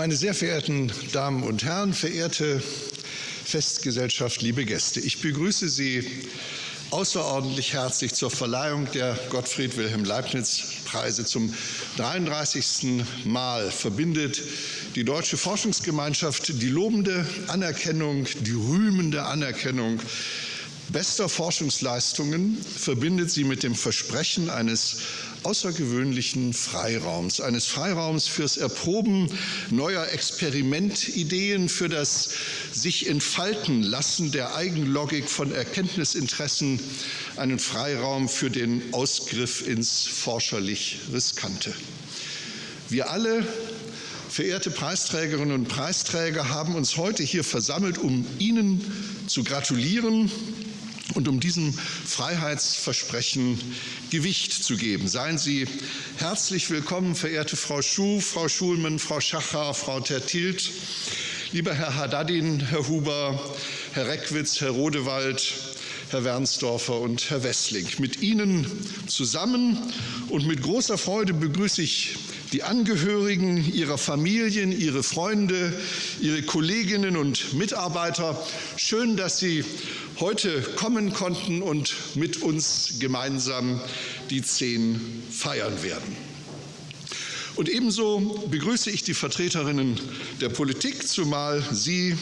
Meine sehr verehrten Damen und Herren, verehrte Festgesellschaft, liebe Gäste, ich begrüße Sie außerordentlich herzlich zur Verleihung der Gottfried Wilhelm Leibniz Preise zum 33. Mal verbindet die deutsche Forschungsgemeinschaft die lobende Anerkennung, die rühmende Anerkennung bester Forschungsleistungen verbindet sie mit dem Versprechen eines außergewöhnlichen Freiraums, eines Freiraums fürs Erproben neuer Experimentideen, für das sich entfalten lassen der Eigenlogik von Erkenntnisinteressen, einen Freiraum für den Ausgriff ins forscherlich Riskante. Wir alle Verehrte Preisträgerinnen und Preisträger haben uns heute hier versammelt, um Ihnen zu gratulieren und um diesem Freiheitsversprechen Gewicht zu geben. Seien Sie herzlich willkommen, verehrte Frau Schuh, Frau Schulmann, Frau Schacher, Frau Tertilt, lieber Herr Haddadin, Herr Huber, Herr Reckwitz, Herr Rodewald, Herr Wernsdorfer und Herr Wessling. Mit Ihnen zusammen und mit großer Freude begrüße ich die Angehörigen, ihrer Familien, ihre Freunde, ihre Kolleginnen und Mitarbeiter. Schön, dass Sie heute kommen konnten und mit uns gemeinsam die Zehn feiern werden. Und ebenso begrüße ich die Vertreterinnen der Politik, zumal Sie,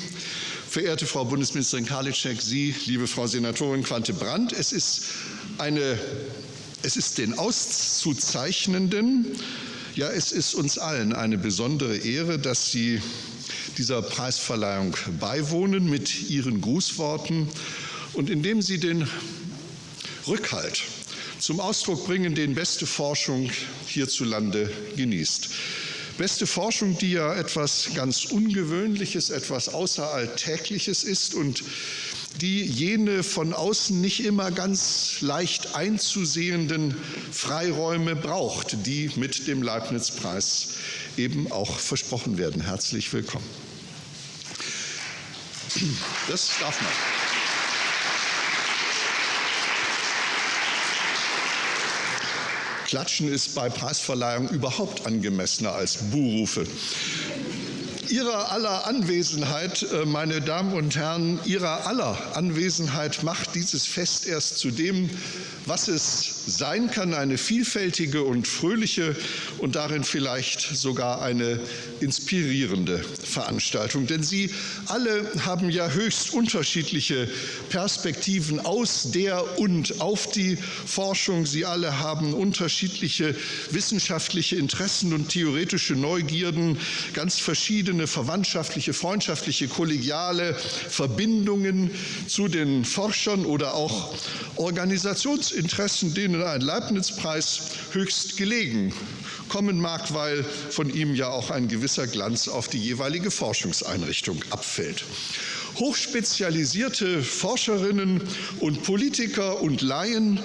verehrte Frau Bundesministerin Karliczek, Sie, liebe Frau Senatorin Quante-Brandt, es ist, eine, es ist den Auszuzeichnenden, ja, es ist uns allen eine besondere Ehre, dass Sie dieser Preisverleihung beiwohnen mit Ihren Grußworten und indem Sie den Rückhalt zum Ausdruck bringen, den beste Forschung hierzulande genießt. Beste Forschung, die ja etwas ganz Ungewöhnliches, etwas Außeralltägliches ist und die jene von außen nicht immer ganz leicht einzusehenden Freiräume braucht, die mit dem Leibniz-Preis eben auch versprochen werden. Herzlich willkommen. Das darf man. Klatschen ist bei Preisverleihung überhaupt angemessener als Buhrufe. Ihrer aller Anwesenheit, äh, meine Damen und Herren, Ihrer aller Anwesenheit macht dieses Fest erst zu dem, was es sein kann, eine vielfältige und fröhliche und darin vielleicht sogar eine inspirierende Veranstaltung. Denn Sie alle haben ja höchst unterschiedliche Perspektiven aus der und auf die Forschung. Sie alle haben unterschiedliche wissenschaftliche Interessen und theoretische Neugierden, ganz verschiedene verwandtschaftliche, freundschaftliche, kollegiale Verbindungen zu den Forschern oder auch Organisationsinteressen, denen ein Leibniz-Preis höchst gelegen kommen mag, weil von ihm ja auch ein gewisser Glanz auf die jeweilige Forschungseinrichtung abfällt. Hochspezialisierte Forscherinnen und Politiker und Laien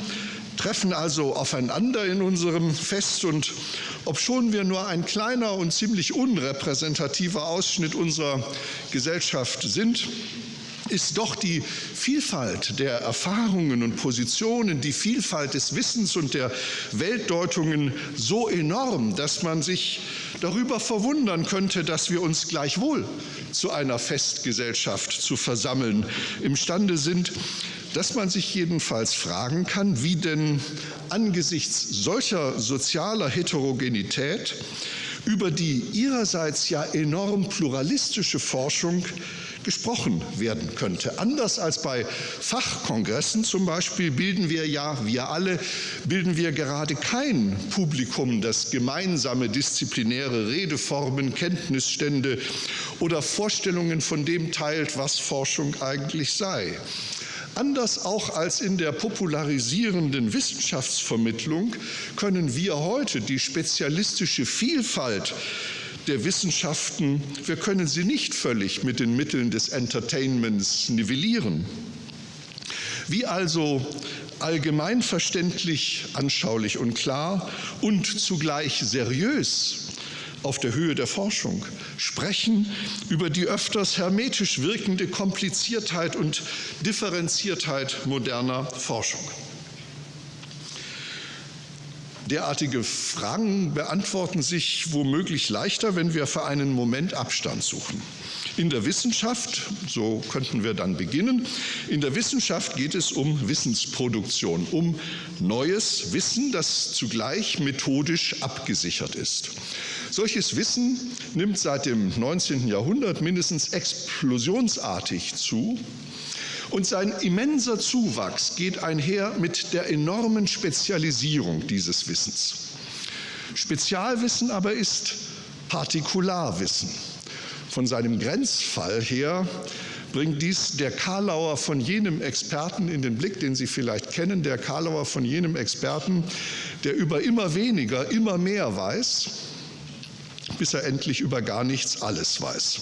treffen also aufeinander in unserem Fest und obschon wir nur ein kleiner und ziemlich unrepräsentativer Ausschnitt unserer Gesellschaft sind, ist doch die Vielfalt der Erfahrungen und Positionen, die Vielfalt des Wissens und der Weltdeutungen so enorm, dass man sich darüber verwundern könnte, dass wir uns gleichwohl zu einer Festgesellschaft zu versammeln imstande sind, dass man sich jedenfalls fragen kann, wie denn angesichts solcher sozialer Heterogenität über die ihrerseits ja enorm pluralistische Forschung gesprochen werden könnte. Anders als bei Fachkongressen zum Beispiel bilden wir ja, wir alle, bilden wir gerade kein Publikum, das gemeinsame disziplinäre Redeformen, Kenntnisstände oder Vorstellungen von dem teilt, was Forschung eigentlich sei. Anders auch als in der popularisierenden Wissenschaftsvermittlung können wir heute die spezialistische Vielfalt der Wissenschaften, wir können sie nicht völlig mit den Mitteln des Entertainments nivellieren. Wie also allgemeinverständlich, anschaulich und klar und zugleich seriös auf der Höhe der Forschung sprechen über die öfters hermetisch wirkende Kompliziertheit und Differenziertheit moderner Forschung. Derartige Fragen beantworten sich womöglich leichter, wenn wir für einen Moment Abstand suchen. In der Wissenschaft, so könnten wir dann beginnen, in der Wissenschaft geht es um Wissensproduktion, um neues Wissen, das zugleich methodisch abgesichert ist. Solches Wissen nimmt seit dem 19. Jahrhundert mindestens explosionsartig zu. Und sein immenser Zuwachs geht einher mit der enormen Spezialisierung dieses Wissens. Spezialwissen aber ist Partikularwissen. Von seinem Grenzfall her bringt dies der Karlauer von jenem Experten in den Blick, den Sie vielleicht kennen, der Karlauer von jenem Experten, der über immer weniger, immer mehr weiß, bis er endlich über gar nichts alles weiß.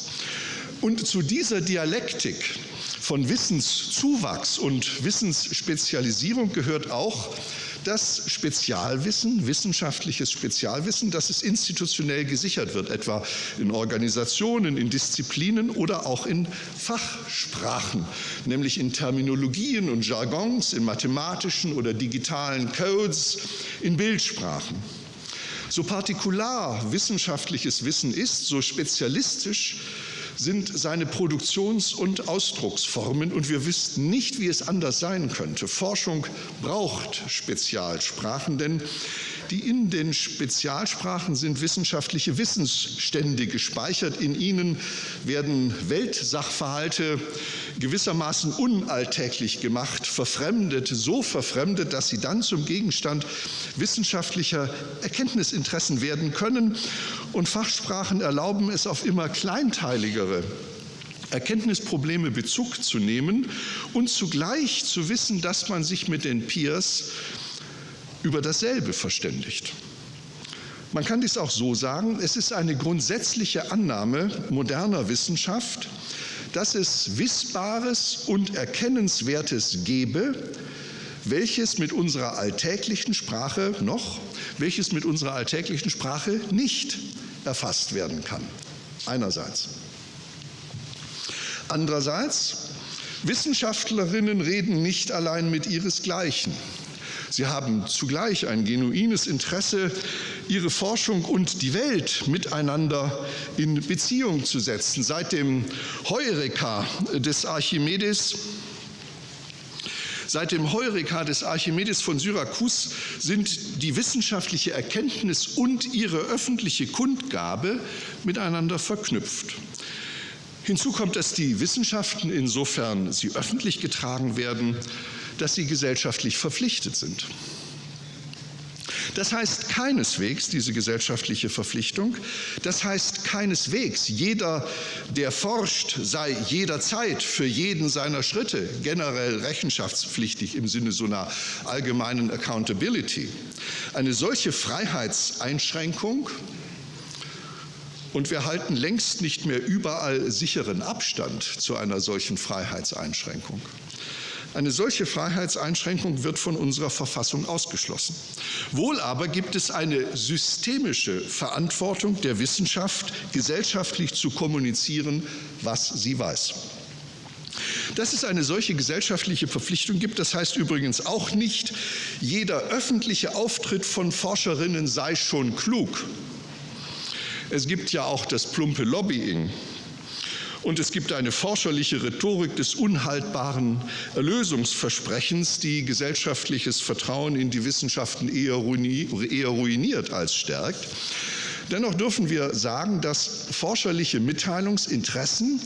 Und zu dieser Dialektik von Wissenszuwachs und Wissensspezialisierung gehört auch das Spezialwissen, wissenschaftliches Spezialwissen, dass es institutionell gesichert wird, etwa in Organisationen, in Disziplinen oder auch in Fachsprachen, nämlich in Terminologien und Jargons, in mathematischen oder digitalen Codes, in Bildsprachen. So partikular wissenschaftliches Wissen ist, so spezialistisch sind seine Produktions- und Ausdrucksformen und wir wüssten nicht, wie es anders sein könnte. Forschung braucht Spezialsprachen, denn die in den Spezialsprachen sind wissenschaftliche Wissensstände gespeichert. In ihnen werden Weltsachverhalte gewissermaßen unalltäglich gemacht, verfremdet, so verfremdet, dass sie dann zum Gegenstand wissenschaftlicher Erkenntnisinteressen werden können. Und Fachsprachen erlauben es auf immer kleinteiligere Erkenntnisprobleme Bezug zu nehmen und zugleich zu wissen, dass man sich mit den Peers über dasselbe verständigt. Man kann dies auch so sagen, es ist eine grundsätzliche Annahme moderner Wissenschaft, dass es Wissbares und Erkennenswertes gebe, welches mit unserer alltäglichen Sprache noch, welches mit unserer alltäglichen Sprache nicht erfasst werden kann. Einerseits. Andererseits, Wissenschaftlerinnen reden nicht allein mit ihresgleichen. Sie haben zugleich ein genuines Interesse, ihre Forschung und die Welt miteinander in Beziehung zu setzen. Seit dem Heureka des Archimedes Seit dem Heureka des Archimedes von Syrakus sind die wissenschaftliche Erkenntnis und ihre öffentliche Kundgabe miteinander verknüpft. Hinzu kommt, dass die Wissenschaften, insofern sie öffentlich getragen werden, dass sie gesellschaftlich verpflichtet sind. Das heißt keineswegs, diese gesellschaftliche Verpflichtung, das heißt keineswegs, jeder, der forscht, sei jederzeit für jeden seiner Schritte generell rechenschaftspflichtig im Sinne so einer allgemeinen Accountability. Eine solche Freiheitseinschränkung und wir halten längst nicht mehr überall sicheren Abstand zu einer solchen Freiheitseinschränkung. Eine solche Freiheitseinschränkung wird von unserer Verfassung ausgeschlossen. Wohl aber gibt es eine systemische Verantwortung der Wissenschaft, gesellschaftlich zu kommunizieren, was sie weiß. Dass es eine solche gesellschaftliche Verpflichtung gibt, das heißt übrigens auch nicht, jeder öffentliche Auftritt von Forscherinnen sei schon klug. Es gibt ja auch das plumpe Lobbying. Und es gibt eine forscherliche Rhetorik des unhaltbaren Erlösungsversprechens, die gesellschaftliches Vertrauen in die Wissenschaften eher, ruiniert als stärkt. Dennoch dürfen wir sagen, dass forscherliche Mitteilungsinteressen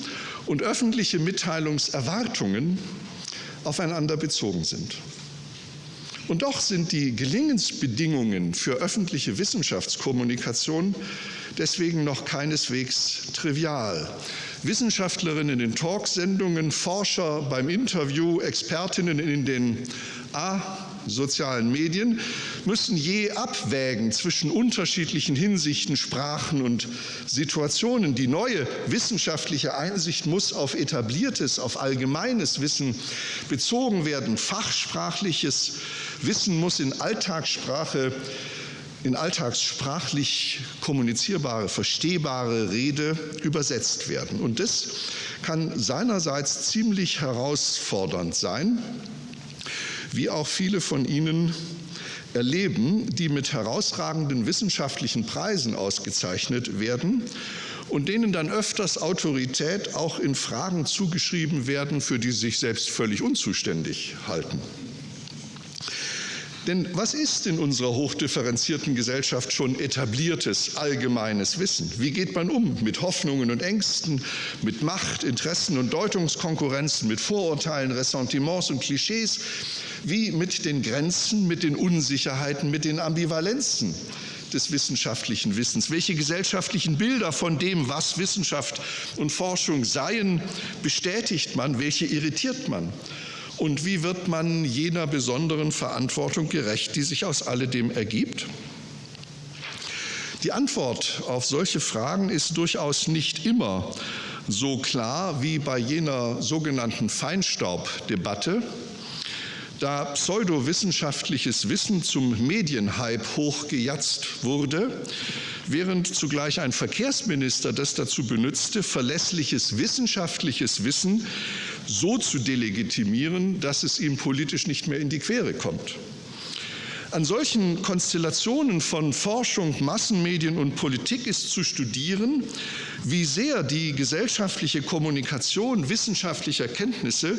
und öffentliche Mitteilungserwartungen aufeinander bezogen sind. Und doch sind die Gelingensbedingungen für öffentliche Wissenschaftskommunikation deswegen noch keineswegs trivial. Wissenschaftlerinnen in Talksendungen, Forscher beim Interview, Expertinnen in den A sozialen Medien müssen je abwägen zwischen unterschiedlichen Hinsichten, Sprachen und Situationen. Die neue wissenschaftliche Einsicht muss auf etabliertes, auf allgemeines Wissen bezogen werden. Fachsprachliches Wissen muss in Alltagssprache in alltagssprachlich kommunizierbare, verstehbare Rede übersetzt werden. Und das kann seinerseits ziemlich herausfordernd sein, wie auch viele von Ihnen erleben, die mit herausragenden wissenschaftlichen Preisen ausgezeichnet werden und denen dann öfters Autorität auch in Fragen zugeschrieben werden, für die sie sich selbst völlig unzuständig halten. Denn was ist in unserer hochdifferenzierten Gesellschaft schon etabliertes allgemeines Wissen? Wie geht man um mit Hoffnungen und Ängsten, mit Macht, Interessen und Deutungskonkurrenzen, mit Vorurteilen, Ressentiments und Klischees? Wie mit den Grenzen, mit den Unsicherheiten, mit den Ambivalenzen? des wissenschaftlichen Wissens? Welche gesellschaftlichen Bilder von dem, was Wissenschaft und Forschung seien, bestätigt man? Welche irritiert man? Und wie wird man jener besonderen Verantwortung gerecht, die sich aus alledem ergibt? Die Antwort auf solche Fragen ist durchaus nicht immer so klar wie bei jener sogenannten Feinstaubdebatte, da pseudowissenschaftliches Wissen zum Medienhype hochgejatzt wurde, während zugleich ein Verkehrsminister das dazu benützte, verlässliches wissenschaftliches Wissen so zu delegitimieren, dass es ihm politisch nicht mehr in die Quere kommt. An solchen Konstellationen von Forschung, Massenmedien und Politik ist zu studieren, wie sehr die gesellschaftliche Kommunikation wissenschaftlicher Kenntnisse,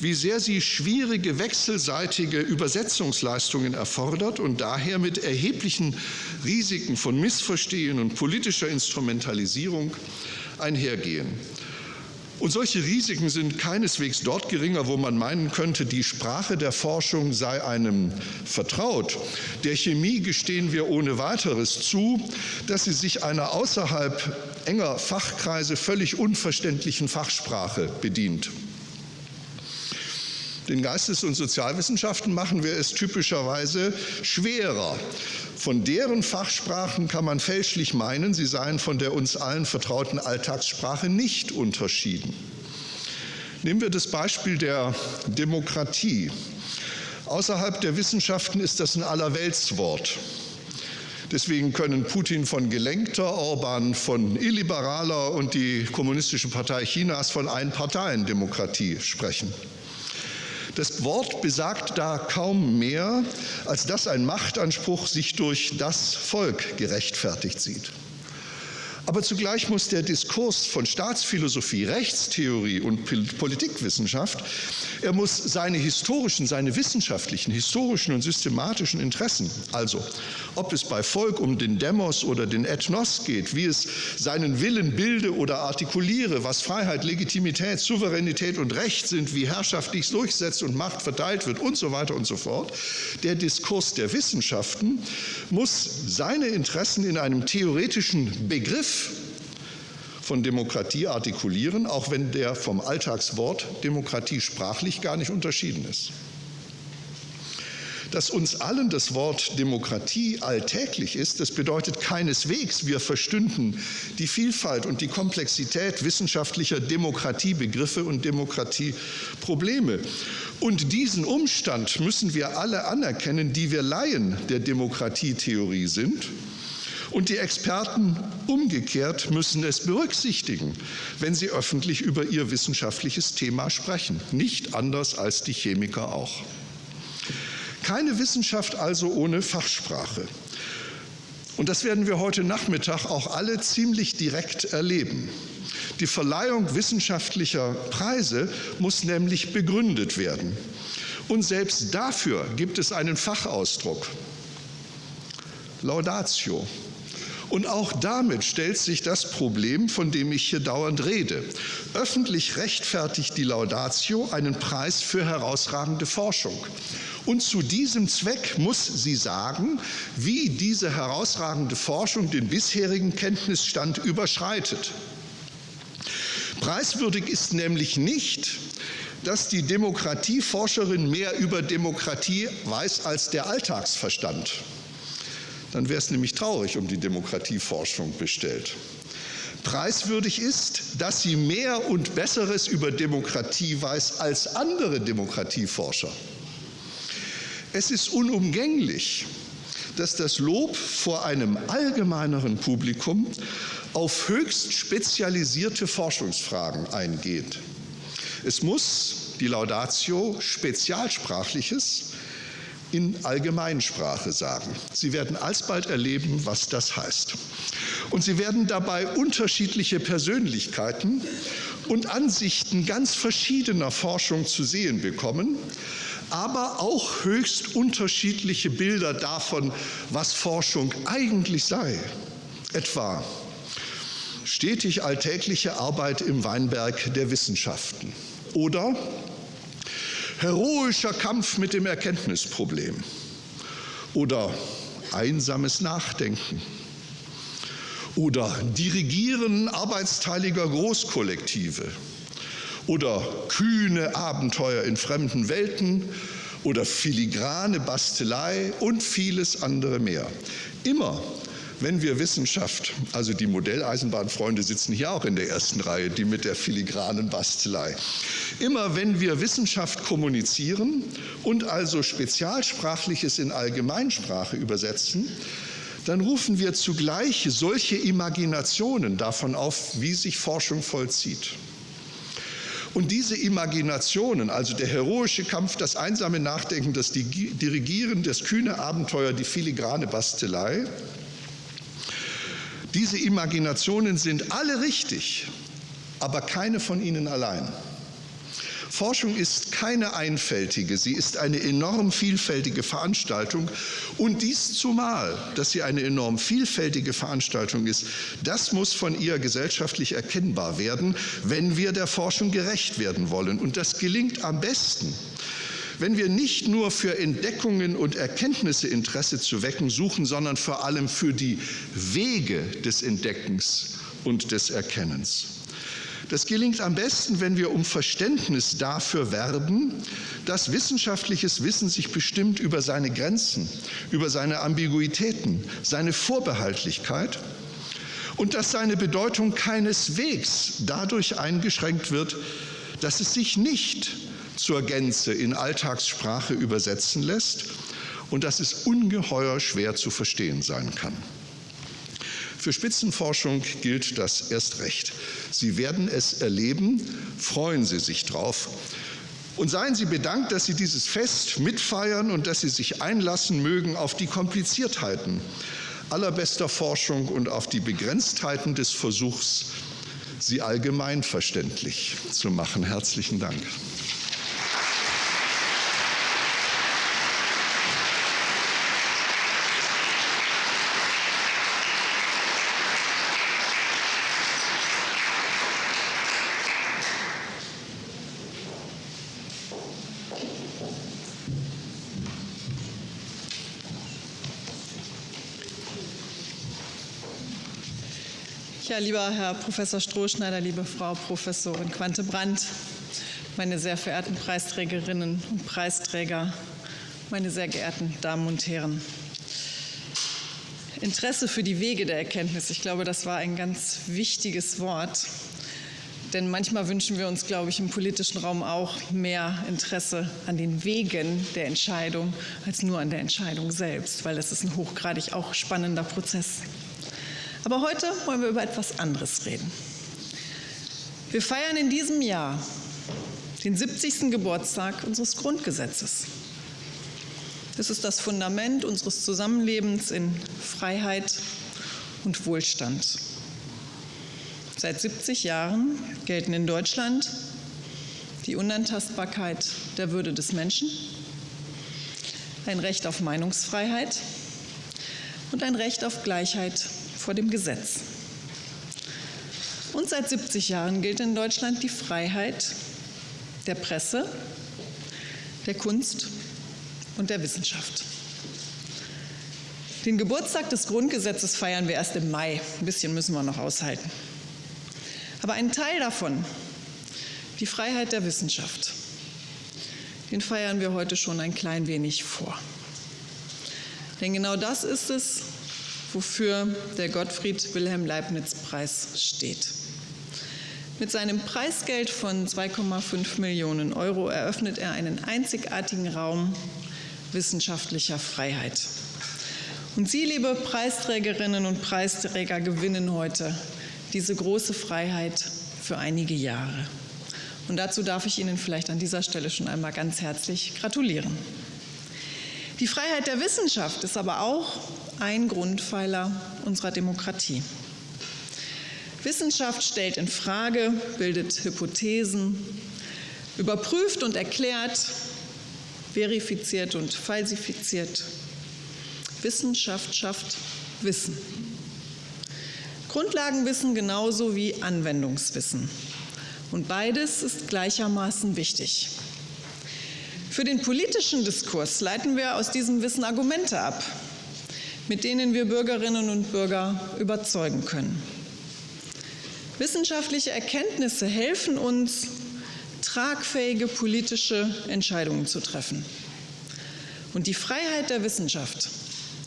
wie sehr sie schwierige wechselseitige Übersetzungsleistungen erfordert und daher mit erheblichen Risiken von Missverstehen und politischer Instrumentalisierung einhergehen. Und solche Risiken sind keineswegs dort geringer, wo man meinen könnte, die Sprache der Forschung sei einem vertraut. Der Chemie gestehen wir ohne weiteres zu, dass sie sich einer außerhalb enger Fachkreise völlig unverständlichen Fachsprache bedient. Den Geistes- und Sozialwissenschaften machen wir es typischerweise schwerer. Von deren Fachsprachen kann man fälschlich meinen, sie seien von der uns allen vertrauten Alltagssprache nicht unterschieden. Nehmen wir das Beispiel der Demokratie. Außerhalb der Wissenschaften ist das ein Allerweltswort. Deswegen können Putin von gelenkter, Orban von illiberaler und die Kommunistische Partei Chinas von Einparteiendemokratie sprechen. Das Wort besagt da kaum mehr, als dass ein Machtanspruch sich durch das Volk gerechtfertigt sieht. Aber zugleich muss der Diskurs von Staatsphilosophie, Rechtstheorie und Politikwissenschaft, er muss seine historischen, seine wissenschaftlichen, historischen und systematischen Interessen, also ob es bei Volk um den Demos oder den Ethnos geht, wie es seinen Willen bilde oder artikuliere, was Freiheit, Legitimität, Souveränität und Recht sind, wie Herrschaft dies durchsetzt und Macht verteilt wird und so weiter und so fort. Der Diskurs der Wissenschaften muss seine Interessen in einem theoretischen Begriff von Demokratie artikulieren, auch wenn der vom Alltagswort Demokratie sprachlich gar nicht unterschieden ist. Dass uns allen das Wort Demokratie alltäglich ist, das bedeutet keineswegs, wir verstünden die Vielfalt und die Komplexität wissenschaftlicher Demokratiebegriffe und Demokratieprobleme. Und diesen Umstand müssen wir alle anerkennen, die wir Laien der Demokratietheorie sind und die Experten umgekehrt müssen es berücksichtigen, wenn sie öffentlich über ihr wissenschaftliches Thema sprechen. Nicht anders als die Chemiker auch. Keine Wissenschaft also ohne Fachsprache. Und das werden wir heute Nachmittag auch alle ziemlich direkt erleben. Die Verleihung wissenschaftlicher Preise muss nämlich begründet werden. Und selbst dafür gibt es einen Fachausdruck. Laudatio. Und auch damit stellt sich das Problem, von dem ich hier dauernd rede. Öffentlich rechtfertigt die Laudatio einen Preis für herausragende Forschung. Und zu diesem Zweck muss sie sagen, wie diese herausragende Forschung den bisherigen Kenntnisstand überschreitet. Preiswürdig ist nämlich nicht, dass die Demokratieforscherin mehr über Demokratie weiß als der Alltagsverstand dann wäre es nämlich traurig um die Demokratieforschung bestellt. Preiswürdig ist, dass sie mehr und Besseres über Demokratie weiß als andere Demokratieforscher. Es ist unumgänglich, dass das Lob vor einem allgemeineren Publikum auf höchst spezialisierte Forschungsfragen eingeht. Es muss die Laudatio spezialsprachliches, in Allgemeinsprache sagen. Sie werden alsbald erleben, was das heißt. Und Sie werden dabei unterschiedliche Persönlichkeiten und Ansichten ganz verschiedener Forschung zu sehen bekommen, aber auch höchst unterschiedliche Bilder davon, was Forschung eigentlich sei. Etwa stetig alltägliche Arbeit im Weinberg der Wissenschaften oder heroischer Kampf mit dem Erkenntnisproblem oder einsames Nachdenken oder Dirigieren arbeitsteiliger Großkollektive oder kühne Abenteuer in fremden Welten oder filigrane Bastelei und vieles andere mehr. Immer wenn wir Wissenschaft, also die Modelleisenbahnfreunde sitzen hier auch in der ersten Reihe, die mit der filigranen Bastelei, immer wenn wir Wissenschaft kommunizieren und also Spezialsprachliches in Allgemeinsprache übersetzen, dann rufen wir zugleich solche Imaginationen davon auf, wie sich Forschung vollzieht. Und diese Imaginationen, also der heroische Kampf, das einsame Nachdenken, das Dirigieren, das kühne Abenteuer, die filigrane Bastelei, diese Imaginationen sind alle richtig, aber keine von ihnen allein. Forschung ist keine einfältige, sie ist eine enorm vielfältige Veranstaltung und dies zumal, dass sie eine enorm vielfältige Veranstaltung ist, das muss von ihr gesellschaftlich erkennbar werden, wenn wir der Forschung gerecht werden wollen. Und das gelingt am besten, wenn wir nicht nur für Entdeckungen und Erkenntnisse Interesse zu wecken suchen, sondern vor allem für die Wege des Entdeckens und des Erkennens. Das gelingt am besten, wenn wir um Verständnis dafür werben, dass wissenschaftliches Wissen sich bestimmt über seine Grenzen, über seine Ambiguitäten, seine Vorbehaltlichkeit und dass seine Bedeutung keineswegs dadurch eingeschränkt wird, dass es sich nicht zur Gänze in Alltagssprache übersetzen lässt und dass es ungeheuer schwer zu verstehen sein kann. Für Spitzenforschung gilt das erst recht. Sie werden es erleben, freuen Sie sich drauf. Und seien Sie bedankt, dass Sie dieses Fest mitfeiern und dass Sie sich einlassen mögen auf die Kompliziertheiten allerbester Forschung und auf die Begrenztheiten des Versuchs, sie allgemein verständlich zu machen. Herzlichen Dank. Lieber Herr Professor Strohschneider, liebe Frau Professorin Quante Brandt, meine sehr verehrten Preisträgerinnen und Preisträger, meine sehr geehrten Damen und Herren. Interesse für die Wege der Erkenntnis, ich glaube, das war ein ganz wichtiges Wort. Denn manchmal wünschen wir uns, glaube ich, im politischen Raum auch mehr Interesse an den Wegen der Entscheidung als nur an der Entscheidung selbst, weil das ist ein hochgradig auch spannender Prozess. Aber heute wollen wir über etwas anderes reden. Wir feiern in diesem Jahr den 70. Geburtstag unseres Grundgesetzes. Es ist das Fundament unseres Zusammenlebens in Freiheit und Wohlstand. Seit 70 Jahren gelten in Deutschland die Unantastbarkeit der Würde des Menschen, ein Recht auf Meinungsfreiheit und ein Recht auf Gleichheit vor dem Gesetz. Und seit 70 Jahren gilt in Deutschland die Freiheit der Presse, der Kunst und der Wissenschaft. Den Geburtstag des Grundgesetzes feiern wir erst im Mai. Ein bisschen müssen wir noch aushalten. Aber einen Teil davon, die Freiheit der Wissenschaft, den feiern wir heute schon ein klein wenig vor. Denn genau das ist es, wofür der Gottfried Wilhelm Leibniz Preis steht. Mit seinem Preisgeld von 2,5 Millionen Euro eröffnet er einen einzigartigen Raum wissenschaftlicher Freiheit. Und Sie, liebe Preisträgerinnen und Preisträger, gewinnen heute diese große Freiheit für einige Jahre. Und dazu darf ich Ihnen vielleicht an dieser Stelle schon einmal ganz herzlich gratulieren. Die Freiheit der Wissenschaft ist aber auch ein Grundpfeiler unserer Demokratie. Wissenschaft stellt in Frage, bildet Hypothesen, überprüft und erklärt, verifiziert und falsifiziert. Wissenschaft schafft Wissen. Grundlagenwissen genauso wie Anwendungswissen. Und beides ist gleichermaßen wichtig. Für den politischen Diskurs leiten wir aus diesem Wissen Argumente ab, mit denen wir Bürgerinnen und Bürger überzeugen können. Wissenschaftliche Erkenntnisse helfen uns, tragfähige politische Entscheidungen zu treffen. Und die Freiheit der Wissenschaft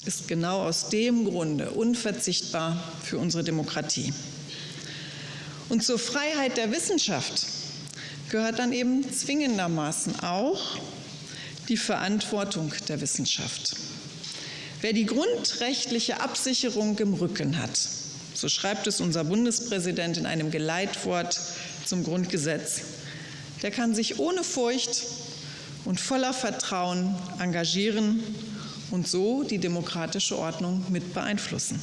ist genau aus dem Grunde unverzichtbar für unsere Demokratie. Und zur Freiheit der Wissenschaft gehört dann eben zwingendermaßen auch die Verantwortung der Wissenschaft. Wer die grundrechtliche Absicherung im Rücken hat, so schreibt es unser Bundespräsident in einem Geleitwort zum Grundgesetz, der kann sich ohne Furcht und voller Vertrauen engagieren und so die demokratische Ordnung mit beeinflussen.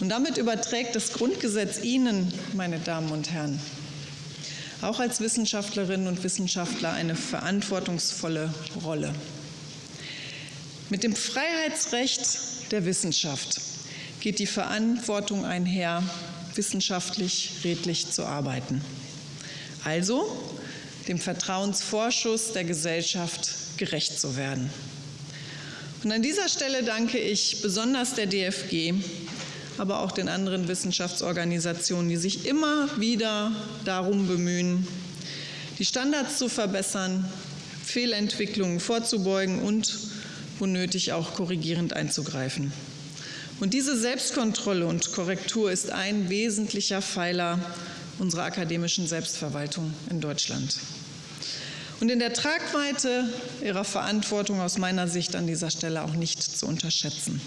Und damit überträgt das Grundgesetz Ihnen, meine Damen und Herren, auch als Wissenschaftlerinnen und Wissenschaftler eine verantwortungsvolle Rolle. Mit dem Freiheitsrecht der Wissenschaft geht die Verantwortung einher, wissenschaftlich redlich zu arbeiten. Also dem Vertrauensvorschuss der Gesellschaft gerecht zu werden. Und an dieser Stelle danke ich besonders der DFG, aber auch den anderen Wissenschaftsorganisationen, die sich immer wieder darum bemühen, die Standards zu verbessern, Fehlentwicklungen vorzubeugen und, wo nötig, auch korrigierend einzugreifen. Und diese Selbstkontrolle und Korrektur ist ein wesentlicher Pfeiler unserer akademischen Selbstverwaltung in Deutschland. Und in der Tragweite ihrer Verantwortung aus meiner Sicht an dieser Stelle auch nicht zu unterschätzen.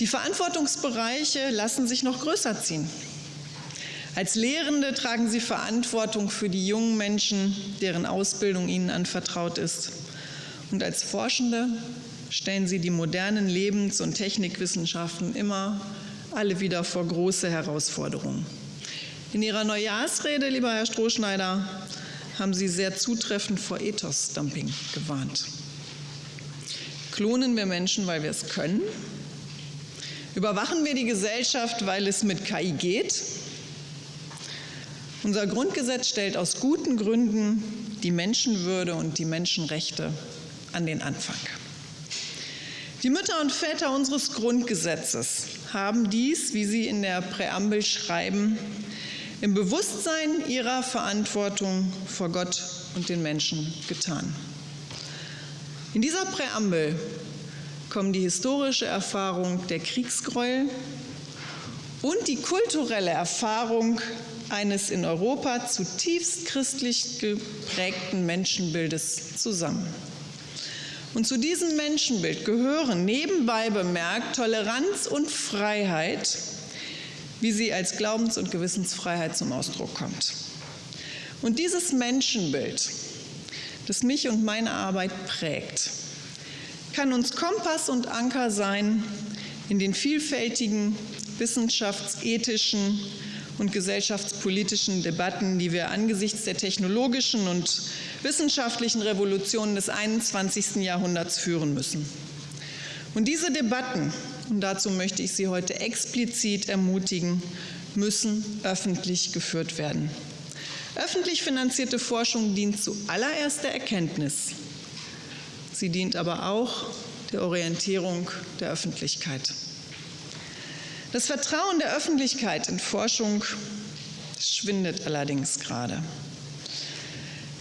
Die Verantwortungsbereiche lassen sich noch größer ziehen. Als Lehrende tragen sie Verantwortung für die jungen Menschen, deren Ausbildung ihnen anvertraut ist. Und als Forschende stellen sie die modernen Lebens- und Technikwissenschaften immer alle wieder vor große Herausforderungen. In Ihrer Neujahrsrede, lieber Herr Strohschneider, haben Sie sehr zutreffend vor Ethos-Dumping gewarnt. Klonen wir Menschen, weil wir es können? Überwachen wir die Gesellschaft, weil es mit KI geht? Unser Grundgesetz stellt aus guten Gründen die Menschenwürde und die Menschenrechte an den Anfang. Die Mütter und Väter unseres Grundgesetzes haben dies, wie sie in der Präambel schreiben, im Bewusstsein ihrer Verantwortung vor Gott und den Menschen getan. In dieser Präambel kommen die historische Erfahrung der Kriegsgräuel und die kulturelle Erfahrung eines in Europa zutiefst christlich geprägten Menschenbildes zusammen. Und zu diesem Menschenbild gehören nebenbei bemerkt Toleranz und Freiheit, wie sie als Glaubens- und Gewissensfreiheit zum Ausdruck kommt. Und dieses Menschenbild, das mich und meine Arbeit prägt, kann uns Kompass und Anker sein in den vielfältigen wissenschaftsethischen und gesellschaftspolitischen Debatten, die wir angesichts der technologischen und wissenschaftlichen Revolutionen des 21. Jahrhunderts führen müssen. Und diese Debatten, und dazu möchte ich Sie heute explizit ermutigen, müssen öffentlich geführt werden. Öffentlich finanzierte Forschung dient zuallererst der Erkenntnis, Sie dient aber auch der Orientierung der Öffentlichkeit. Das Vertrauen der Öffentlichkeit in Forschung schwindet allerdings gerade.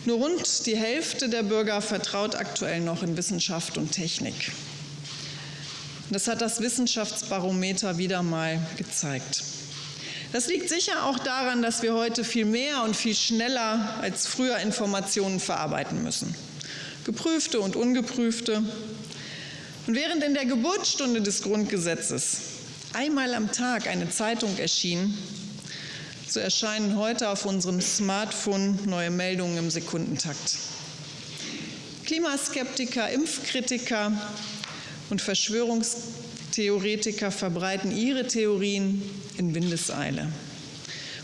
Nur rund die Hälfte der Bürger vertraut aktuell noch in Wissenschaft und Technik. Das hat das Wissenschaftsbarometer wieder mal gezeigt. Das liegt sicher auch daran, dass wir heute viel mehr und viel schneller als früher Informationen verarbeiten müssen geprüfte und ungeprüfte. Und während in der Geburtsstunde des Grundgesetzes einmal am Tag eine Zeitung erschien, so erscheinen heute auf unserem Smartphone neue Meldungen im Sekundentakt. Klimaskeptiker, Impfkritiker und Verschwörungstheoretiker verbreiten ihre Theorien in Windeseile.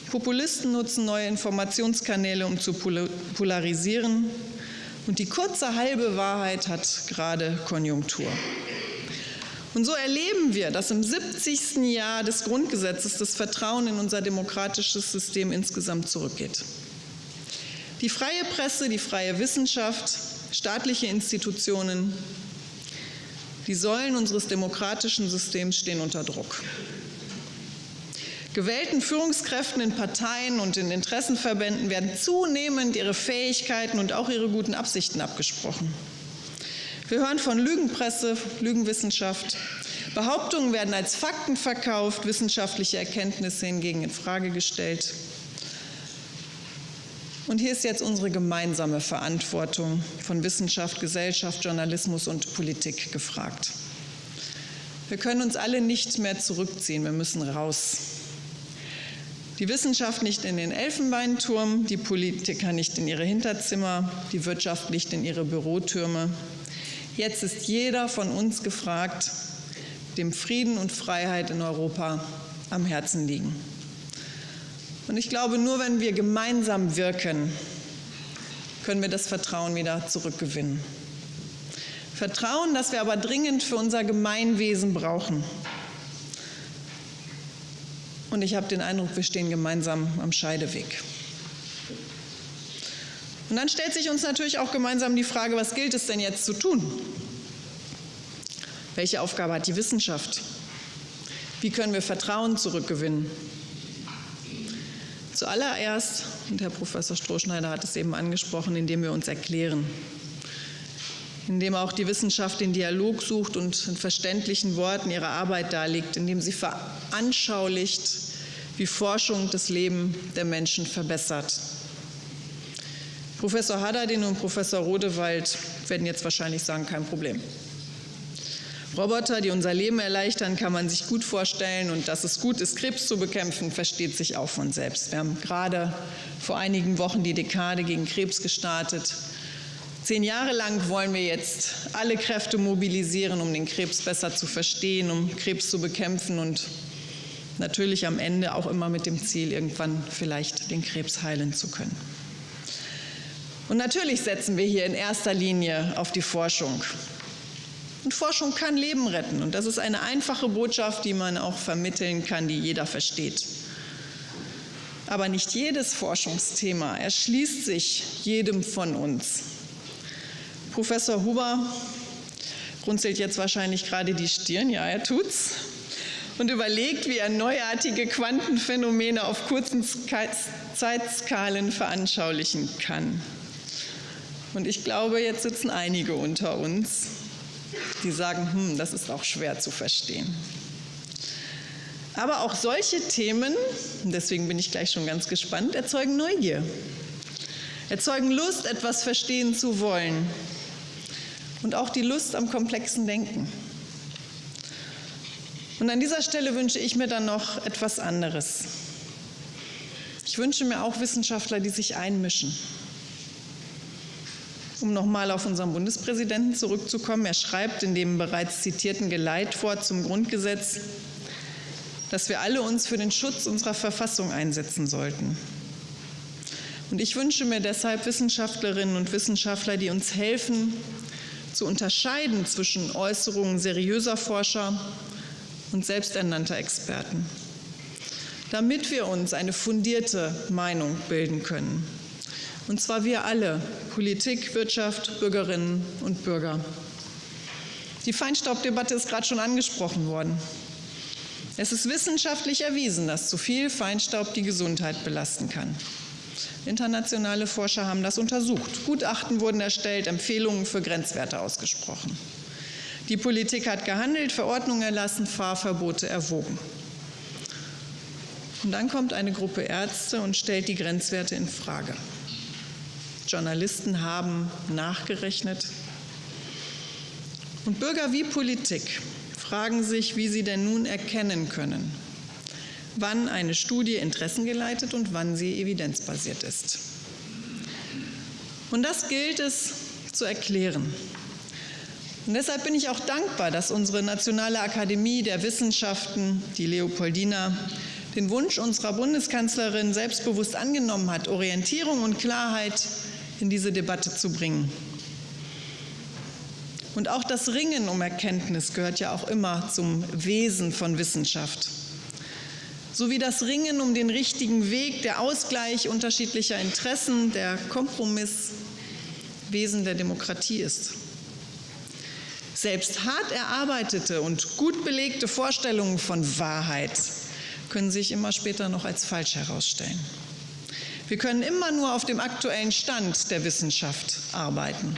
Populisten nutzen neue Informationskanäle, um zu polarisieren. Und die kurze halbe Wahrheit hat gerade Konjunktur. Und so erleben wir, dass im 70. Jahr des Grundgesetzes das Vertrauen in unser demokratisches System insgesamt zurückgeht. Die freie Presse, die freie Wissenschaft, staatliche Institutionen, die Säulen unseres demokratischen Systems stehen unter Druck. Gewählten Führungskräften in Parteien und in Interessenverbänden werden zunehmend ihre Fähigkeiten und auch ihre guten Absichten abgesprochen. Wir hören von Lügenpresse, Lügenwissenschaft. Behauptungen werden als Fakten verkauft, wissenschaftliche Erkenntnisse hingegen in Frage gestellt. Und hier ist jetzt unsere gemeinsame Verantwortung von Wissenschaft, Gesellschaft, Journalismus und Politik gefragt. Wir können uns alle nicht mehr zurückziehen, wir müssen raus. Die Wissenschaft nicht in den Elfenbeinturm, die Politiker nicht in ihre Hinterzimmer, die Wirtschaft nicht in ihre Bürotürme. Jetzt ist jeder von uns gefragt, dem Frieden und Freiheit in Europa am Herzen liegen. Und ich glaube, nur wenn wir gemeinsam wirken, können wir das Vertrauen wieder zurückgewinnen. Vertrauen, das wir aber dringend für unser Gemeinwesen brauchen. Und ich habe den Eindruck, wir stehen gemeinsam am Scheideweg. Und dann stellt sich uns natürlich auch gemeinsam die Frage, was gilt es denn jetzt zu tun? Welche Aufgabe hat die Wissenschaft? Wie können wir Vertrauen zurückgewinnen? Zuallererst, und Herr Professor Strohschneider hat es eben angesprochen, indem wir uns erklären, indem auch die Wissenschaft den Dialog sucht und in verständlichen Worten ihre Arbeit darlegt, indem sie veranschaulicht, wie Forschung das Leben der Menschen verbessert. Professor Haddadin und Professor Rodewald werden jetzt wahrscheinlich sagen, kein Problem. Roboter, die unser Leben erleichtern, kann man sich gut vorstellen. Und dass es gut ist, Krebs zu bekämpfen, versteht sich auch von selbst. Wir haben gerade vor einigen Wochen die Dekade gegen Krebs gestartet. Zehn Jahre lang wollen wir jetzt alle Kräfte mobilisieren, um den Krebs besser zu verstehen, um Krebs zu bekämpfen und natürlich am Ende auch immer mit dem Ziel, irgendwann vielleicht den Krebs heilen zu können. Und natürlich setzen wir hier in erster Linie auf die Forschung. Und Forschung kann Leben retten. Und das ist eine einfache Botschaft, die man auch vermitteln kann, die jeder versteht. Aber nicht jedes Forschungsthema erschließt sich jedem von uns. Professor Huber runzelt jetzt wahrscheinlich gerade die Stirn, ja, er tut's, und überlegt, wie er neuartige Quantenphänomene auf kurzen Zeitskalen veranschaulichen kann. Und ich glaube, jetzt sitzen einige unter uns, die sagen, hm, das ist auch schwer zu verstehen. Aber auch solche Themen, deswegen bin ich gleich schon ganz gespannt, erzeugen Neugier, erzeugen Lust, etwas verstehen zu wollen und auch die Lust am komplexen Denken. Und an dieser Stelle wünsche ich mir dann noch etwas anderes. Ich wünsche mir auch Wissenschaftler, die sich einmischen um nochmal auf unseren Bundespräsidenten zurückzukommen, er schreibt in dem bereits zitierten Geleitwort zum Grundgesetz, dass wir alle uns für den Schutz unserer Verfassung einsetzen sollten. Und ich wünsche mir deshalb Wissenschaftlerinnen und Wissenschaftler, die uns helfen, zu unterscheiden zwischen Äußerungen seriöser Forscher und selbsternannter Experten, damit wir uns eine fundierte Meinung bilden können. Und zwar wir alle, Politik, Wirtschaft, Bürgerinnen und Bürger. Die Feinstaubdebatte ist gerade schon angesprochen worden. Es ist wissenschaftlich erwiesen, dass zu viel Feinstaub die Gesundheit belasten kann. Internationale Forscher haben das untersucht. Gutachten wurden erstellt, Empfehlungen für Grenzwerte ausgesprochen. Die Politik hat gehandelt, Verordnungen erlassen, Fahrverbote erwogen. Und dann kommt eine Gruppe Ärzte und stellt die Grenzwerte in Frage. Journalisten haben nachgerechnet. Und Bürger wie Politik fragen sich, wie sie denn nun erkennen können, wann eine Studie interessengeleitet und wann sie evidenzbasiert ist. Und das gilt es zu erklären. Und deshalb bin ich auch dankbar, dass unsere Nationale Akademie der Wissenschaften, die Leopoldina, den Wunsch unserer Bundeskanzlerin selbstbewusst angenommen hat, Orientierung und Klarheit in diese Debatte zu bringen. Und auch das Ringen um Erkenntnis gehört ja auch immer zum Wesen von Wissenschaft. So wie das Ringen um den richtigen Weg, der Ausgleich unterschiedlicher Interessen, der Kompromiss Wesen der Demokratie ist. Selbst hart erarbeitete und gut belegte Vorstellungen von Wahrheit können sich immer später noch als falsch herausstellen. Wir können immer nur auf dem aktuellen Stand der Wissenschaft arbeiten.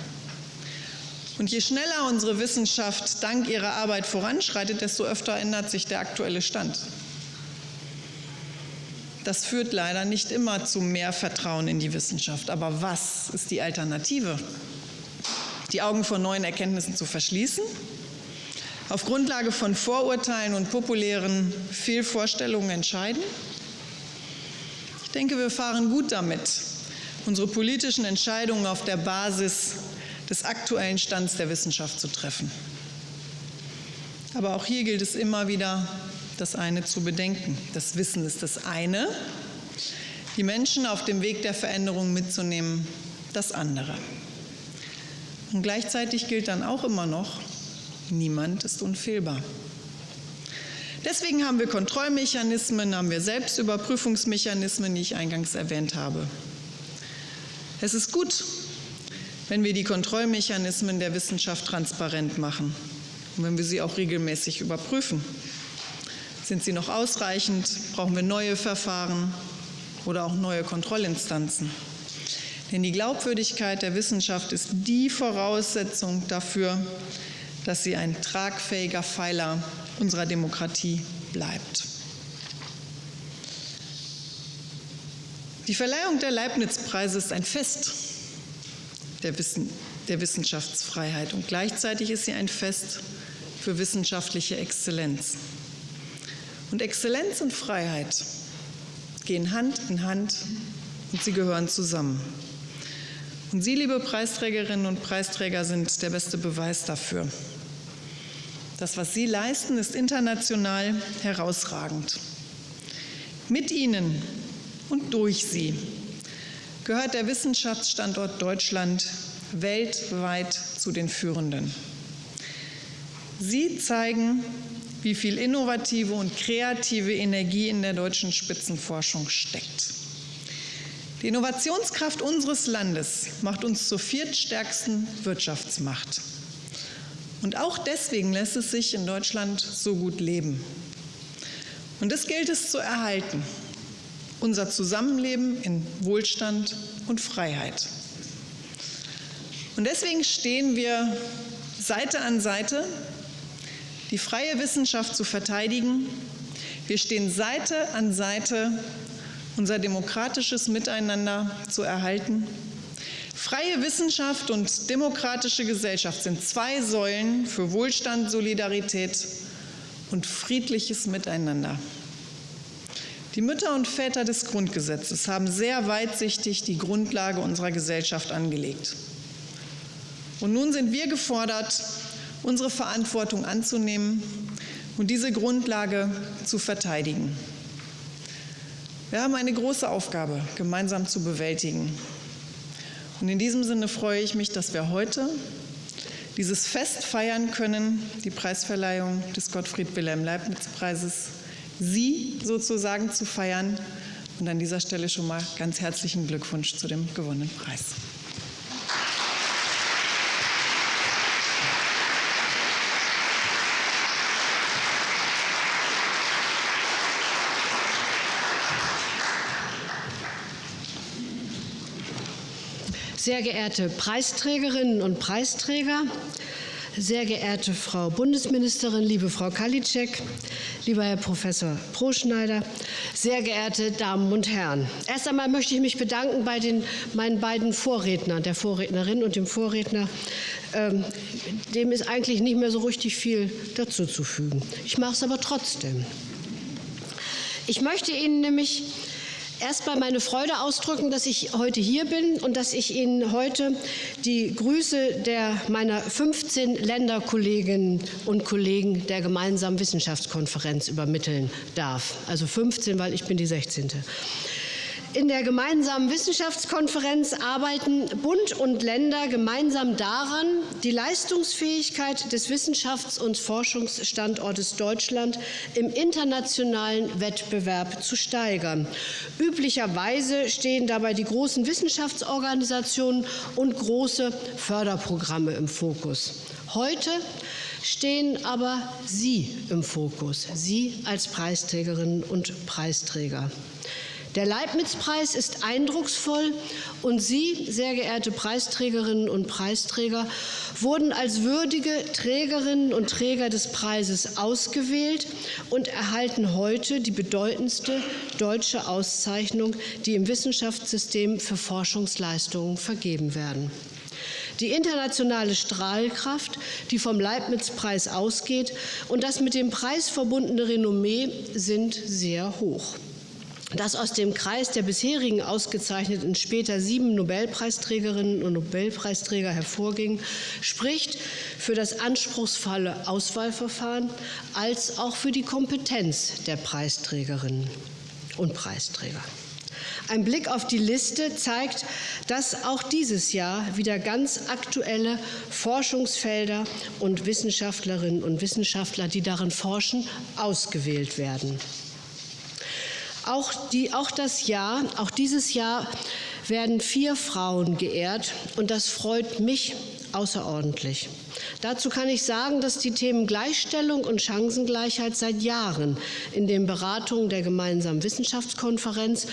Und je schneller unsere Wissenschaft dank ihrer Arbeit voranschreitet, desto öfter ändert sich der aktuelle Stand. Das führt leider nicht immer zu mehr Vertrauen in die Wissenschaft. Aber was ist die Alternative? Die Augen vor neuen Erkenntnissen zu verschließen? Auf Grundlage von Vorurteilen und populären Fehlvorstellungen entscheiden? Ich denke, wir fahren gut damit, unsere politischen Entscheidungen auf der Basis des aktuellen Stands der Wissenschaft zu treffen. Aber auch hier gilt es immer wieder, das eine zu bedenken. Das Wissen ist das eine, die Menschen auf dem Weg der Veränderung mitzunehmen, das andere. Und gleichzeitig gilt dann auch immer noch, niemand ist unfehlbar. Deswegen haben wir Kontrollmechanismen, haben wir Selbstüberprüfungsmechanismen, die ich eingangs erwähnt habe. Es ist gut, wenn wir die Kontrollmechanismen der Wissenschaft transparent machen und wenn wir sie auch regelmäßig überprüfen. Sind sie noch ausreichend? Brauchen wir neue Verfahren oder auch neue Kontrollinstanzen? Denn die Glaubwürdigkeit der Wissenschaft ist die Voraussetzung dafür, dass sie ein tragfähiger Pfeiler unserer Demokratie bleibt. Die Verleihung der Leibniz-Preise ist ein Fest der, Wissen, der Wissenschaftsfreiheit und gleichzeitig ist sie ein Fest für wissenschaftliche Exzellenz. Und Exzellenz und Freiheit gehen Hand in Hand und sie gehören zusammen. Und Sie, liebe Preisträgerinnen und Preisträger, sind der beste Beweis dafür. Das, was Sie leisten, ist international herausragend. Mit Ihnen und durch Sie gehört der Wissenschaftsstandort Deutschland weltweit zu den führenden. Sie zeigen, wie viel innovative und kreative Energie in der deutschen Spitzenforschung steckt. Die Innovationskraft unseres Landes macht uns zur viertstärksten Wirtschaftsmacht. Und auch deswegen lässt es sich in Deutschland so gut leben. Und das gilt es zu erhalten. Unser Zusammenleben in Wohlstand und Freiheit. Und deswegen stehen wir Seite an Seite, die freie Wissenschaft zu verteidigen. Wir stehen Seite an Seite, unser demokratisches Miteinander zu erhalten Freie Wissenschaft und demokratische Gesellschaft sind zwei Säulen für Wohlstand, Solidarität und friedliches Miteinander. Die Mütter und Väter des Grundgesetzes haben sehr weitsichtig die Grundlage unserer Gesellschaft angelegt. Und nun sind wir gefordert, unsere Verantwortung anzunehmen und diese Grundlage zu verteidigen. Wir haben eine große Aufgabe gemeinsam zu bewältigen. Und in diesem Sinne freue ich mich, dass wir heute dieses Fest feiern können, die Preisverleihung des Gottfried Wilhelm Leibniz Preises, Sie sozusagen zu feiern. Und an dieser Stelle schon mal ganz herzlichen Glückwunsch zu dem gewonnenen Preis. Sehr geehrte Preisträgerinnen und Preisträger, sehr geehrte Frau Bundesministerin, liebe Frau Kalitschek, lieber Herr Professor Proschneider, sehr geehrte Damen und Herren. Erst einmal möchte ich mich bedanken bei den, meinen beiden Vorrednern, der Vorrednerin und dem Vorredner. Ähm, dem ist eigentlich nicht mehr so richtig viel dazuzufügen. Ich mache es aber trotzdem. Ich möchte Ihnen nämlich erst mal meine Freude ausdrücken, dass ich heute hier bin und dass ich Ihnen heute die Grüße der meiner 15 Länderkolleginnen und Kollegen der gemeinsamen Wissenschaftskonferenz übermitteln darf. Also 15, weil ich bin die 16. In der gemeinsamen Wissenschaftskonferenz arbeiten Bund und Länder gemeinsam daran, die Leistungsfähigkeit des Wissenschafts- und Forschungsstandortes Deutschland im internationalen Wettbewerb zu steigern. Üblicherweise stehen dabei die großen Wissenschaftsorganisationen und große Förderprogramme im Fokus. Heute stehen aber Sie im Fokus, Sie als Preisträgerinnen und Preisträger. Der Leibniz-Preis ist eindrucksvoll und Sie, sehr geehrte Preisträgerinnen und Preisträger, wurden als würdige Trägerinnen und Träger des Preises ausgewählt und erhalten heute die bedeutendste deutsche Auszeichnung, die im Wissenschaftssystem für Forschungsleistungen vergeben werden. Die internationale Strahlkraft, die vom Leibniz-Preis ausgeht, und das mit dem Preis verbundene Renommee sind sehr hoch das aus dem Kreis der bisherigen ausgezeichneten später sieben Nobelpreisträgerinnen und Nobelpreisträger hervorging, spricht für das anspruchsvolle Auswahlverfahren als auch für die Kompetenz der Preisträgerinnen und Preisträger. Ein Blick auf die Liste zeigt, dass auch dieses Jahr wieder ganz aktuelle Forschungsfelder und Wissenschaftlerinnen und Wissenschaftler, die darin forschen, ausgewählt werden. Auch, die, auch das Jahr, auch dieses Jahr werden vier Frauen geehrt und das freut mich außerordentlich. Dazu kann ich sagen, dass die Themen Gleichstellung und Chancengleichheit seit Jahren in den Beratungen der gemeinsamen Wissenschaftskonferenz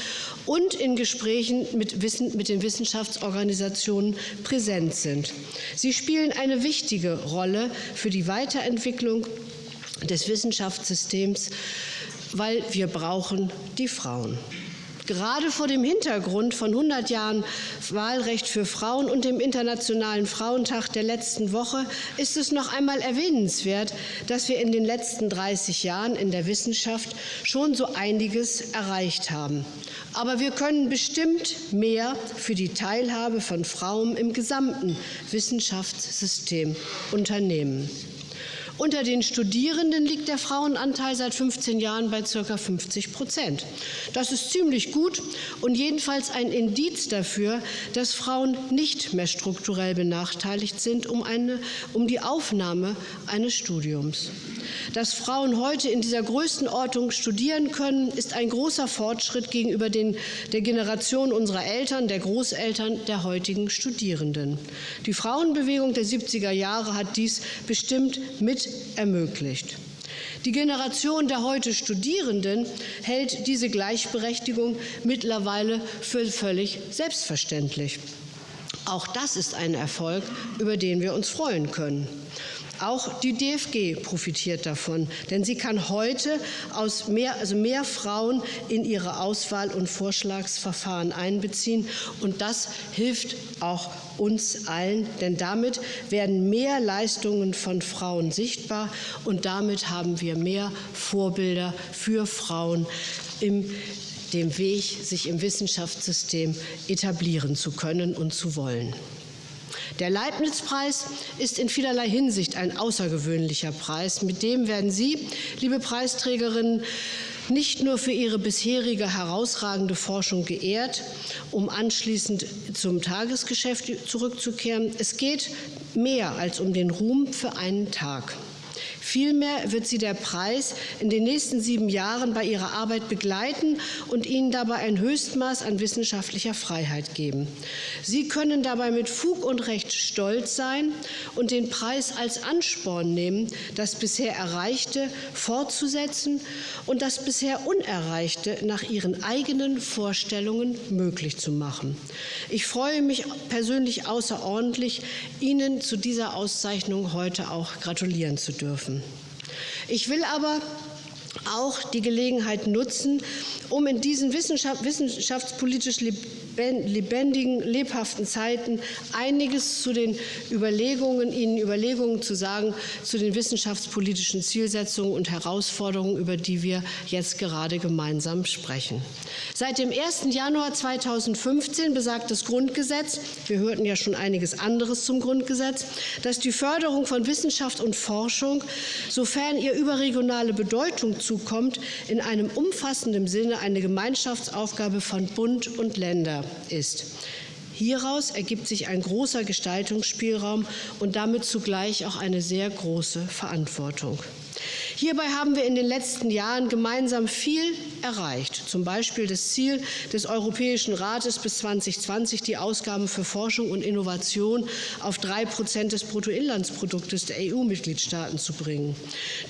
und in Gesprächen mit, Wissen, mit den Wissenschaftsorganisationen präsent sind. Sie spielen eine wichtige Rolle für die Weiterentwicklung des Wissenschaftssystems weil wir brauchen die Frauen. Gerade vor dem Hintergrund von 100 Jahren Wahlrecht für Frauen und dem Internationalen Frauentag der letzten Woche ist es noch einmal erwähnenswert, dass wir in den letzten 30 Jahren in der Wissenschaft schon so einiges erreicht haben. Aber wir können bestimmt mehr für die Teilhabe von Frauen im gesamten Wissenschaftssystem unternehmen. Unter den Studierenden liegt der Frauenanteil seit 15 Jahren bei ca. 50 Prozent. Das ist ziemlich gut und jedenfalls ein Indiz dafür, dass Frauen nicht mehr strukturell benachteiligt sind um, eine, um die Aufnahme eines Studiums. Dass Frauen heute in dieser Größenordnung studieren können, ist ein großer Fortschritt gegenüber den, der Generation unserer Eltern, der Großeltern der heutigen Studierenden. Die Frauenbewegung der 70er Jahre hat dies bestimmt mit ermöglicht. Die Generation der heute Studierenden hält diese Gleichberechtigung mittlerweile für völlig selbstverständlich. Auch das ist ein Erfolg, über den wir uns freuen können. Auch die DFG profitiert davon, denn sie kann heute aus mehr, also mehr Frauen in ihre Auswahl- und Vorschlagsverfahren einbeziehen. Und das hilft auch uns allen, denn damit werden mehr Leistungen von Frauen sichtbar und damit haben wir mehr Vorbilder für Frauen im dem Weg, sich im Wissenschaftssystem etablieren zu können und zu wollen. Der Leibniz-Preis ist in vielerlei Hinsicht ein außergewöhnlicher Preis. Mit dem werden Sie, liebe Preisträgerinnen, nicht nur für ihre bisherige herausragende Forschung geehrt, um anschließend zum Tagesgeschäft zurückzukehren. Es geht mehr als um den Ruhm für einen Tag. Vielmehr wird sie der Preis in den nächsten sieben Jahren bei ihrer Arbeit begleiten und ihnen dabei ein Höchstmaß an wissenschaftlicher Freiheit geben. Sie können dabei mit Fug und Recht stolz sein und den Preis als Ansporn nehmen, das bisher Erreichte fortzusetzen und das bisher Unerreichte nach ihren eigenen Vorstellungen möglich zu machen. Ich freue mich persönlich außerordentlich, Ihnen zu dieser Auszeichnung heute auch gratulieren zu dürfen. Ich will aber auch die Gelegenheit nutzen, um in diesen Wissenschaft, wissenschaftspolitisch lebendigen, lebhaften Zeiten einiges zu den Überlegungen, Ihnen Überlegungen zu sagen zu den wissenschaftspolitischen Zielsetzungen und Herausforderungen, über die wir jetzt gerade gemeinsam sprechen. Seit dem 1. Januar 2015 besagt das Grundgesetz, wir hörten ja schon einiges anderes zum Grundgesetz, dass die Förderung von Wissenschaft und Forschung, sofern ihr überregionale Bedeutung zukommt, in einem umfassenden Sinne eine Gemeinschaftsaufgabe von Bund und Länder ist. Hieraus ergibt sich ein großer Gestaltungsspielraum und damit zugleich auch eine sehr große Verantwortung. Hierbei haben wir in den letzten Jahren gemeinsam viel erreicht, zum Beispiel das Ziel des Europäischen Rates bis 2020, die Ausgaben für Forschung und Innovation auf drei Prozent des Bruttoinlandsproduktes der EU-Mitgliedstaaten zu bringen.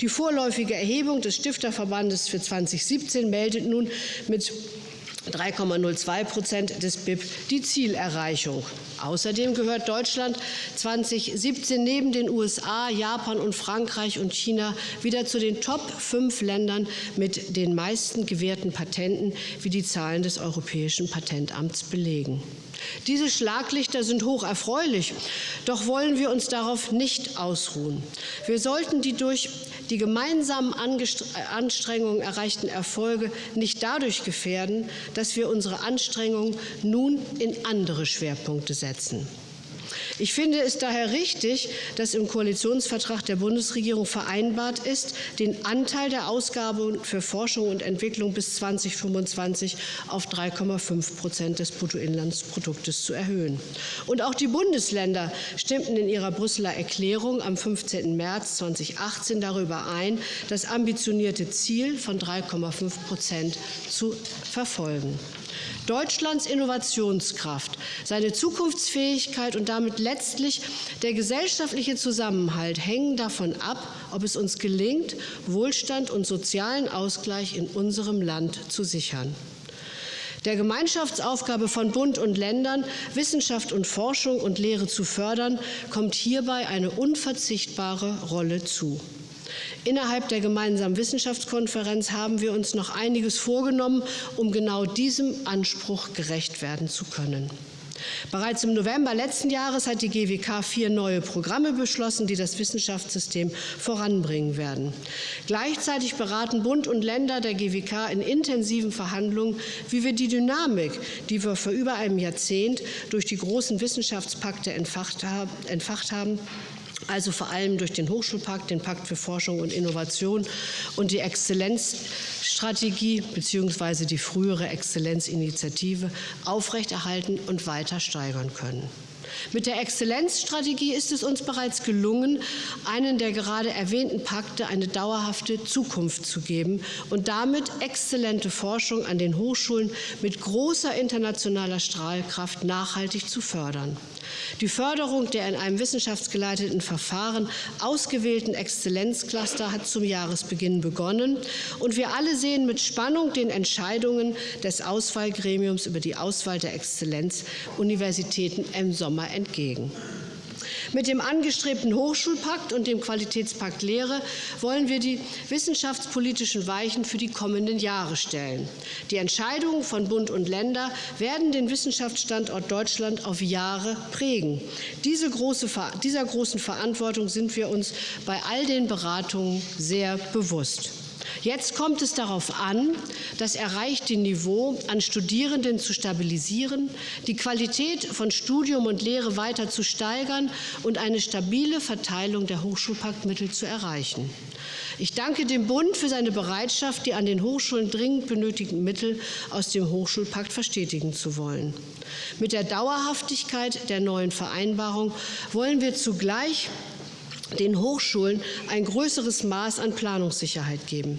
Die vorläufige Erhebung des Stifterverbandes für 2017 meldet nun mit 3,02 Prozent des BIP die Zielerreichung. Außerdem gehört Deutschland 2017 neben den USA, Japan und Frankreich und China wieder zu den Top 5 Ländern mit den meisten gewährten Patenten, wie die Zahlen des Europäischen Patentamts belegen. Diese Schlaglichter sind hoch erfreulich, doch wollen wir uns darauf nicht ausruhen. Wir sollten die durch die gemeinsamen Anstrengungen erreichten Erfolge nicht dadurch gefährden, dass wir unsere Anstrengungen nun in andere Schwerpunkte setzen. Ich finde es daher richtig, dass im Koalitionsvertrag der Bundesregierung vereinbart ist, den Anteil der Ausgaben für Forschung und Entwicklung bis 2025 auf 3,5 Prozent des Bruttoinlandsproduktes zu erhöhen. Und auch die Bundesländer stimmten in ihrer Brüsseler Erklärung am 15. März 2018 darüber ein, das ambitionierte Ziel von 3,5 Prozent zu verfolgen. Deutschlands Innovationskraft, seine Zukunftsfähigkeit und damit letztlich der gesellschaftliche Zusammenhalt hängen davon ab, ob es uns gelingt, Wohlstand und sozialen Ausgleich in unserem Land zu sichern. Der Gemeinschaftsaufgabe von Bund und Ländern, Wissenschaft und Forschung und Lehre zu fördern, kommt hierbei eine unverzichtbare Rolle zu. Innerhalb der gemeinsamen Wissenschaftskonferenz haben wir uns noch einiges vorgenommen, um genau diesem Anspruch gerecht werden zu können. Bereits im November letzten Jahres hat die GWK vier neue Programme beschlossen, die das Wissenschaftssystem voranbringen werden. Gleichzeitig beraten Bund und Länder der GWK in intensiven Verhandlungen, wie wir die Dynamik, die wir vor über einem Jahrzehnt durch die großen Wissenschaftspakte entfacht haben, also vor allem durch den Hochschulpakt, den Pakt für Forschung und Innovation und die Exzellenzstrategie bzw. die frühere Exzellenzinitiative aufrechterhalten und weiter steigern können. Mit der Exzellenzstrategie ist es uns bereits gelungen, einen der gerade erwähnten Pakte eine dauerhafte Zukunft zu geben und damit exzellente Forschung an den Hochschulen mit großer internationaler Strahlkraft nachhaltig zu fördern. Die Förderung der in einem wissenschaftsgeleiteten Verfahren ausgewählten Exzellenzcluster hat zum Jahresbeginn begonnen, und wir alle sehen mit Spannung den Entscheidungen des Auswahlgremiums über die Auswahl der Exzellenzuniversitäten im Sommer entgegen. Mit dem angestrebten Hochschulpakt und dem Qualitätspakt Lehre wollen wir die wissenschaftspolitischen Weichen für die kommenden Jahre stellen. Die Entscheidungen von Bund und Länder werden den Wissenschaftsstandort Deutschland auf Jahre prägen. Diese große, dieser großen Verantwortung sind wir uns bei all den Beratungen sehr bewusst. Jetzt kommt es darauf an, das erreichte Niveau an Studierenden zu stabilisieren, die Qualität von Studium und Lehre weiter zu steigern und eine stabile Verteilung der Hochschulpaktmittel zu erreichen. Ich danke dem Bund für seine Bereitschaft, die an den Hochschulen dringend benötigten Mittel aus dem Hochschulpakt verstetigen zu wollen. Mit der Dauerhaftigkeit der neuen Vereinbarung wollen wir zugleich den Hochschulen ein größeres Maß an Planungssicherheit geben.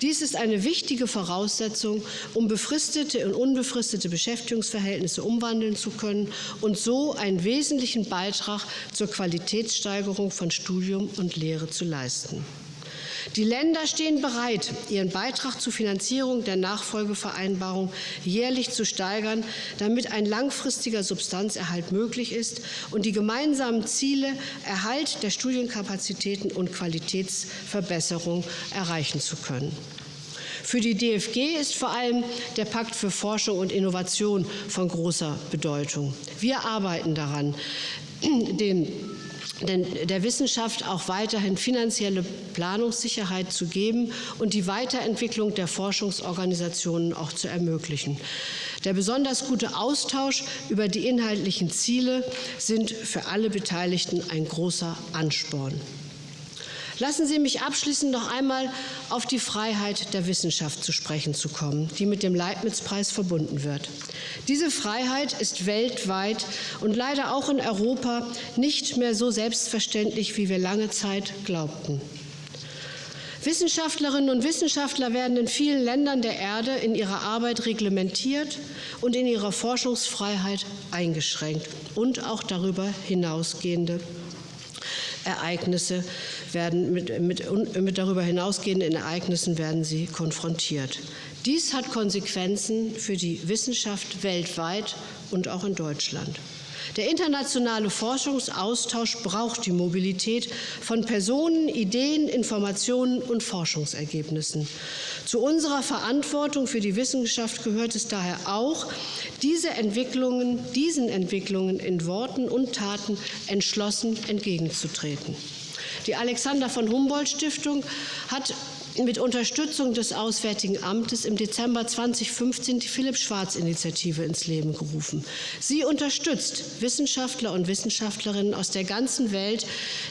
Dies ist eine wichtige Voraussetzung, um befristete und unbefristete Beschäftigungsverhältnisse umwandeln zu können und so einen wesentlichen Beitrag zur Qualitätssteigerung von Studium und Lehre zu leisten. Die Länder stehen bereit, ihren Beitrag zur Finanzierung der Nachfolgevereinbarung jährlich zu steigern, damit ein langfristiger Substanzerhalt möglich ist und die gemeinsamen Ziele Erhalt der Studienkapazitäten und Qualitätsverbesserung erreichen zu können. Für die DFG ist vor allem der Pakt für Forschung und Innovation von großer Bedeutung. Wir arbeiten daran, den der Wissenschaft auch weiterhin finanzielle Planungssicherheit zu geben und die Weiterentwicklung der Forschungsorganisationen auch zu ermöglichen. Der besonders gute Austausch über die inhaltlichen Ziele sind für alle Beteiligten ein großer Ansporn. Lassen Sie mich abschließend noch einmal auf die Freiheit der Wissenschaft zu sprechen zu kommen, die mit dem Leibniz-Preis verbunden wird. Diese Freiheit ist weltweit und leider auch in Europa nicht mehr so selbstverständlich, wie wir lange Zeit glaubten. Wissenschaftlerinnen und Wissenschaftler werden in vielen Ländern der Erde in ihrer Arbeit reglementiert und in ihrer Forschungsfreiheit eingeschränkt und auch darüber hinausgehende Ereignisse werden mit, mit, mit darüber hinausgehenden Ereignissen werden sie konfrontiert. Dies hat Konsequenzen für die Wissenschaft weltweit und auch in Deutschland. Der internationale Forschungsaustausch braucht die Mobilität von Personen, Ideen, Informationen und Forschungsergebnissen. Zu unserer Verantwortung für die Wissenschaft gehört es daher auch, diese Entwicklungen, diesen Entwicklungen in Worten und Taten entschlossen entgegenzutreten. Die Alexander von Humboldt Stiftung hat mit Unterstützung des Auswärtigen Amtes im Dezember 2015 die Philipp-Schwarz-Initiative ins Leben gerufen. Sie unterstützt Wissenschaftler und Wissenschaftlerinnen aus der ganzen Welt,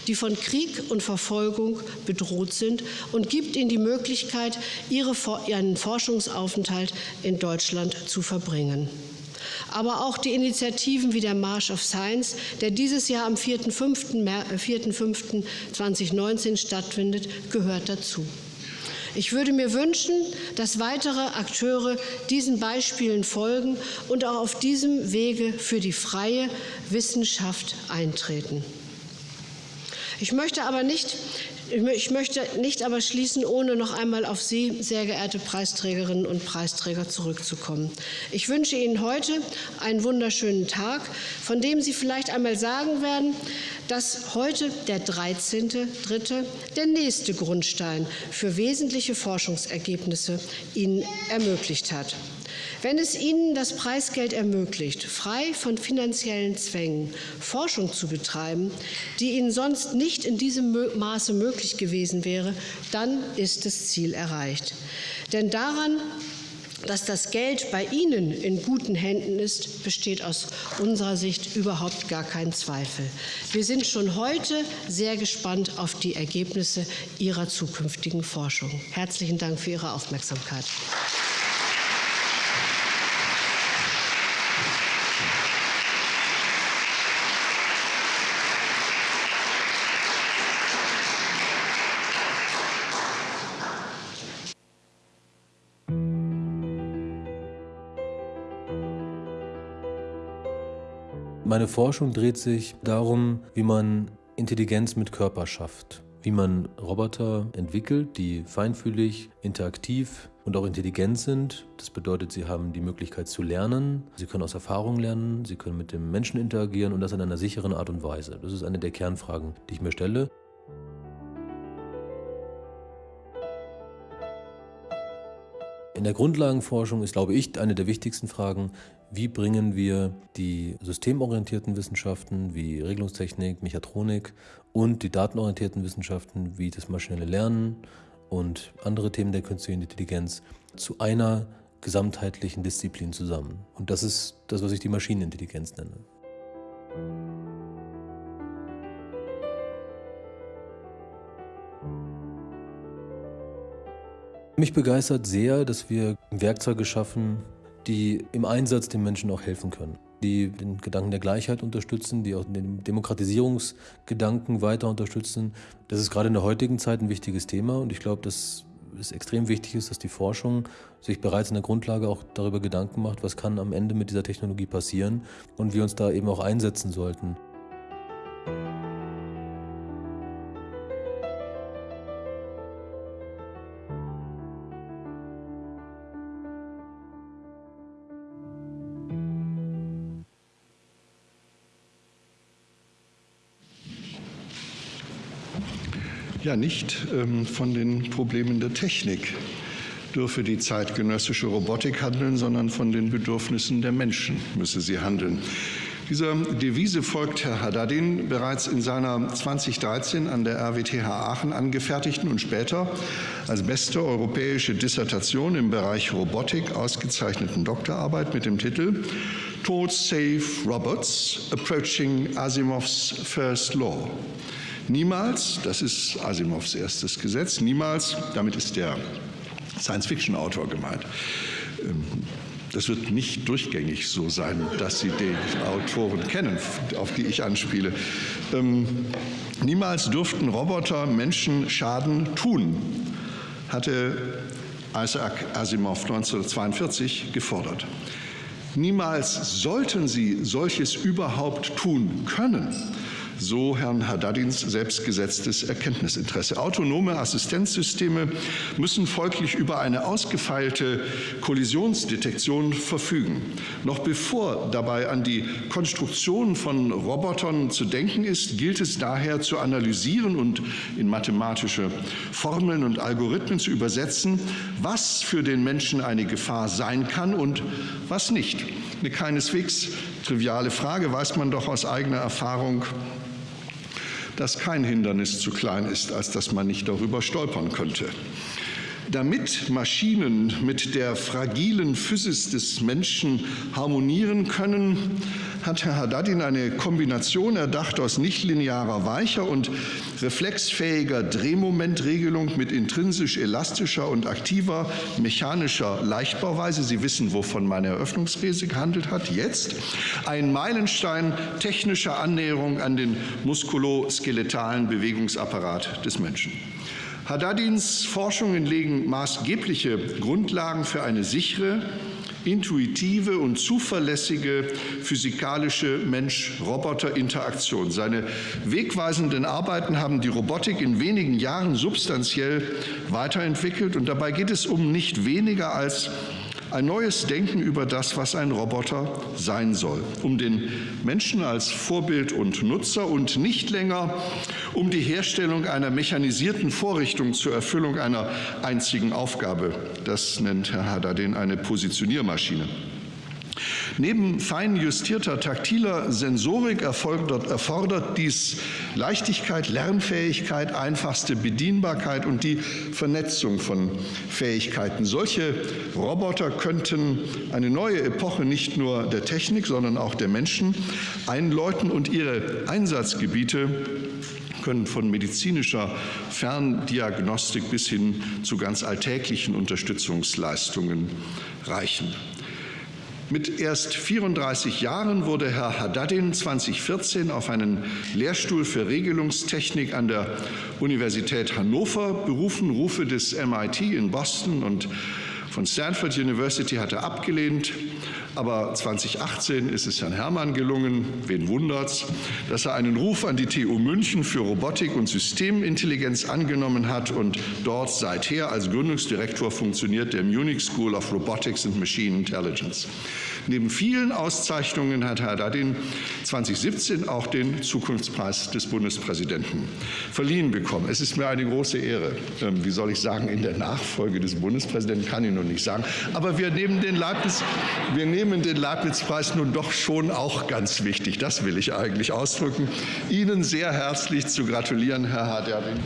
die von Krieg und Verfolgung bedroht sind und gibt ihnen die Möglichkeit, ihren Forschungsaufenthalt in Deutschland zu verbringen aber auch die Initiativen wie der March of Science, der dieses Jahr am 4.5.2019 äh, stattfindet, gehört dazu. Ich würde mir wünschen, dass weitere Akteure diesen Beispielen folgen und auch auf diesem Wege für die freie Wissenschaft eintreten. Ich möchte aber nicht ich möchte nicht aber schließen, ohne noch einmal auf Sie, sehr geehrte Preisträgerinnen und Preisträger, zurückzukommen. Ich wünsche Ihnen heute einen wunderschönen Tag, von dem Sie vielleicht einmal sagen werden, dass heute der 13.3. der nächste Grundstein für wesentliche Forschungsergebnisse Ihnen ermöglicht hat. Wenn es Ihnen das Preisgeld ermöglicht, frei von finanziellen Zwängen Forschung zu betreiben, die Ihnen sonst nicht in diesem Maße möglich gewesen wäre, dann ist das Ziel erreicht. Denn daran dass das Geld bei Ihnen in guten Händen ist, besteht aus unserer Sicht überhaupt gar kein Zweifel. Wir sind schon heute sehr gespannt auf die Ergebnisse Ihrer zukünftigen Forschung. Herzlichen Dank für Ihre Aufmerksamkeit. Meine Forschung dreht sich darum, wie man Intelligenz mit Körper schafft, wie man Roboter entwickelt, die feinfühlig, interaktiv und auch intelligent sind. Das bedeutet, sie haben die Möglichkeit zu lernen, sie können aus Erfahrung lernen, sie können mit dem Menschen interagieren und das in einer sicheren Art und Weise. Das ist eine der Kernfragen, die ich mir stelle. In der Grundlagenforschung ist, glaube ich, eine der wichtigsten Fragen, wie bringen wir die systemorientierten Wissenschaften wie Regelungstechnik, Mechatronik und die datenorientierten Wissenschaften wie das maschinelle Lernen und andere Themen der künstlichen Intelligenz zu einer gesamtheitlichen Disziplin zusammen. Und das ist das, was ich die Maschinenintelligenz nenne. Mich begeistert sehr, dass wir Werkzeuge schaffen, die im Einsatz den Menschen auch helfen können, die den Gedanken der Gleichheit unterstützen, die auch den Demokratisierungsgedanken weiter unterstützen. Das ist gerade in der heutigen Zeit ein wichtiges Thema und ich glaube, dass es extrem wichtig ist, dass die Forschung sich bereits in der Grundlage auch darüber Gedanken macht, was kann am Ende mit dieser Technologie passieren und wir uns da eben auch einsetzen sollten. Ja nicht ähm, von den Problemen der Technik. dürfe die zeitgenössische Robotik handeln, sondern von den Bedürfnissen der Menschen müsse sie handeln. Dieser Devise folgt Herr Haddadin bereits in seiner 2013 an der RWTH Aachen angefertigten und später als beste europäische Dissertation im Bereich Robotik ausgezeichneten Doktorarbeit mit dem Titel Towards Safe Robots Approaching Asimovs First Law. Niemals, das ist Asimovs erstes Gesetz, niemals, damit ist der Science-Fiction-Autor gemeint, ähm, das wird nicht durchgängig so sein, dass Sie die Autoren kennen, auf die ich anspiele. Ähm, niemals dürften Roboter Menschen Schaden tun, hatte Isaac Asimov 1942 gefordert. Niemals sollten sie solches überhaupt tun können so Herrn Haddadins selbstgesetztes Erkenntnisinteresse. Autonome Assistenzsysteme müssen folglich über eine ausgefeilte Kollisionsdetektion verfügen. Noch bevor dabei an die Konstruktion von Robotern zu denken ist, gilt es daher zu analysieren und in mathematische Formeln und Algorithmen zu übersetzen, was für den Menschen eine Gefahr sein kann und was nicht. Eine keineswegs triviale Frage weiß man doch aus eigener Erfahrung dass kein Hindernis zu klein ist, als dass man nicht darüber stolpern könnte. Damit Maschinen mit der fragilen Physis des Menschen harmonieren können, hat Herr Haddadin eine Kombination erdacht aus nichtlinearer weicher und reflexfähiger Drehmomentregelung mit intrinsisch elastischer und aktiver mechanischer Leichtbauweise. Sie wissen, wovon meine Eröffnungsrede gehandelt hat. Jetzt ein Meilenstein technischer Annäherung an den muskuloskeletalen Bewegungsapparat des Menschen. Haddadins Forschungen legen maßgebliche Grundlagen für eine sichere, intuitive und zuverlässige physikalische Mensch-Roboter-Interaktion. Seine wegweisenden Arbeiten haben die Robotik in wenigen Jahren substanziell weiterentwickelt und dabei geht es um nicht weniger als ein neues Denken über das, was ein Roboter sein soll, um den Menschen als Vorbild und Nutzer und nicht länger um die Herstellung einer mechanisierten Vorrichtung zur Erfüllung einer einzigen Aufgabe. Das nennt Herr Haddadin eine Positioniermaschine. Neben fein justierter taktiler Sensorik erfordert, erfordert dies Leichtigkeit, Lernfähigkeit, einfachste Bedienbarkeit und die Vernetzung von Fähigkeiten. Solche Roboter könnten eine neue Epoche nicht nur der Technik, sondern auch der Menschen einläuten und ihre Einsatzgebiete können von medizinischer Ferndiagnostik bis hin zu ganz alltäglichen Unterstützungsleistungen reichen. Mit erst 34 Jahren wurde Herr Haddadin 2014 auf einen Lehrstuhl für Regelungstechnik an der Universität Hannover berufen. Rufe des MIT in Boston und von Stanford University hat er abgelehnt. Aber 2018 ist es Herrn Herrmann gelungen, wen wundert's, dass er einen Ruf an die TU München für Robotik und Systemintelligenz angenommen hat und dort seither als Gründungsdirektor funktioniert der Munich School of Robotics and Machine Intelligence. Neben vielen Auszeichnungen hat Herr Dadin 2017 auch den Zukunftspreis des Bundespräsidenten verliehen bekommen. Es ist mir eine große Ehre, ähm, wie soll ich sagen, in der Nachfolge des Bundespräsidenten kann ich noch nicht sagen, aber wir nehmen den Leibniz, wir nehmen den Leibniz-Preis nun doch schon auch ganz wichtig. Das will ich eigentlich ausdrücken. Ihnen sehr herzlich zu gratulieren, Herr Haderdin.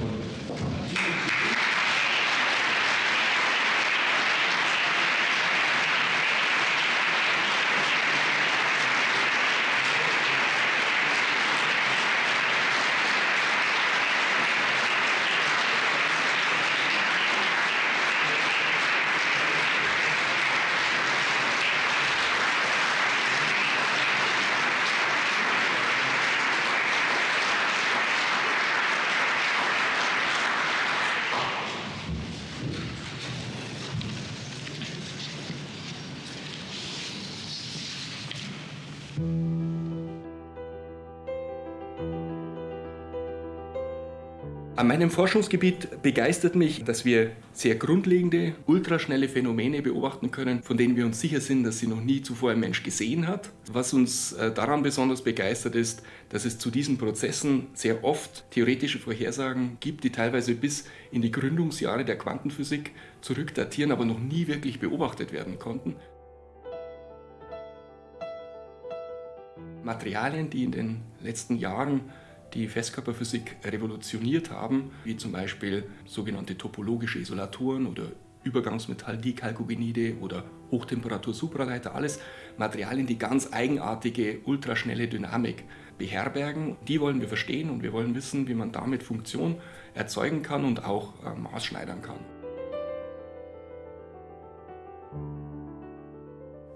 Meinem Forschungsgebiet begeistert mich, dass wir sehr grundlegende, ultraschnelle Phänomene beobachten können, von denen wir uns sicher sind, dass sie noch nie zuvor ein Mensch gesehen hat. Was uns äh, daran besonders begeistert ist, dass es zu diesen Prozessen sehr oft theoretische Vorhersagen gibt, die teilweise bis in die Gründungsjahre der Quantenphysik zurückdatieren, aber noch nie wirklich beobachtet werden konnten. Materialien, die in den letzten Jahren die Festkörperphysik revolutioniert haben, wie zum Beispiel sogenannte topologische Isolatoren oder Übergangsmetall-Dichalkogenide oder Hochtemperatur-Supraleiter, alles Materialien, die ganz eigenartige, ultraschnelle Dynamik beherbergen. Die wollen wir verstehen und wir wollen wissen, wie man damit Funktion erzeugen kann und auch äh, maßschneidern kann.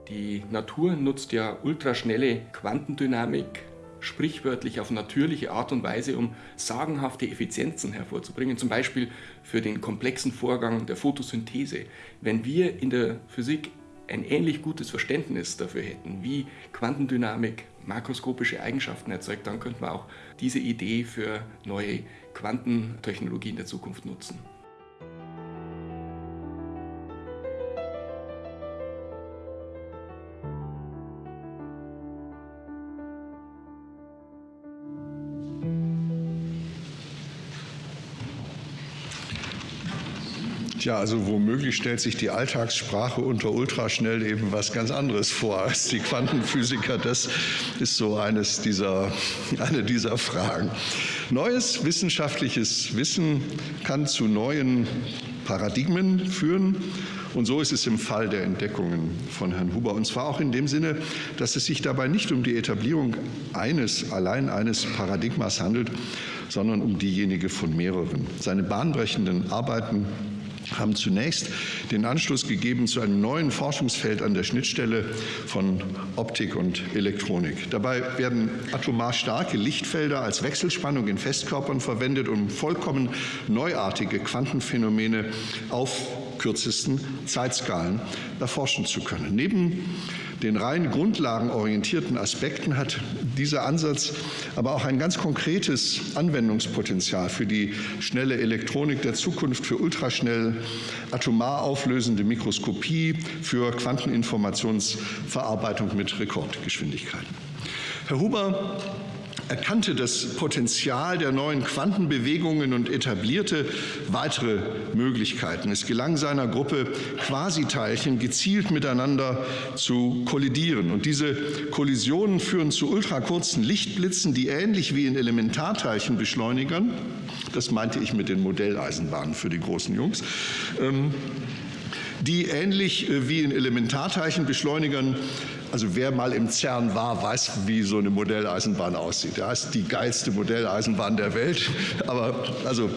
Die Natur nutzt ja ultraschnelle Quantendynamik sprichwörtlich auf natürliche Art und Weise, um sagenhafte Effizienzen hervorzubringen, zum Beispiel für den komplexen Vorgang der Photosynthese. Wenn wir in der Physik ein ähnlich gutes Verständnis dafür hätten, wie Quantendynamik makroskopische Eigenschaften erzeugt, dann könnten wir auch diese Idee für neue Quantentechnologien der Zukunft nutzen. Ja, also womöglich stellt sich die Alltagssprache unter ultraschnell eben was ganz anderes vor als die Quantenphysiker. Das ist so eines dieser, eine dieser Fragen. Neues wissenschaftliches Wissen kann zu neuen Paradigmen führen. Und so ist es im Fall der Entdeckungen von Herrn Huber. Und zwar auch in dem Sinne, dass es sich dabei nicht um die Etablierung eines, allein eines Paradigmas handelt, sondern um diejenige von mehreren. Seine bahnbrechenden Arbeiten haben zunächst den Anschluss gegeben zu einem neuen Forschungsfeld an der Schnittstelle von Optik und Elektronik. Dabei werden atomar starke Lichtfelder als Wechselspannung in Festkörpern verwendet, um vollkommen neuartige Quantenphänomene auf kürzesten Zeitskalen erforschen zu können. Neben den rein grundlagenorientierten Aspekten hat dieser Ansatz aber auch ein ganz konkretes Anwendungspotenzial für die schnelle Elektronik der Zukunft, für ultraschnell atomar auflösende Mikroskopie, für Quanteninformationsverarbeitung mit Rekordgeschwindigkeiten. Herr Huber erkannte das Potenzial der neuen Quantenbewegungen und etablierte weitere Möglichkeiten. Es gelang seiner Gruppe, Quasiteilchen gezielt miteinander zu kollidieren. Und diese Kollisionen führen zu ultrakurzen Lichtblitzen, die ähnlich wie in Elementarteilchenbeschleunigern, das meinte ich mit den Modelleisenbahnen für die großen Jungs, ähm, die ähnlich äh, wie in Elementarteilchenbeschleunigern also wer mal im CERN war, weiß, wie so eine Modelleisenbahn aussieht. Ja, ist die geilste Modelleisenbahn der Welt. Aber also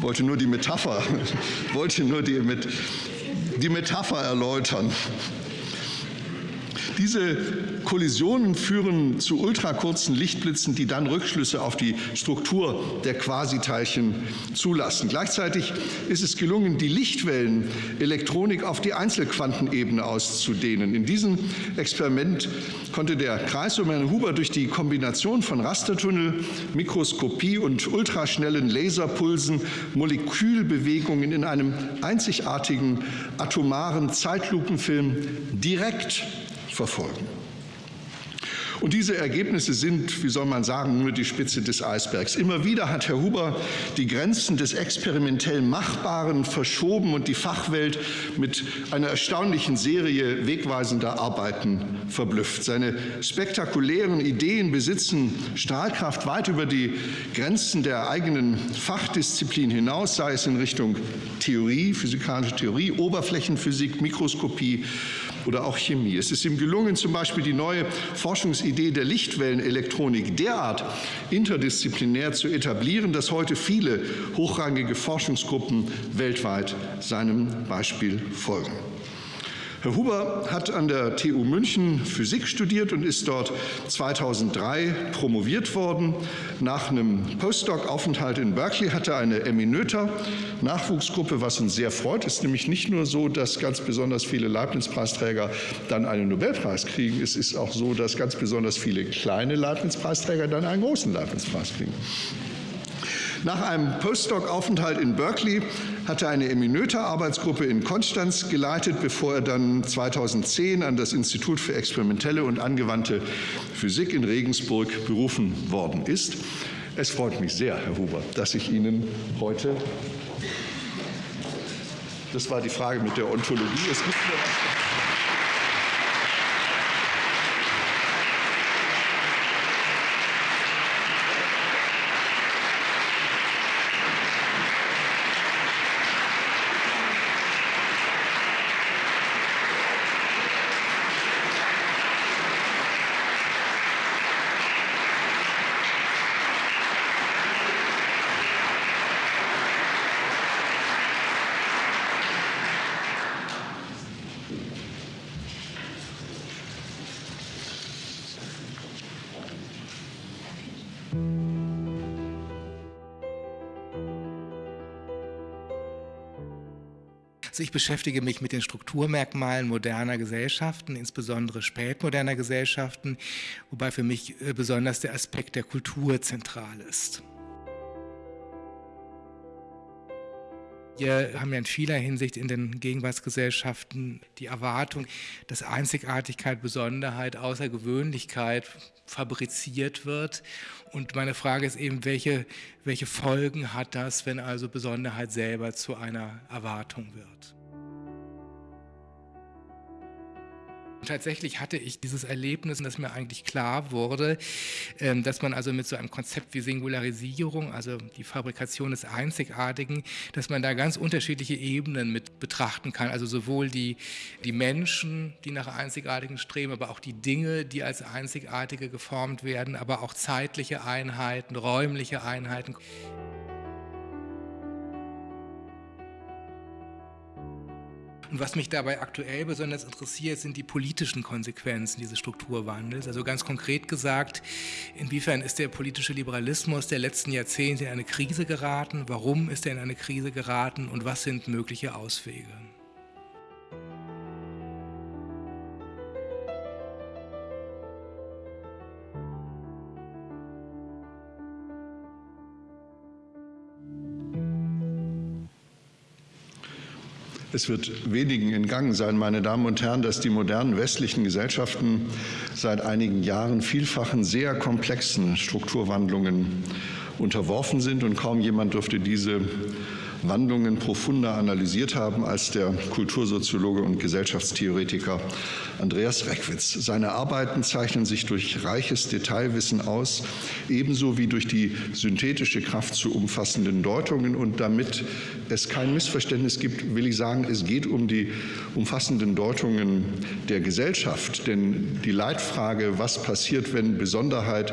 wollte nur die Metapher, wollte nur die, mit, die Metapher erläutern. Diese Kollisionen führen zu ultrakurzen Lichtblitzen, die dann Rückschlüsse auf die Struktur der Quasiteilchen zulassen. Gleichzeitig ist es gelungen, die Lichtwellenelektronik auf die Einzelquantenebene auszudehnen. In diesem Experiment konnte der Kreis um Herrn Huber durch die Kombination von Rastertunnel, Mikroskopie und ultraschnellen Laserpulsen Molekülbewegungen in einem einzigartigen atomaren Zeitlupenfilm direkt verfolgen. Und diese Ergebnisse sind, wie soll man sagen, nur die Spitze des Eisbergs. Immer wieder hat Herr Huber die Grenzen des experimentell Machbaren verschoben und die Fachwelt mit einer erstaunlichen Serie wegweisender Arbeiten verblüfft. Seine spektakulären Ideen besitzen Strahlkraft weit über die Grenzen der eigenen Fachdisziplin hinaus, sei es in Richtung Theorie, physikalische Theorie, Oberflächenphysik, Mikroskopie oder auch Chemie. Es ist ihm gelungen, zum Beispiel die neue Forschungsidee der Lichtwellenelektronik derart interdisziplinär zu etablieren, dass heute viele hochrangige Forschungsgruppen weltweit seinem Beispiel folgen. Herr Huber hat an der TU München Physik studiert und ist dort 2003 promoviert worden. Nach einem Postdoc-Aufenthalt in Berkeley hatte er eine eminöter Nachwuchsgruppe, was uns sehr freut. Es ist nämlich nicht nur so, dass ganz besonders viele Leibniz-Preisträger dann einen Nobelpreis kriegen. Es ist auch so, dass ganz besonders viele kleine Leibniz-Preisträger dann einen großen Leibniz-Preis kriegen. Nach einem Postdoc-Aufenthalt in Berkeley hat er eine Eminöter-Arbeitsgruppe in Konstanz geleitet, bevor er dann 2010 an das Institut für experimentelle und angewandte Physik in Regensburg berufen worden ist. Es freut mich sehr, Herr Huber, dass ich Ihnen heute das war die Frage mit der Ontologie. Es gibt Also ich beschäftige mich mit den Strukturmerkmalen moderner Gesellschaften, insbesondere spätmoderner Gesellschaften, wobei für mich äh, besonders der Aspekt der Kultur zentral ist. Wir haben ja in vieler Hinsicht in den Gegenwartsgesellschaften die Erwartung, dass Einzigartigkeit, Besonderheit, Außergewöhnlichkeit fabriziert wird. Und meine Frage ist eben, welche, welche Folgen hat das, wenn also Besonderheit selber zu einer Erwartung wird? Tatsächlich hatte ich dieses Erlebnis, dass mir eigentlich klar wurde, ähm, dass man also mit so einem Konzept wie Singularisierung, also die Fabrikation des Einzigartigen, dass man da ganz unterschiedliche Ebenen mit betrachten kann. Also sowohl die, die Menschen, die nach Einzigartigen streben, aber auch die Dinge, die als Einzigartige geformt werden, aber auch zeitliche Einheiten, räumliche Einheiten. Und was mich dabei aktuell besonders interessiert, sind die politischen Konsequenzen dieses Strukturwandels. Also ganz konkret gesagt, inwiefern ist der politische Liberalismus der letzten Jahrzehnte in eine Krise geraten? Warum ist er in eine Krise geraten? Und was sind mögliche Auswege? Es wird wenigen in Gang sein, meine Damen und Herren, dass die modernen westlichen Gesellschaften seit einigen Jahren vielfachen sehr komplexen Strukturwandlungen unterworfen sind und kaum jemand dürfte diese Wandlungen profunder analysiert haben als der Kultursoziologe und Gesellschaftstheoretiker Andreas Reckwitz. Seine Arbeiten zeichnen sich durch reiches Detailwissen aus, ebenso wie durch die synthetische Kraft zu umfassenden Deutungen. Und damit es kein Missverständnis gibt, will ich sagen, es geht um die umfassenden Deutungen der Gesellschaft. Denn die Leitfrage, was passiert, wenn Besonderheit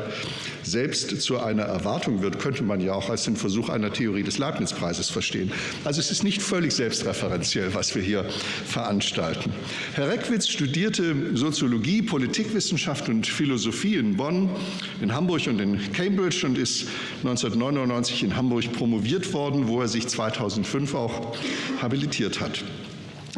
selbst zu einer Erwartung wird, könnte man ja auch als den Versuch einer Theorie des Leibniz-Preises verstehen. Also es ist nicht völlig selbstreferenziell, was wir hier veranstalten. Herr Reckwitz studierte Soziologie, Politikwissenschaft und Philosophie in Bonn, in Hamburg und in Cambridge und ist 1999 in Hamburg promoviert worden, wo er sich 2005 auch habilitiert hat.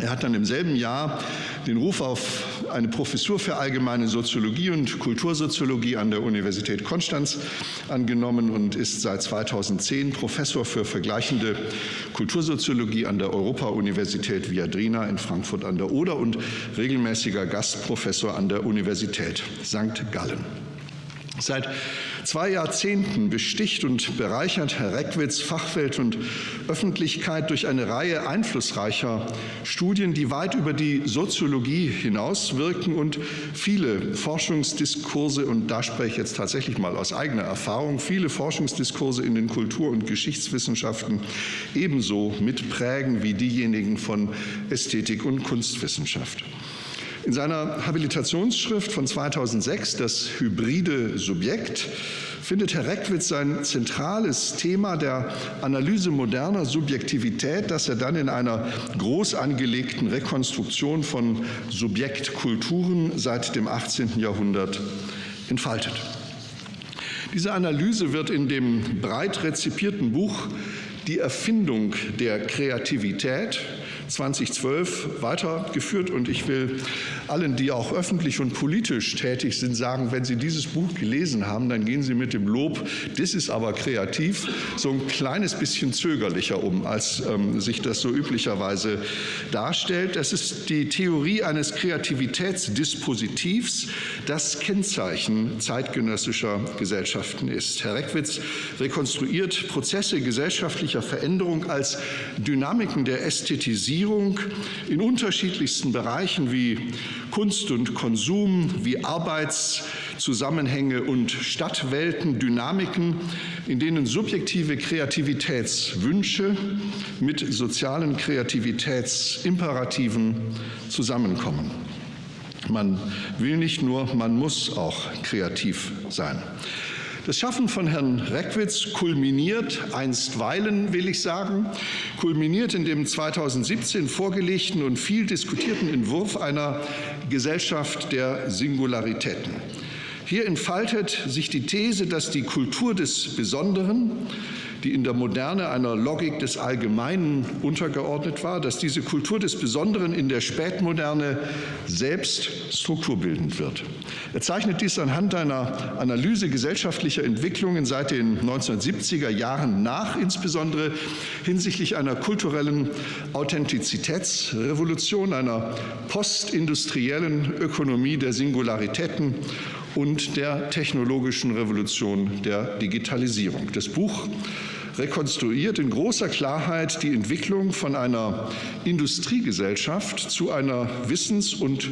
Er hat dann im selben Jahr den Ruf auf eine Professur für allgemeine Soziologie und Kultursoziologie an der Universität Konstanz angenommen und ist seit 2010 Professor für vergleichende Kultursoziologie an der Europa-Universität Viadrina in Frankfurt an der Oder und regelmäßiger Gastprofessor an der Universität St. Gallen. Seit zwei Jahrzehnten besticht und bereichert Herr Reckwitz Fachwelt und Öffentlichkeit durch eine Reihe einflussreicher Studien, die weit über die Soziologie hinauswirken und viele Forschungsdiskurse, und da spreche ich jetzt tatsächlich mal aus eigener Erfahrung, viele Forschungsdiskurse in den Kultur- und Geschichtswissenschaften ebenso mitprägen wie diejenigen von Ästhetik und Kunstwissenschaft. In seiner Habilitationsschrift von 2006, das hybride Subjekt, findet Herr Reckwitz sein zentrales Thema der Analyse moderner Subjektivität, das er dann in einer groß angelegten Rekonstruktion von Subjektkulturen seit dem 18. Jahrhundert entfaltet. Diese Analyse wird in dem breit rezipierten Buch die Erfindung der Kreativität 2012 weitergeführt. Und ich will allen, die auch öffentlich und politisch tätig sind, sagen, wenn Sie dieses Buch gelesen haben, dann gehen Sie mit dem Lob, das ist aber kreativ, so ein kleines bisschen zögerlicher um, als ähm, sich das so üblicherweise darstellt. Es ist die Theorie eines Kreativitätsdispositivs, das Kennzeichen zeitgenössischer Gesellschaften ist. Herr Reckwitz rekonstruiert Prozesse gesellschaftlicher Veränderung als Dynamiken der Ästhetisierung in unterschiedlichsten Bereichen wie Kunst und Konsum, wie Arbeitszusammenhänge und Stadtwelten, Dynamiken, in denen subjektive Kreativitätswünsche mit sozialen Kreativitätsimperativen zusammenkommen. Man will nicht nur, man muss auch kreativ sein. Das Schaffen von Herrn Reckwitz kulminiert, einstweilen will ich sagen, kulminiert in dem 2017 vorgelegten und viel diskutierten Entwurf einer Gesellschaft der Singularitäten. Hier entfaltet sich die These, dass die Kultur des Besonderen, die in der Moderne einer Logik des Allgemeinen untergeordnet war, dass diese Kultur des Besonderen in der Spätmoderne selbst strukturbildend wird. Er zeichnet dies anhand einer Analyse gesellschaftlicher Entwicklungen seit den 1970er Jahren nach, insbesondere hinsichtlich einer kulturellen Authentizitätsrevolution, einer postindustriellen Ökonomie der Singularitäten und der technologischen Revolution der Digitalisierung. Das Buch rekonstruiert in großer Klarheit die Entwicklung von einer Industriegesellschaft zu einer Wissens- und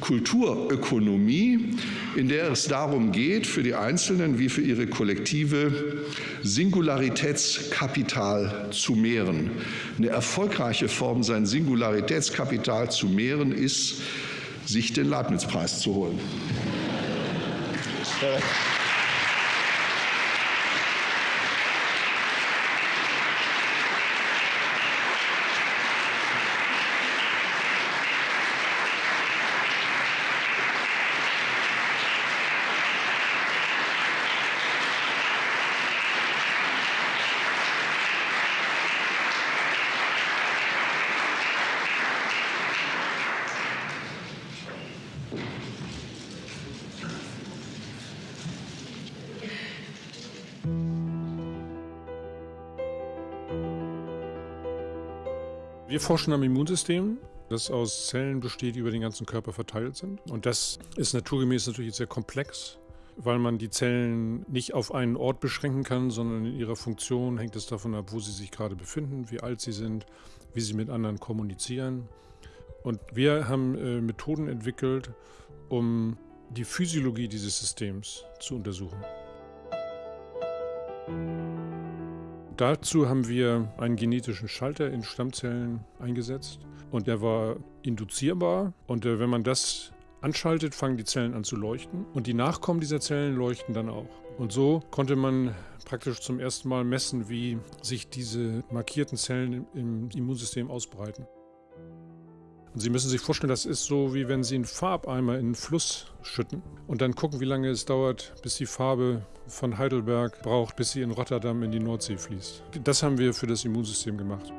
Kulturökonomie, in der es darum geht, für die Einzelnen wie für ihre Kollektive Singularitätskapital zu mehren. Eine erfolgreiche Form, sein Singularitätskapital zu mehren, ist, sich den Leibniz-Preis zu holen. 对？Wir forschen am Immunsystem, das aus Zellen besteht, die über den ganzen Körper verteilt sind. Und das ist naturgemäß natürlich sehr komplex, weil man die Zellen nicht auf einen Ort beschränken kann, sondern in ihrer Funktion hängt es davon ab, wo sie sich gerade befinden, wie alt sie sind, wie sie mit anderen kommunizieren. Und wir haben äh, Methoden entwickelt, um die Physiologie dieses Systems zu untersuchen. Dazu haben wir einen genetischen Schalter in Stammzellen eingesetzt und der war induzierbar und äh, wenn man das anschaltet, fangen die Zellen an zu leuchten und die Nachkommen dieser Zellen leuchten dann auch. Und so konnte man praktisch zum ersten Mal messen, wie sich diese markierten Zellen im Immunsystem ausbreiten. Sie müssen sich vorstellen, das ist so, wie wenn Sie einen Farbeimer in einen Fluss schütten und dann gucken, wie lange es dauert, bis die Farbe von Heidelberg braucht, bis sie in Rotterdam in die Nordsee fließt. Das haben wir für das Immunsystem gemacht.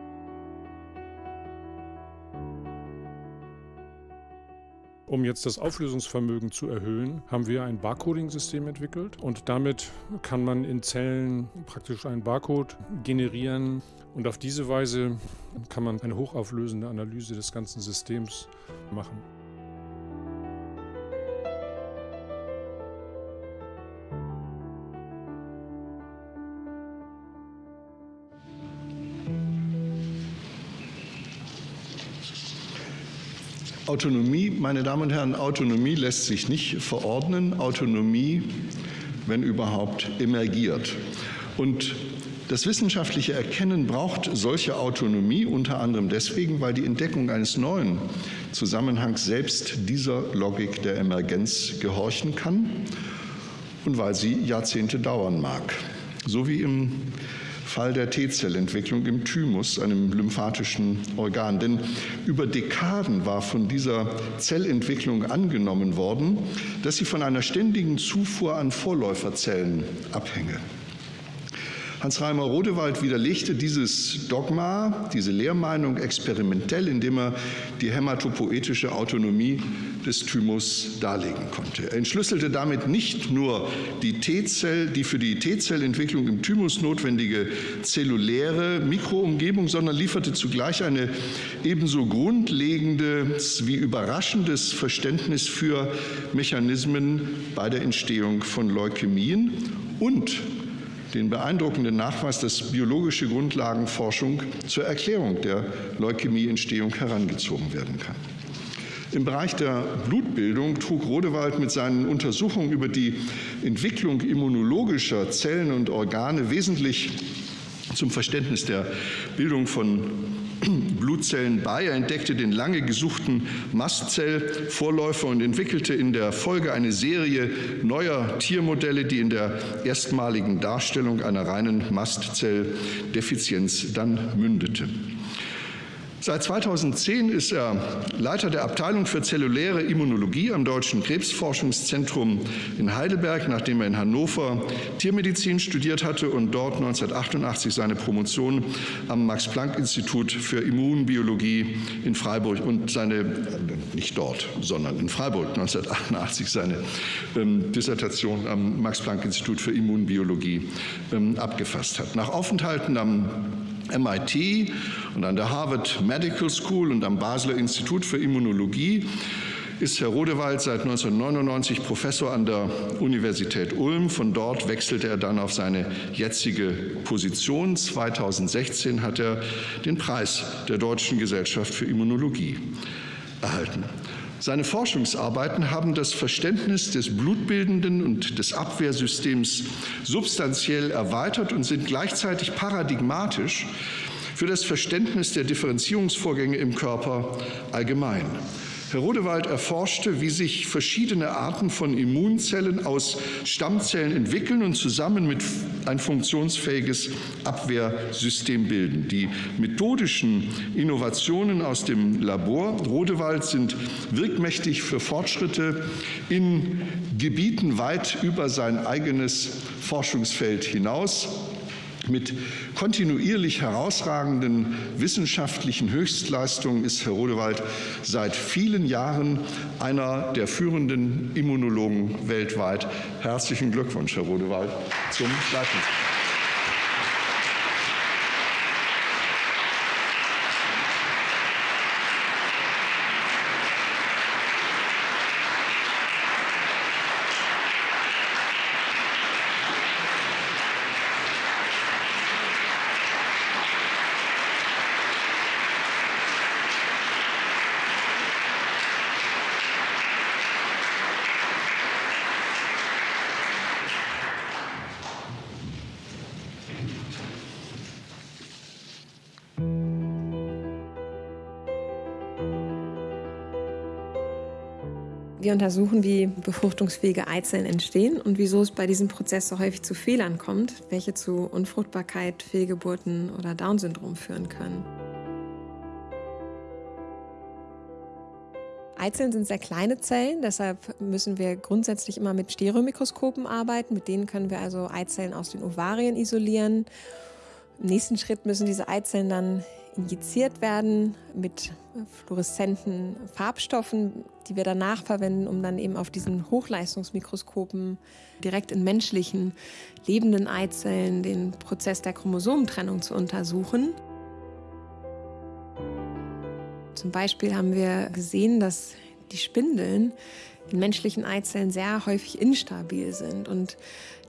Um jetzt das Auflösungsvermögen zu erhöhen, haben wir ein Barcoding-System entwickelt und damit kann man in Zellen praktisch einen Barcode generieren und auf diese Weise kann man eine hochauflösende Analyse des ganzen Systems machen. Autonomie, meine Damen und Herren, Autonomie lässt sich nicht verordnen. Autonomie, wenn überhaupt, emergiert. Und das wissenschaftliche Erkennen braucht solche Autonomie unter anderem deswegen, weil die Entdeckung eines neuen Zusammenhangs selbst dieser Logik der Emergenz gehorchen kann und weil sie Jahrzehnte dauern mag. So wie im Fall der T-Zellentwicklung im Thymus, einem lymphatischen Organ. Denn über Dekaden war von dieser Zellentwicklung angenommen worden, dass sie von einer ständigen Zufuhr an Vorläuferzellen abhänge. Hans-Reimer Rodewald widerlegte dieses Dogma, diese Lehrmeinung experimentell, indem er die hämatopoetische Autonomie des Thymus darlegen konnte. Er entschlüsselte damit nicht nur die T-Zell, die für die T-Zellentwicklung im Thymus notwendige zelluläre Mikroumgebung, sondern lieferte zugleich eine ebenso grundlegendes wie überraschendes Verständnis für Mechanismen bei der Entstehung von Leukämien und den beeindruckenden Nachweis, dass biologische Grundlagenforschung zur Erklärung der Leukämieentstehung herangezogen werden kann. Im Bereich der Blutbildung trug Rodewald mit seinen Untersuchungen über die Entwicklung immunologischer Zellen und Organe wesentlich zum Verständnis der Bildung von Blutzellen bei. Er entdeckte den lange gesuchten Mastzellvorläufer und entwickelte in der Folge eine Serie neuer Tiermodelle, die in der erstmaligen Darstellung einer reinen Mastzelldefizienz dann mündete. Seit 2010 ist er Leiter der Abteilung für zelluläre Immunologie am Deutschen Krebsforschungszentrum in Heidelberg, nachdem er in Hannover Tiermedizin studiert hatte und dort 1988 seine Promotion am Max-Planck-Institut für Immunbiologie in Freiburg und seine, nicht dort, sondern in Freiburg 1988 seine ähm, Dissertation am Max-Planck-Institut für Immunbiologie ähm, abgefasst hat. Nach Aufenthalten am MIT und an der Harvard Medical School und am Basler Institut für Immunologie ist Herr Rodewald seit 1999 Professor an der Universität Ulm. Von dort wechselte er dann auf seine jetzige Position. 2016 hat er den Preis der Deutschen Gesellschaft für Immunologie erhalten. Seine Forschungsarbeiten haben das Verständnis des blutbildenden und des Abwehrsystems substanziell erweitert und sind gleichzeitig paradigmatisch für das Verständnis der Differenzierungsvorgänge im Körper allgemein. Herr Rodewald erforschte, wie sich verschiedene Arten von Immunzellen aus Stammzellen entwickeln und zusammen mit ein funktionsfähiges Abwehrsystem bilden. Die methodischen Innovationen aus dem Labor Rodewald sind wirkmächtig für Fortschritte in Gebieten weit über sein eigenes Forschungsfeld hinaus mit kontinuierlich herausragenden wissenschaftlichen Höchstleistungen ist Herr Rodewald seit vielen Jahren einer der führenden Immunologen weltweit. Herzlichen Glückwunsch, Herr Rodewald, zum Leitungspreis. Wir untersuchen, wie befruchtungsfähige Eizellen entstehen und wieso es bei diesem Prozess so häufig zu Fehlern kommt, welche zu Unfruchtbarkeit, Fehlgeburten oder Down-Syndrom führen können. Eizellen sind sehr kleine Zellen, deshalb müssen wir grundsätzlich immer mit Stereomikroskopen arbeiten. Mit denen können wir also Eizellen aus den Ovarien isolieren. Im nächsten Schritt müssen diese Eizellen dann injiziert werden mit fluoreszenten Farbstoffen, die wir danach verwenden, um dann eben auf diesen Hochleistungsmikroskopen direkt in menschlichen lebenden Eizellen den Prozess der Chromosomentrennung zu untersuchen. Zum Beispiel haben wir gesehen, dass die Spindeln in menschlichen Eizellen sehr häufig instabil sind und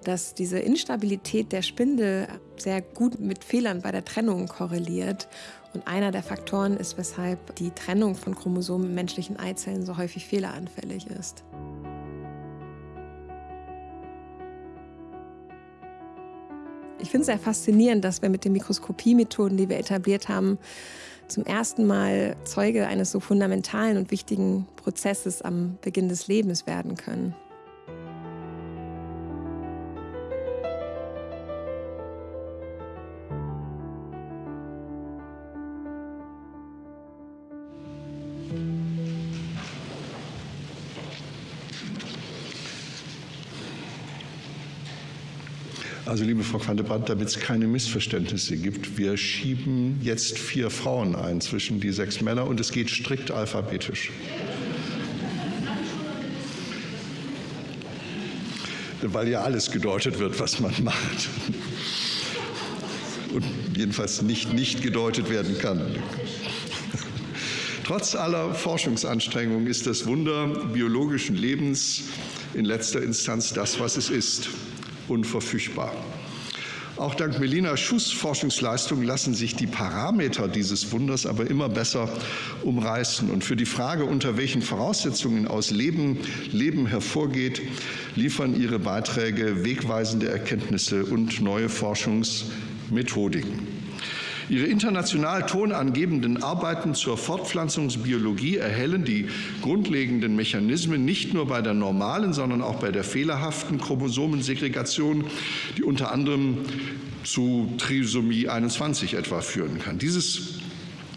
dass diese Instabilität der Spindel sehr gut mit Fehlern bei der Trennung korreliert. Und einer der Faktoren ist, weshalb die Trennung von Chromosomen in menschlichen Eizellen so häufig fehleranfällig ist. Ich finde es sehr faszinierend, dass wir mit den Mikroskopiemethoden, die wir etabliert haben, zum ersten Mal Zeuge eines so fundamentalen und wichtigen Prozesses am Beginn des Lebens werden können. Also liebe Frau Quantebrandt, damit es keine Missverständnisse gibt, wir schieben jetzt vier Frauen ein zwischen die sechs Männer und es geht strikt alphabetisch. Weil ja alles gedeutet wird, was man macht. Und jedenfalls nicht nicht gedeutet werden kann. Trotz aller Forschungsanstrengungen ist das Wunder biologischen Lebens in letzter Instanz das, was es ist unverfügbar. Auch dank Melina Schuss Forschungsleistungen lassen sich die Parameter dieses Wunders aber immer besser umreißen. Und für die Frage, unter welchen Voraussetzungen aus Leben Leben hervorgeht, liefern ihre Beiträge wegweisende Erkenntnisse und neue Forschungsmethodiken. Ihre international tonangebenden Arbeiten zur Fortpflanzungsbiologie erhellen die grundlegenden Mechanismen nicht nur bei der normalen, sondern auch bei der fehlerhaften Chromosomensegregation, die unter anderem zu Trisomie 21 etwa führen kann. Dieses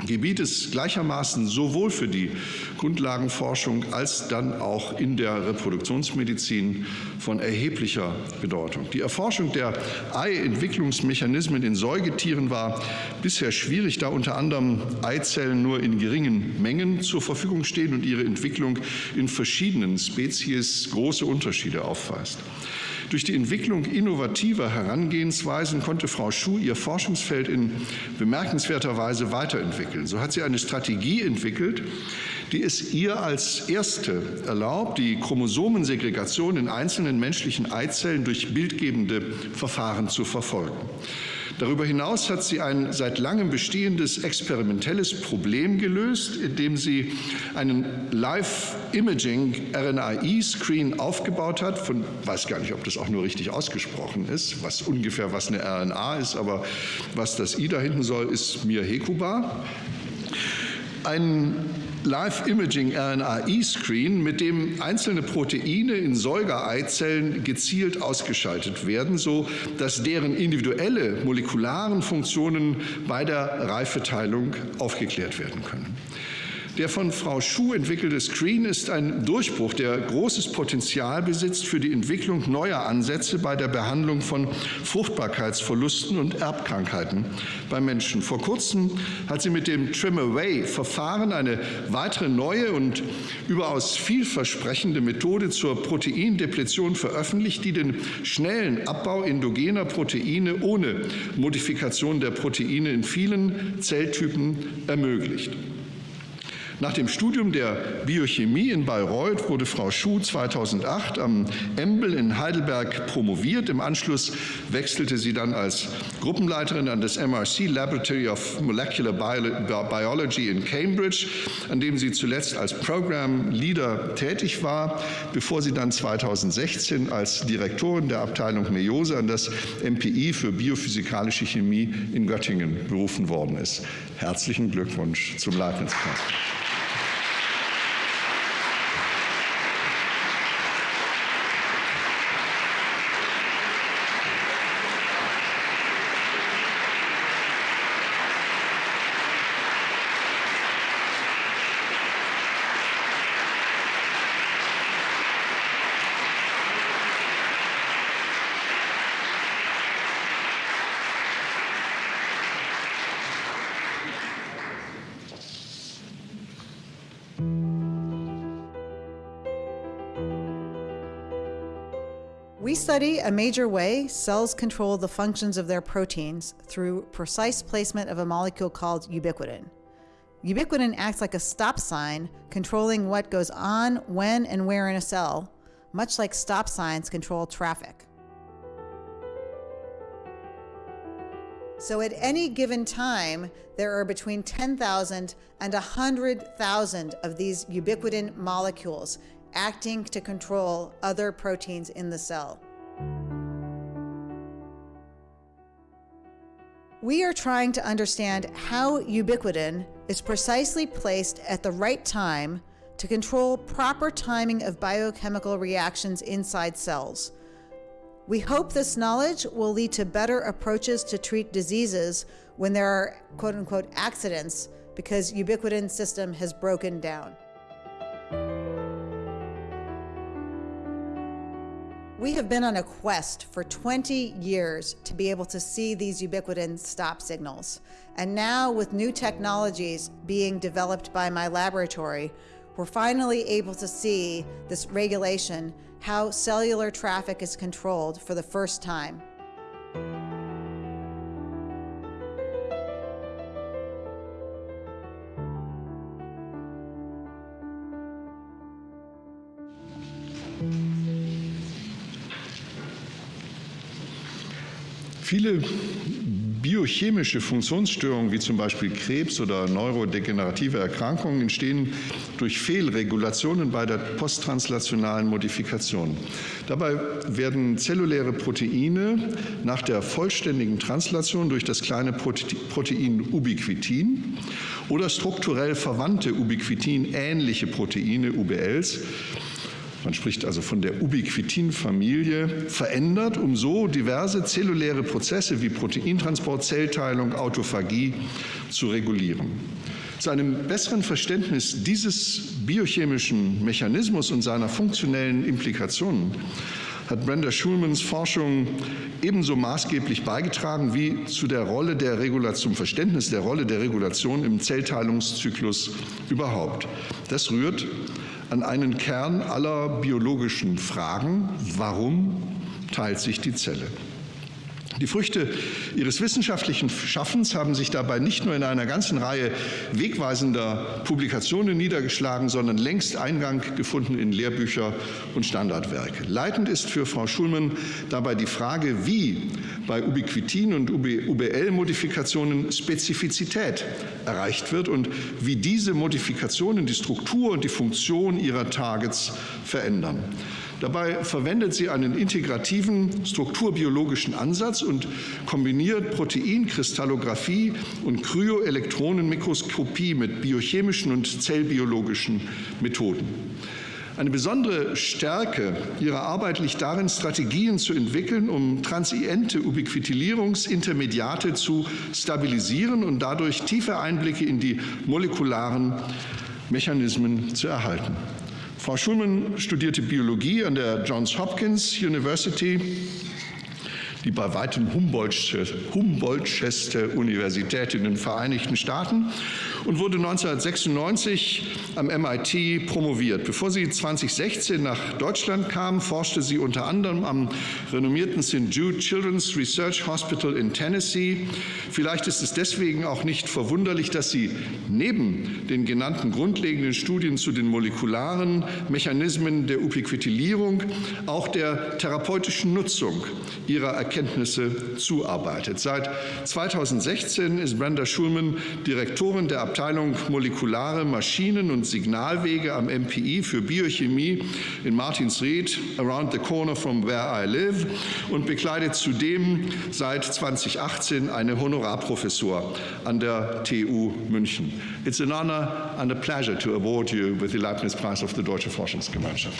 Gebiet ist gleichermaßen sowohl für die Grundlagenforschung als dann auch in der Reproduktionsmedizin von erheblicher Bedeutung. Die Erforschung der Eientwicklungsmechanismen in Säugetieren war bisher schwierig, da unter anderem Eizellen nur in geringen Mengen zur Verfügung stehen und ihre Entwicklung in verschiedenen Spezies große Unterschiede aufweist. Durch die Entwicklung innovativer Herangehensweisen konnte Frau Schuh ihr Forschungsfeld in bemerkenswerter Weise weiterentwickeln. So hat sie eine Strategie entwickelt, die es ihr als erste erlaubt, die Chromosomensegregation in einzelnen menschlichen Eizellen durch bildgebende Verfahren zu verfolgen. Darüber hinaus hat sie ein seit langem bestehendes experimentelles Problem gelöst, indem sie einen Live-Imaging-RNAi-Screen aufgebaut hat. Von weiß gar nicht, ob das auch nur richtig ausgesprochen ist, was ungefähr was eine RNA ist, aber was das I da hinten soll, ist mir hekubar. Ein Live-Imaging-RNAi-Screen, mit dem einzelne Proteine in Säugereizellen gezielt ausgeschaltet werden, so dass deren individuelle molekularen Funktionen bei der Reifeteilung aufgeklärt werden können. Der von Frau Schuh entwickelte Screen ist ein Durchbruch, der großes Potenzial besitzt für die Entwicklung neuer Ansätze bei der Behandlung von Fruchtbarkeitsverlusten und Erbkrankheiten bei Menschen. Vor kurzem hat sie mit dem Trim-Away-Verfahren eine weitere neue und überaus vielversprechende Methode zur Proteindepletion veröffentlicht, die den schnellen Abbau endogener Proteine ohne Modifikation der Proteine in vielen Zelltypen ermöglicht. Nach dem Studium der Biochemie in Bayreuth wurde Frau Schuh 2008 am Embel in Heidelberg promoviert. Im Anschluss wechselte sie dann als Gruppenleiterin an das MRC Laboratory of Molecular Biology in Cambridge, an dem sie zuletzt als Program Leader tätig war, bevor sie dann 2016 als Direktorin der Abteilung Meiose an das MPI für biophysikalische Chemie in Göttingen berufen worden ist. Herzlichen Glückwunsch zum Leibniz-Preis. Study a major way cells control the functions of their proteins through precise placement of a molecule called ubiquitin. Ubiquitin acts like a stop sign, controlling what goes on, when, and where in a cell, much like stop signs control traffic. So at any given time, there are between 10,000 and 100,000 of these ubiquitin molecules acting to control other proteins in the cell. We are trying to understand how ubiquitin is precisely placed at the right time to control proper timing of biochemical reactions inside cells. We hope this knowledge will lead to better approaches to treat diseases when there are quote unquote accidents because ubiquitin system has broken down. We have been on a quest for 20 years to be able to see these ubiquitin stop signals. And now, with new technologies being developed by my laboratory, we're finally able to see this regulation, how cellular traffic is controlled for the first time. Viele biochemische Funktionsstörungen wie zum Beispiel Krebs oder neurodegenerative Erkrankungen entstehen durch Fehlregulationen bei der posttranslationalen Modifikation. Dabei werden zelluläre Proteine nach der vollständigen Translation durch das kleine Protein Ubiquitin oder strukturell verwandte Ubiquitin-ähnliche Proteine UBLs man spricht also von der Ubiquitin-Familie, verändert, um so diverse zelluläre Prozesse wie Proteintransport, Zellteilung, Autophagie zu regulieren. Zu einem besseren Verständnis dieses biochemischen Mechanismus und seiner funktionellen Implikationen hat Brenda Schulmans Forschung ebenso maßgeblich beigetragen wie zu der Rolle der Regulation, zum Verständnis der Rolle der Regulation im Zellteilungszyklus überhaupt. Das rührt an einen Kern aller biologischen Fragen. Warum teilt sich die Zelle? Die Früchte ihres wissenschaftlichen Schaffens haben sich dabei nicht nur in einer ganzen Reihe wegweisender Publikationen niedergeschlagen, sondern längst Eingang gefunden in Lehrbücher und Standardwerke. Leitend ist für Frau Schulmann dabei die Frage, wie bei Ubiquitin- und UBL-Modifikationen Spezifizität erreicht wird und wie diese Modifikationen die Struktur und die Funktion ihrer Targets verändern. Dabei verwendet sie einen integrativen strukturbiologischen Ansatz und kombiniert Proteinkristallographie und Kryoelektronenmikroskopie mit biochemischen und zellbiologischen Methoden. Eine besondere Stärke ihrer Arbeit liegt darin, Strategien zu entwickeln, um transiente Ubiquitinierungsintermediate zu stabilisieren und dadurch tiefe Einblicke in die molekularen Mechanismen zu erhalten. Frau Schulman studierte Biologie an der Johns Hopkins University, die bei weitem Humboldteste Universität in den Vereinigten Staaten und wurde 1996 am MIT promoviert. Bevor sie 2016 nach Deutschland kam, forschte sie unter anderem am renommierten St. Jude Children's Research Hospital in Tennessee. Vielleicht ist es deswegen auch nicht verwunderlich, dass sie neben den genannten grundlegenden Studien zu den molekularen Mechanismen der Ubiquitilierung auch der therapeutischen Nutzung ihrer Erkenntnisse zuarbeitet. Seit 2016 ist Brenda Schulman Direktorin der Abteilung Molekulare Maschinen und Signalwege am MPI für Biochemie in Martinsried, around the corner from where I live, und bekleidet zudem seit 2018 eine Honorarprofessur an der TU München. It's an honor and a pleasure to award you with the Leibniz Prize of the Deutsche Forschungsgemeinschaft.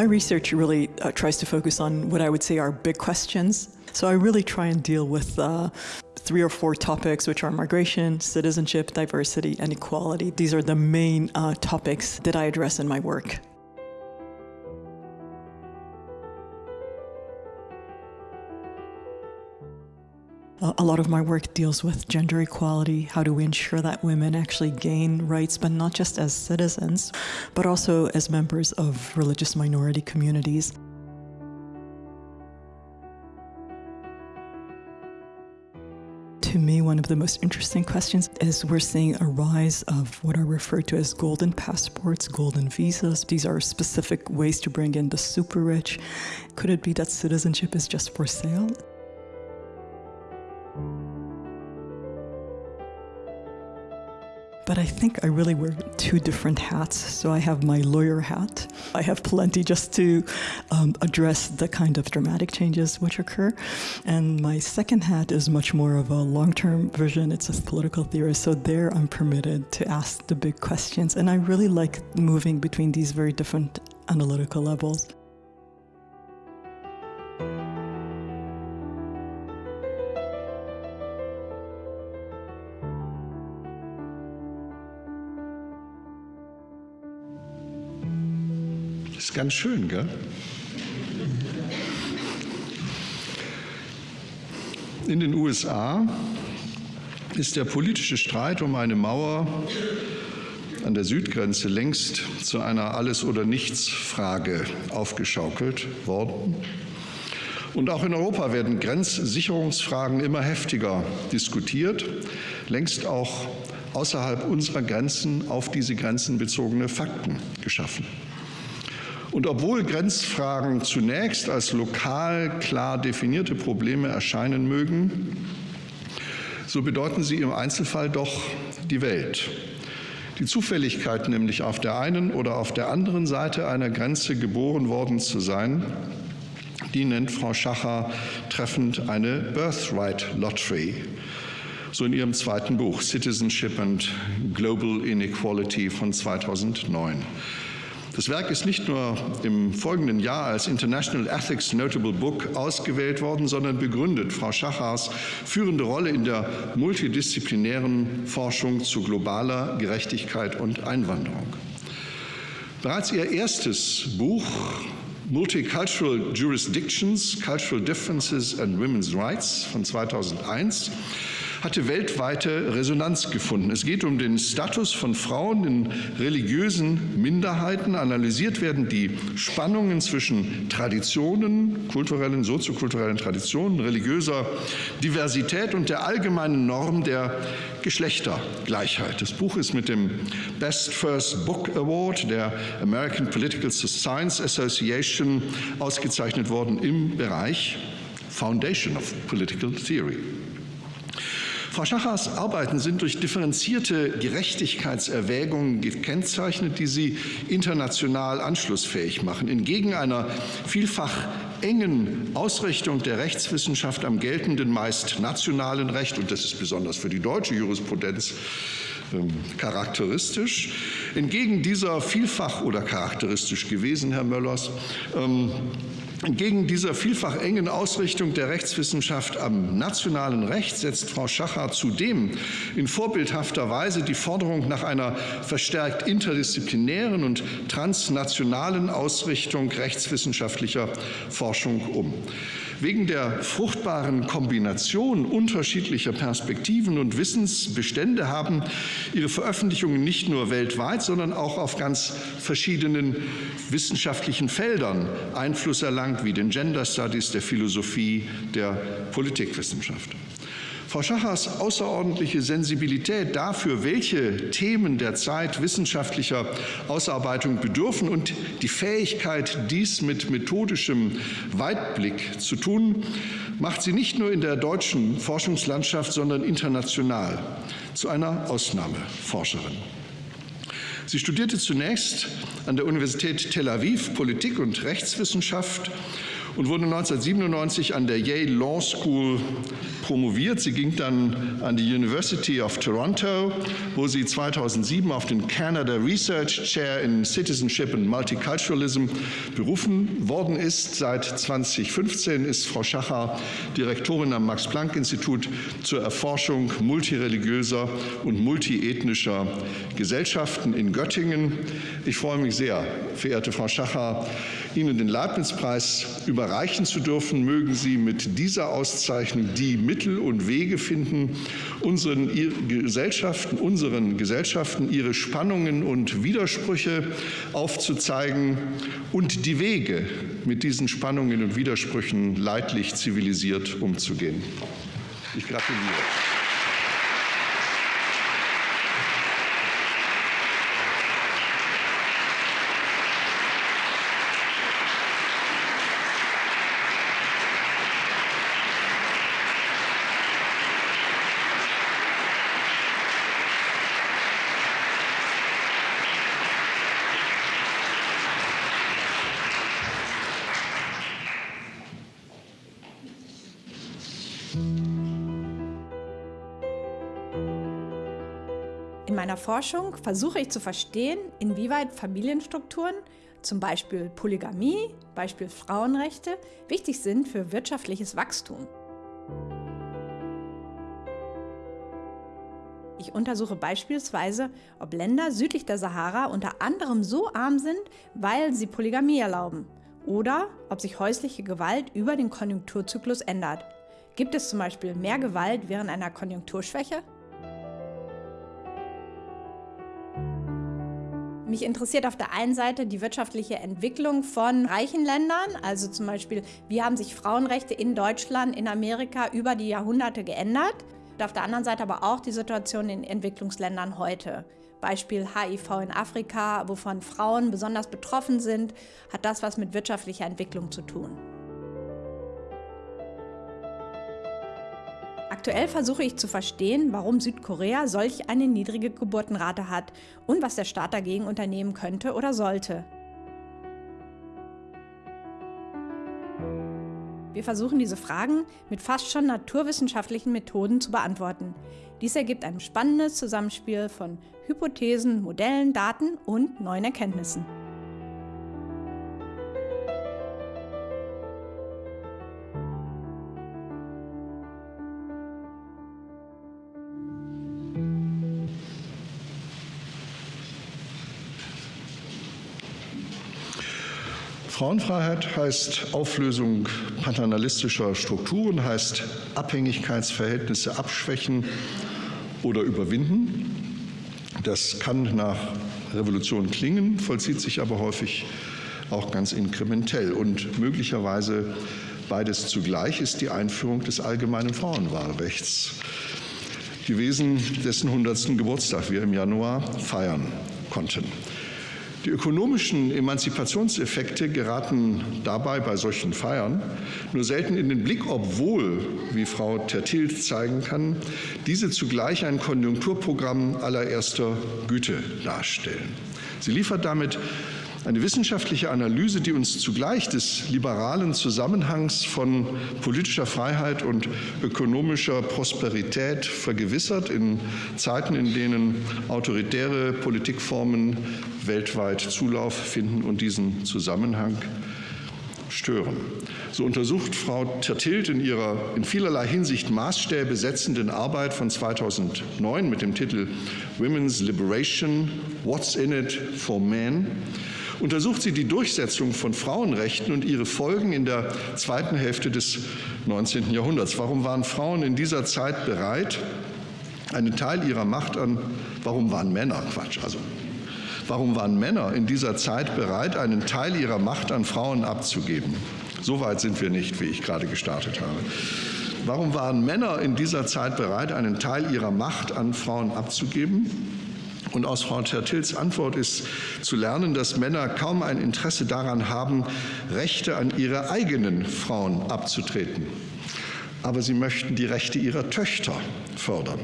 My research really uh, tries to focus on what I would say are big questions. So I really try and deal with uh, three or four topics, which are migration, citizenship, diversity, and equality. These are the main uh, topics that I address in my work. A lot of my work deals with gender equality, how do we ensure that women actually gain rights, but not just as citizens, but also as members of religious minority communities. To me, one of the most interesting questions is we're seeing a rise of what are referred to as golden passports, golden visas. These are specific ways to bring in the super rich. Could it be that citizenship is just for sale? But I think I really wear two different hats. So I have my lawyer hat. I have plenty just to um, address the kind of dramatic changes which occur. And my second hat is much more of a long term vision. It's a political theorist. So there I'm permitted to ask the big questions. And I really like moving between these very different analytical levels. Ist ganz schön, gell? In den USA ist der politische Streit um eine Mauer an der Südgrenze längst zu einer Alles- oder Nichts-Frage aufgeschaukelt worden. Und auch in Europa werden Grenzsicherungsfragen immer heftiger diskutiert, längst auch außerhalb unserer Grenzen auf diese Grenzen bezogene Fakten geschaffen. Und obwohl Grenzfragen zunächst als lokal klar definierte Probleme erscheinen mögen, so bedeuten sie im Einzelfall doch die Welt. Die Zufälligkeit, nämlich auf der einen oder auf der anderen Seite einer Grenze geboren worden zu sein, die nennt Frau Schacher treffend eine Birthright Lottery. So in ihrem zweiten Buch Citizenship and Global Inequality von 2009. Das Werk ist nicht nur im folgenden Jahr als International Ethics Notable Book ausgewählt worden, sondern begründet Frau Schachars führende Rolle in der multidisziplinären Forschung zu globaler Gerechtigkeit und Einwanderung. Bereits ihr erstes Buch Multicultural Jurisdictions, Cultural Differences and Women's Rights von 2001 hatte weltweite Resonanz gefunden. Es geht um den Status von Frauen in religiösen Minderheiten. Analysiert werden die Spannungen zwischen Traditionen, kulturellen, soziokulturellen Traditionen, religiöser Diversität und der allgemeinen Norm der Geschlechtergleichheit. Das Buch ist mit dem Best First Book Award der American Political Science Association ausgezeichnet worden im Bereich Foundation of Political Theory. Frau Schachers Arbeiten sind durch differenzierte Gerechtigkeitserwägungen gekennzeichnet, die sie international anschlussfähig machen. Entgegen einer vielfach engen Ausrichtung der Rechtswissenschaft am geltenden, meist nationalen Recht, und das ist besonders für die deutsche Jurisprudenz ähm, charakteristisch. Entgegen dieser vielfach oder charakteristisch gewesen, Herr Möllers, ähm, Entgegen dieser vielfach engen Ausrichtung der Rechtswissenschaft am nationalen Recht setzt Frau Schacher zudem in vorbildhafter Weise die Forderung nach einer verstärkt interdisziplinären und transnationalen Ausrichtung rechtswissenschaftlicher Forschung um. Wegen der fruchtbaren Kombination unterschiedlicher Perspektiven und Wissensbestände haben ihre Veröffentlichungen nicht nur weltweit, sondern auch auf ganz verschiedenen wissenschaftlichen Feldern Einfluss erlangt, wie den Gender Studies, der Philosophie, der Politikwissenschaft. Frau Schachers außerordentliche Sensibilität dafür, welche Themen der Zeit wissenschaftlicher Ausarbeitung bedürfen und die Fähigkeit, dies mit methodischem Weitblick zu tun, macht sie nicht nur in der deutschen Forschungslandschaft, sondern international zu einer Ausnahmeforscherin. Sie studierte zunächst an der Universität Tel Aviv Politik und Rechtswissenschaft und wurde 1997 an der Yale Law School promoviert. Sie ging dann an die University of Toronto, wo sie 2007 auf den Canada Research Chair in Citizenship and Multiculturalism berufen worden ist. Seit 2015 ist Frau Schacher Direktorin am Max-Planck-Institut zur Erforschung multireligiöser und multiethnischer Gesellschaften in Göttingen. Ich freue mich sehr, verehrte Frau Schacher, Ihnen den Leibniz-Preis überreichen zu dürfen. Mögen Sie mit dieser Auszeichnung die Mittel und Wege finden, unseren Gesellschaften, unseren Gesellschaften ihre Spannungen und Widersprüche aufzuzeigen und die Wege, mit diesen Spannungen und Widersprüchen leidlich zivilisiert umzugehen. Ich gratuliere. Meiner Forschung versuche ich zu verstehen, inwieweit Familienstrukturen, zum Beispiel Polygamie, Beispiel Frauenrechte, wichtig sind für wirtschaftliches Wachstum. Ich untersuche beispielsweise, ob Länder südlich der Sahara unter anderem so arm sind, weil sie Polygamie erlauben oder ob sich häusliche Gewalt über den Konjunkturzyklus ändert. Gibt es zum Beispiel mehr Gewalt während einer Konjunkturschwäche? Mich interessiert auf der einen Seite die wirtschaftliche Entwicklung von reichen Ländern, also zum Beispiel, wie haben sich Frauenrechte in Deutschland, in Amerika über die Jahrhunderte geändert und auf der anderen Seite aber auch die Situation in Entwicklungsländern heute. Beispiel HIV in Afrika, wovon Frauen besonders betroffen sind, hat das was mit wirtschaftlicher Entwicklung zu tun. Aktuell versuche ich zu verstehen, warum Südkorea solch eine niedrige Geburtenrate hat und was der Staat dagegen unternehmen könnte oder sollte. Wir versuchen diese Fragen mit fast schon naturwissenschaftlichen Methoden zu beantworten. Dies ergibt ein spannendes Zusammenspiel von Hypothesen, Modellen, Daten und neuen Erkenntnissen. Frauenfreiheit heißt Auflösung paternalistischer Strukturen, heißt Abhängigkeitsverhältnisse abschwächen oder überwinden. Das kann nach Revolution klingen, vollzieht sich aber häufig auch ganz inkrementell. Und möglicherweise beides zugleich ist die Einführung des allgemeinen Frauenwahlrechts gewesen, dessen 100. Geburtstag wir im Januar feiern konnten. Die ökonomischen Emanzipationseffekte geraten dabei bei solchen Feiern nur selten in den Blick, obwohl, wie Frau Tertilt zeigen kann, diese zugleich ein Konjunkturprogramm allererster Güte darstellen. Sie liefert damit eine wissenschaftliche Analyse, die uns zugleich des liberalen Zusammenhangs von politischer Freiheit und ökonomischer Prosperität vergewissert in Zeiten, in denen autoritäre Politikformen weltweit Zulauf finden und diesen Zusammenhang stören. So untersucht Frau Tertilt in ihrer in vielerlei Hinsicht Maßstäbe setzenden Arbeit von 2009 mit dem Titel Women's Liberation, What's in it for Men, untersucht sie die Durchsetzung von Frauenrechten und ihre Folgen in der zweiten Hälfte des 19. Jahrhunderts. Warum waren Frauen in dieser Zeit bereit, einen Teil ihrer Macht an, warum waren Männer, Quatsch, also warum waren Männer in dieser Zeit bereit, einen Teil ihrer Macht an Frauen abzugeben? So weit sind wir nicht, wie ich gerade gestartet habe. Warum waren Männer in dieser Zeit bereit, einen Teil ihrer Macht an Frauen abzugeben? Und aus Frau Tertils Antwort ist zu lernen, dass Männer kaum ein Interesse daran haben, Rechte an ihre eigenen Frauen abzutreten. Aber sie möchten die Rechte ihrer Töchter fördern.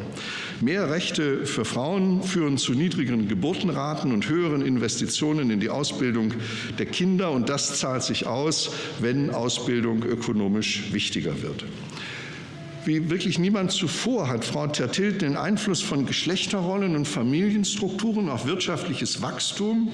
Mehr Rechte für Frauen führen zu niedrigeren Geburtenraten und höheren Investitionen in die Ausbildung der Kinder. Und das zahlt sich aus, wenn Ausbildung ökonomisch wichtiger wird. Wie wirklich niemand zuvor hat Frau Tertilt den Einfluss von Geschlechterrollen und Familienstrukturen auf wirtschaftliches Wachstum,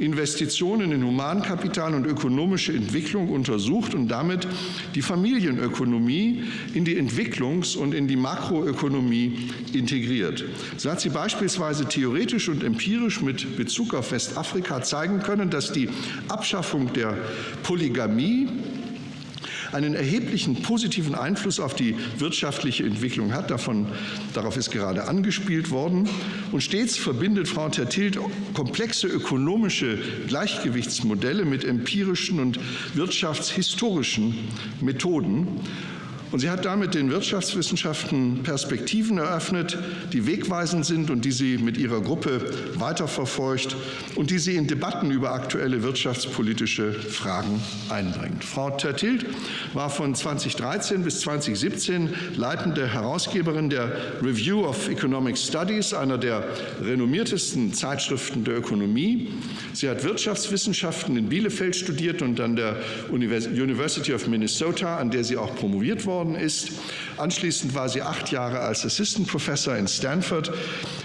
Investitionen in Humankapital und ökonomische Entwicklung untersucht und damit die Familienökonomie in die Entwicklungs- und in die Makroökonomie integriert. So hat sie beispielsweise theoretisch und empirisch mit Bezug auf Westafrika zeigen können, dass die Abschaffung der Polygamie einen erheblichen positiven Einfluss auf die wirtschaftliche Entwicklung hat. Davon, darauf ist gerade angespielt worden. Und stets verbindet Frau Tertilt komplexe ökonomische Gleichgewichtsmodelle mit empirischen und wirtschaftshistorischen Methoden. Und sie hat damit den Wirtschaftswissenschaften Perspektiven eröffnet, die wegweisend sind und die sie mit ihrer Gruppe weiterverfolgt und die sie in Debatten über aktuelle wirtschaftspolitische Fragen einbringt. Frau Tertilt war von 2013 bis 2017 leitende Herausgeberin der Review of Economic Studies, einer der renommiertesten Zeitschriften der Ökonomie. Sie hat Wirtschaftswissenschaften in Bielefeld studiert und an der University of Minnesota, an der sie auch promoviert worden worden ist. Anschließend war sie acht Jahre als Assistant Professor in Stanford,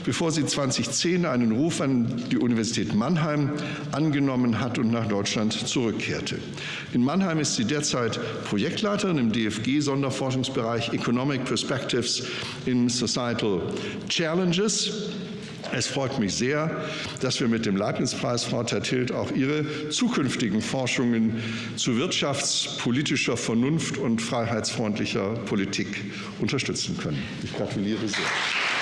bevor sie 2010 einen Ruf an die Universität Mannheim angenommen hat und nach Deutschland zurückkehrte. In Mannheim ist sie derzeit Projektleiterin im DFG-Sonderforschungsbereich Economic Perspectives in Societal Challenges. Es freut mich sehr, dass wir mit dem Leibniz-Preis, Frau Tertilt, auch Ihre zukünftigen Forschungen zu wirtschaftspolitischer Vernunft und freiheitsfreundlicher Politik unterstützen können. Ich gratuliere sehr.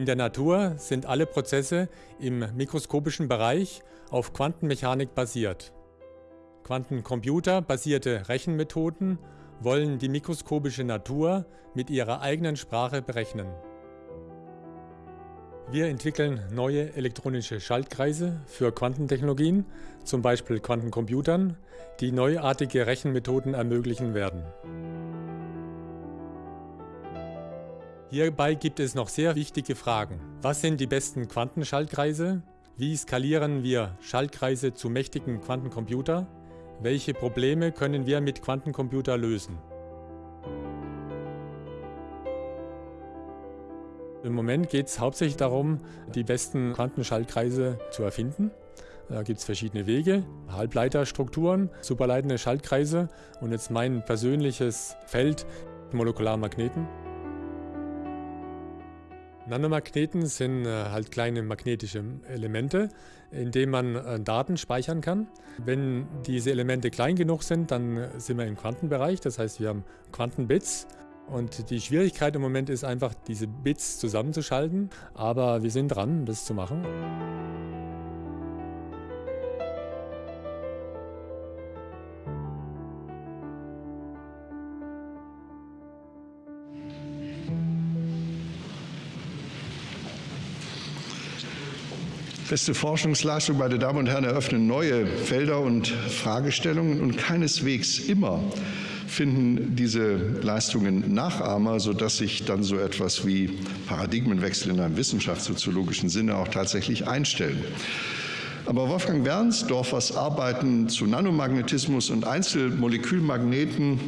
In der Natur sind alle Prozesse im mikroskopischen Bereich auf Quantenmechanik basiert. Quantencomputer-basierte Rechenmethoden wollen die mikroskopische Natur mit ihrer eigenen Sprache berechnen. Wir entwickeln neue elektronische Schaltkreise für Quantentechnologien, zum Beispiel Quantencomputern, die neuartige Rechenmethoden ermöglichen werden. Hierbei gibt es noch sehr wichtige Fragen. Was sind die besten Quantenschaltkreise? Wie skalieren wir Schaltkreise zu mächtigen Quantencomputer? Welche Probleme können wir mit Quantencomputer lösen? Im Moment geht es hauptsächlich darum, die besten Quantenschaltkreise zu erfinden. Da gibt es verschiedene Wege, Halbleiterstrukturen, superleitende Schaltkreise und jetzt mein persönliches Feld, Molekularmagneten. Nanomagneten sind äh, halt kleine magnetische Elemente, in denen man äh, Daten speichern kann. Wenn diese Elemente klein genug sind, dann äh, sind wir im Quantenbereich, das heißt wir haben Quantenbits. Und die Schwierigkeit im Moment ist einfach, diese Bits zusammenzuschalten, aber wir sind dran, das zu machen. Beste Forschungsleistung, meine Damen und Herren, eröffnen neue Felder und Fragestellungen und keineswegs immer finden diese Leistungen Nachahmer, sodass sich dann so etwas wie Paradigmenwechsel in einem wissenschaftssoziologischen Sinne auch tatsächlich einstellen. Aber Wolfgang Wernsdorfers Arbeiten zu Nanomagnetismus und Einzelmolekülmagneten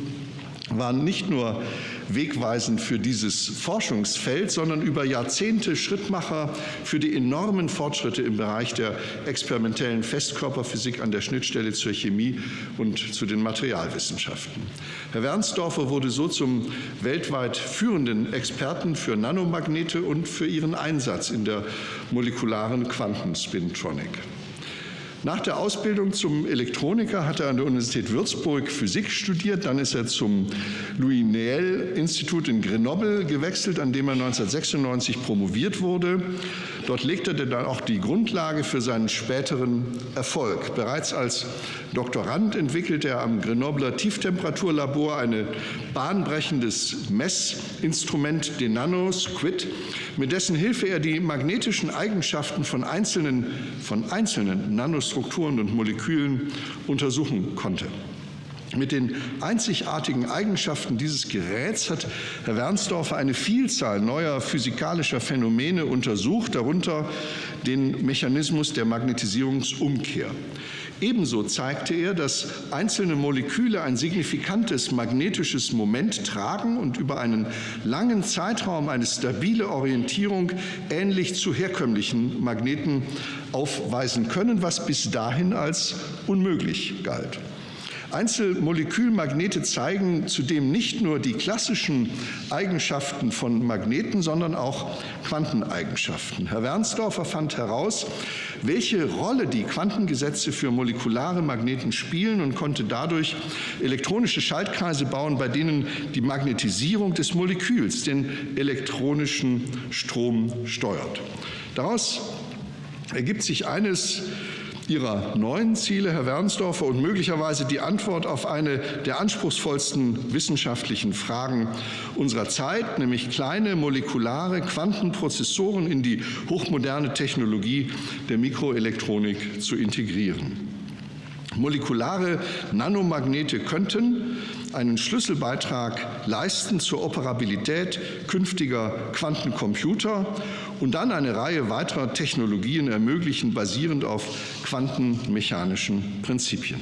waren nicht nur wegweisend für dieses Forschungsfeld, sondern über Jahrzehnte Schrittmacher für die enormen Fortschritte im Bereich der experimentellen Festkörperphysik an der Schnittstelle zur Chemie und zu den Materialwissenschaften. Herr Wernsdorfer wurde so zum weltweit führenden Experten für Nanomagnete und für ihren Einsatz in der molekularen Quantenspintronic. Nach der Ausbildung zum Elektroniker hat er an der Universität Würzburg Physik studiert. Dann ist er zum Louis Néel Institut in Grenoble gewechselt, an dem er 1996 promoviert wurde. Dort legte er dann auch die Grundlage für seinen späteren Erfolg. Bereits als Doktorand entwickelte er am Grenobler Tieftemperaturlabor ein bahnbrechendes Messinstrument, den Nanosquid, mit dessen Hilfe er die magnetischen Eigenschaften von einzelnen, von einzelnen Nanostrukturen und Molekülen untersuchen konnte. Mit den einzigartigen Eigenschaften dieses Geräts hat Herr Wernsdorfer eine Vielzahl neuer physikalischer Phänomene untersucht, darunter den Mechanismus der Magnetisierungsumkehr. Ebenso zeigte er, dass einzelne Moleküle ein signifikantes magnetisches Moment tragen und über einen langen Zeitraum eine stabile Orientierung ähnlich zu herkömmlichen Magneten aufweisen können, was bis dahin als unmöglich galt. Einzelmolekülmagnete zeigen zudem nicht nur die klassischen Eigenschaften von Magneten, sondern auch Quanteneigenschaften. Herr Wernsdorfer fand heraus, welche Rolle die Quantengesetze für molekulare Magneten spielen und konnte dadurch elektronische Schaltkreise bauen, bei denen die Magnetisierung des Moleküls den elektronischen Strom steuert. Daraus ergibt sich eines Ihrer neuen Ziele, Herr Wernsdorfer, und möglicherweise die Antwort auf eine der anspruchsvollsten wissenschaftlichen Fragen unserer Zeit, nämlich kleine molekulare Quantenprozessoren in die hochmoderne Technologie der Mikroelektronik zu integrieren. Molekulare Nanomagnete könnten einen Schlüsselbeitrag leisten zur Operabilität künftiger Quantencomputer und dann eine Reihe weiterer Technologien ermöglichen, basierend auf quantenmechanischen Prinzipien.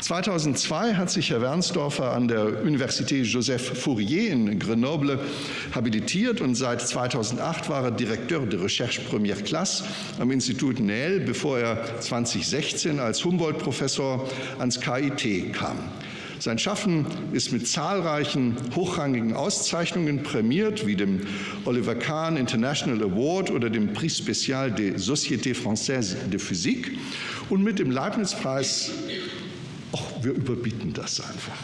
2002 hat sich Herr Wernsdorfer an der Université Joseph Fourier in Grenoble habilitiert und seit 2008 war er Direkteur de Recherche Première Classe am Institut Nähl, bevor er 2016 als Humboldt-Professor ans KIT kam. Sein Schaffen ist mit zahlreichen hochrangigen Auszeichnungen prämiert, wie dem Oliver Kahn International Award oder dem Prix Spécial des Sociétés Françaises de Physique und mit dem Leibniz-Preis ach, wir überbieten das einfach.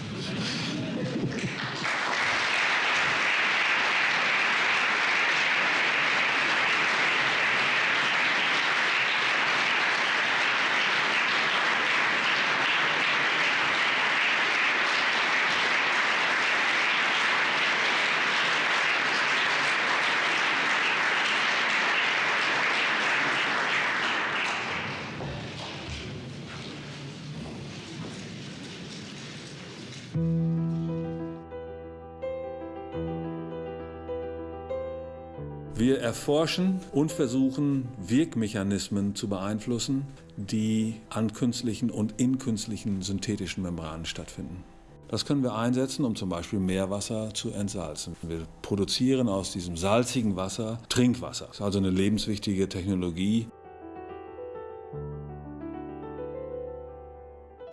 Erforschen und versuchen, Wirkmechanismen zu beeinflussen, die an künstlichen und in künstlichen synthetischen Membranen stattfinden. Das können wir einsetzen, um zum Beispiel Meerwasser zu entsalzen. Wir produzieren aus diesem salzigen Wasser Trinkwasser. Das ist also eine lebenswichtige Technologie.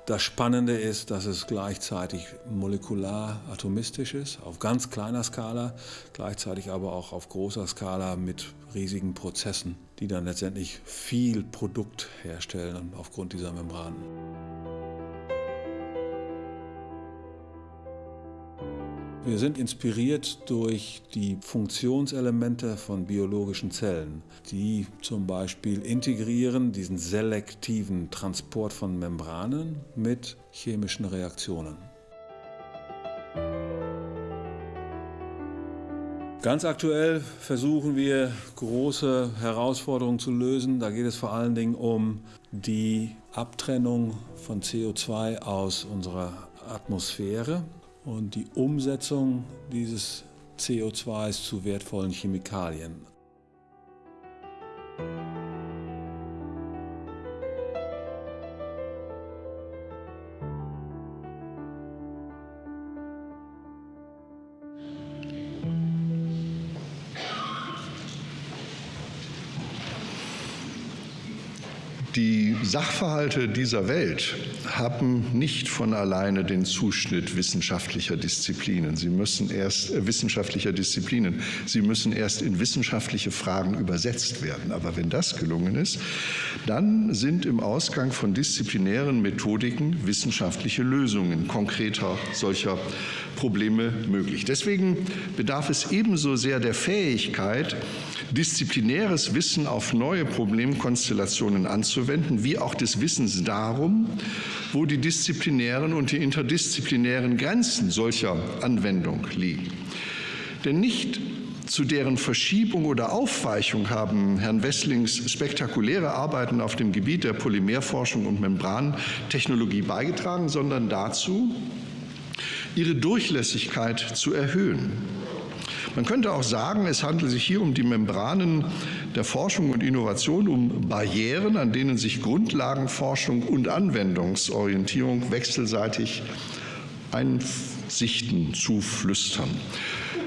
Das Spannende ist, dass es gleichzeitig molekular atomistisch ist, auf ganz kleiner Skala, gleichzeitig aber auch auf großer Skala mit riesigen Prozessen, die dann letztendlich viel Produkt herstellen aufgrund dieser Membranen. Wir sind inspiriert durch die Funktionselemente von biologischen Zellen, die zum Beispiel integrieren diesen selektiven Transport von Membranen mit chemischen Reaktionen. Ganz aktuell versuchen wir, große Herausforderungen zu lösen. Da geht es vor allen Dingen um die Abtrennung von CO2 aus unserer Atmosphäre und die Umsetzung dieses CO2s zu wertvollen Chemikalien. Die Sachverhalte dieser Welt haben nicht von alleine den Zuschnitt wissenschaftlicher Disziplinen. Sie müssen erst äh, wissenschaftlicher Disziplinen. Sie müssen erst in wissenschaftliche Fragen übersetzt werden. Aber wenn das gelungen ist, dann sind im Ausgang von disziplinären Methodiken wissenschaftliche Lösungen konkreter solcher Probleme möglich. Deswegen bedarf es ebenso sehr der Fähigkeit, disziplinäres Wissen auf neue Problemkonstellationen anzuwenden, wie auch des Wissens darum, wo die disziplinären und die interdisziplinären Grenzen solcher Anwendung liegen. Denn nicht zu deren Verschiebung oder Aufweichung haben Herrn Wesslings spektakuläre Arbeiten auf dem Gebiet der Polymerforschung und Membrantechnologie beigetragen, sondern dazu, ihre Durchlässigkeit zu erhöhen. Man könnte auch sagen, es handelt sich hier um die Membranen der Forschung und Innovation, um Barrieren, an denen sich Grundlagenforschung und Anwendungsorientierung wechselseitig Einsichten zuflüstern.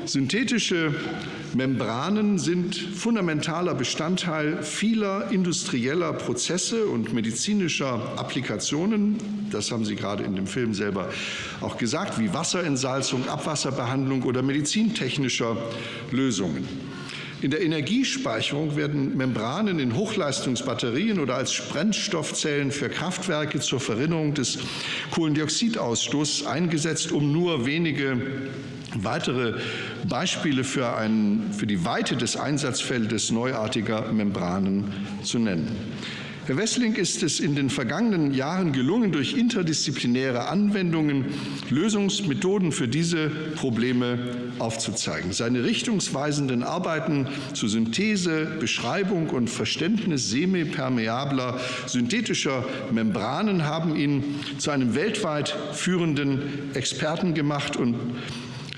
Synthetische Membranen sind fundamentaler Bestandteil vieler industrieller Prozesse und medizinischer Applikationen. Das haben Sie gerade in dem Film selber auch gesagt, wie Wasserentsalzung, Abwasserbehandlung oder medizintechnischer Lösungen. In der Energiespeicherung werden Membranen in Hochleistungsbatterien oder als Brennstoffzellen für Kraftwerke zur Verringerung des Kohlendioxidausstoßes eingesetzt, um nur wenige weitere Beispiele für, ein, für die Weite des Einsatzfeldes neuartiger Membranen zu nennen. Herr Wessling ist es in den vergangenen Jahren gelungen, durch interdisziplinäre Anwendungen Lösungsmethoden für diese Probleme aufzuzeigen. Seine richtungsweisenden Arbeiten zur Synthese, Beschreibung und Verständnis semipermeabler synthetischer Membranen haben ihn zu einem weltweit führenden Experten gemacht und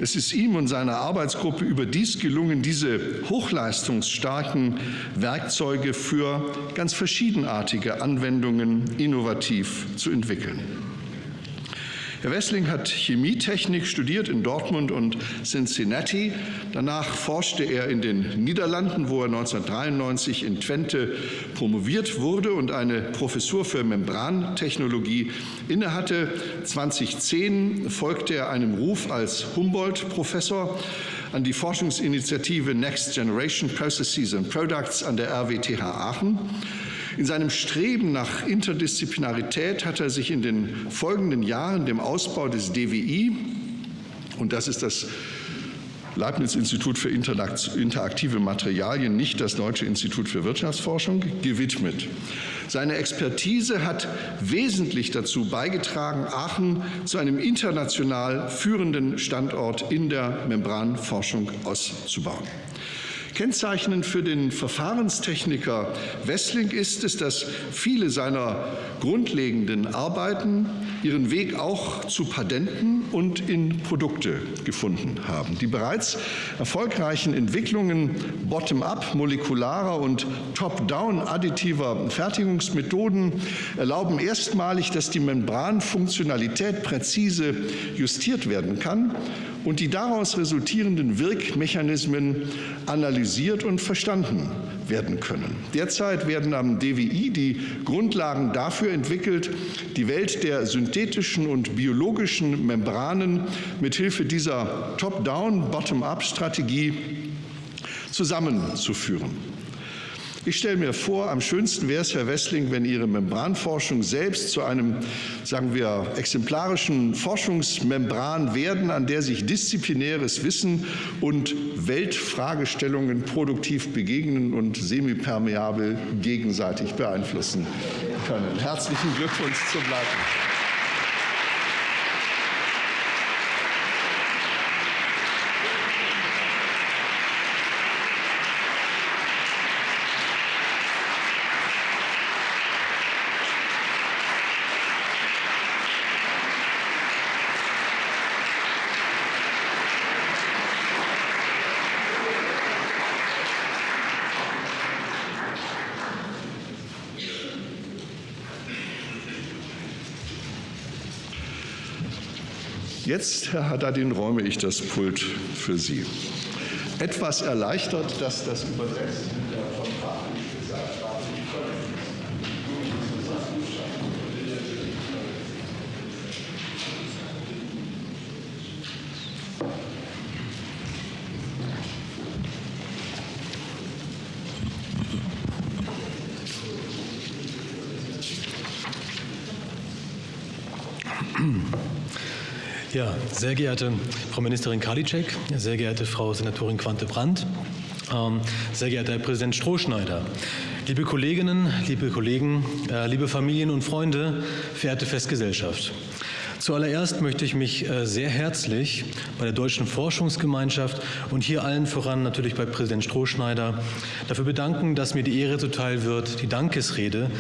es ist ihm und seiner Arbeitsgruppe überdies gelungen, diese hochleistungsstarken Werkzeuge für ganz verschiedenartige Anwendungen innovativ zu entwickeln. Herr Wessling hat Chemietechnik studiert in Dortmund und Cincinnati. Danach forschte er in den Niederlanden, wo er 1993 in Twente promoviert wurde und eine Professur für Membrantechnologie innehatte. 2010 folgte er einem Ruf als Humboldt-Professor an die Forschungsinitiative Next Generation Processes and Products an der RWTH Aachen. In seinem Streben nach Interdisziplinarität hat er sich in den folgenden Jahren dem Ausbau des DWI, und das ist das Leibniz-Institut für interaktive Materialien, nicht das Deutsche Institut für Wirtschaftsforschung, gewidmet. Seine Expertise hat wesentlich dazu beigetragen, Aachen zu einem international führenden Standort in der Membranforschung auszubauen. Kennzeichnend für den Verfahrenstechniker Wessling ist es, dass viele seiner grundlegenden Arbeiten ihren Weg auch zu Patenten und in Produkte gefunden haben. Die bereits erfolgreichen Entwicklungen bottom-up molekularer und top-down additiver Fertigungsmethoden erlauben erstmalig, dass die Membranfunktionalität präzise justiert werden kann und die daraus resultierenden Wirkmechanismen analysiert und verstanden werden können. Derzeit werden am DWI die Grundlagen dafür entwickelt, die Welt der synthetischen und biologischen Membranen mithilfe dieser Top-Down, Bottom-up-Strategie zusammenzuführen. Ich stelle mir vor, am schönsten wäre es, Herr Wessling, wenn Ihre Membranforschung selbst zu einem, sagen wir, exemplarischen Forschungsmembran werden, an der sich disziplinäres Wissen und Weltfragestellungen produktiv begegnen und semipermeabel gegenseitig beeinflussen können. Herzlichen Glückwunsch zum Leiten. Jetzt, Herr Haddadin, räume ich das Pult für Sie. Etwas erleichtert, dass das Übersetzen sehr geehrte Frau Ministerin Karliczek, sehr geehrte Frau Senatorin Quante-Brandt, ähm, sehr geehrter Herr Präsident Strohschneider, liebe Kolleginnen, liebe Kollegen, äh, liebe Familien und Freunde, verehrte Festgesellschaft. Zuallererst möchte ich mich äh, sehr herzlich bei der Deutschen Forschungsgemeinschaft und hier allen voran natürlich bei Präsident Strohschneider dafür bedanken, dass mir die Ehre zuteil wird, die Dankesrede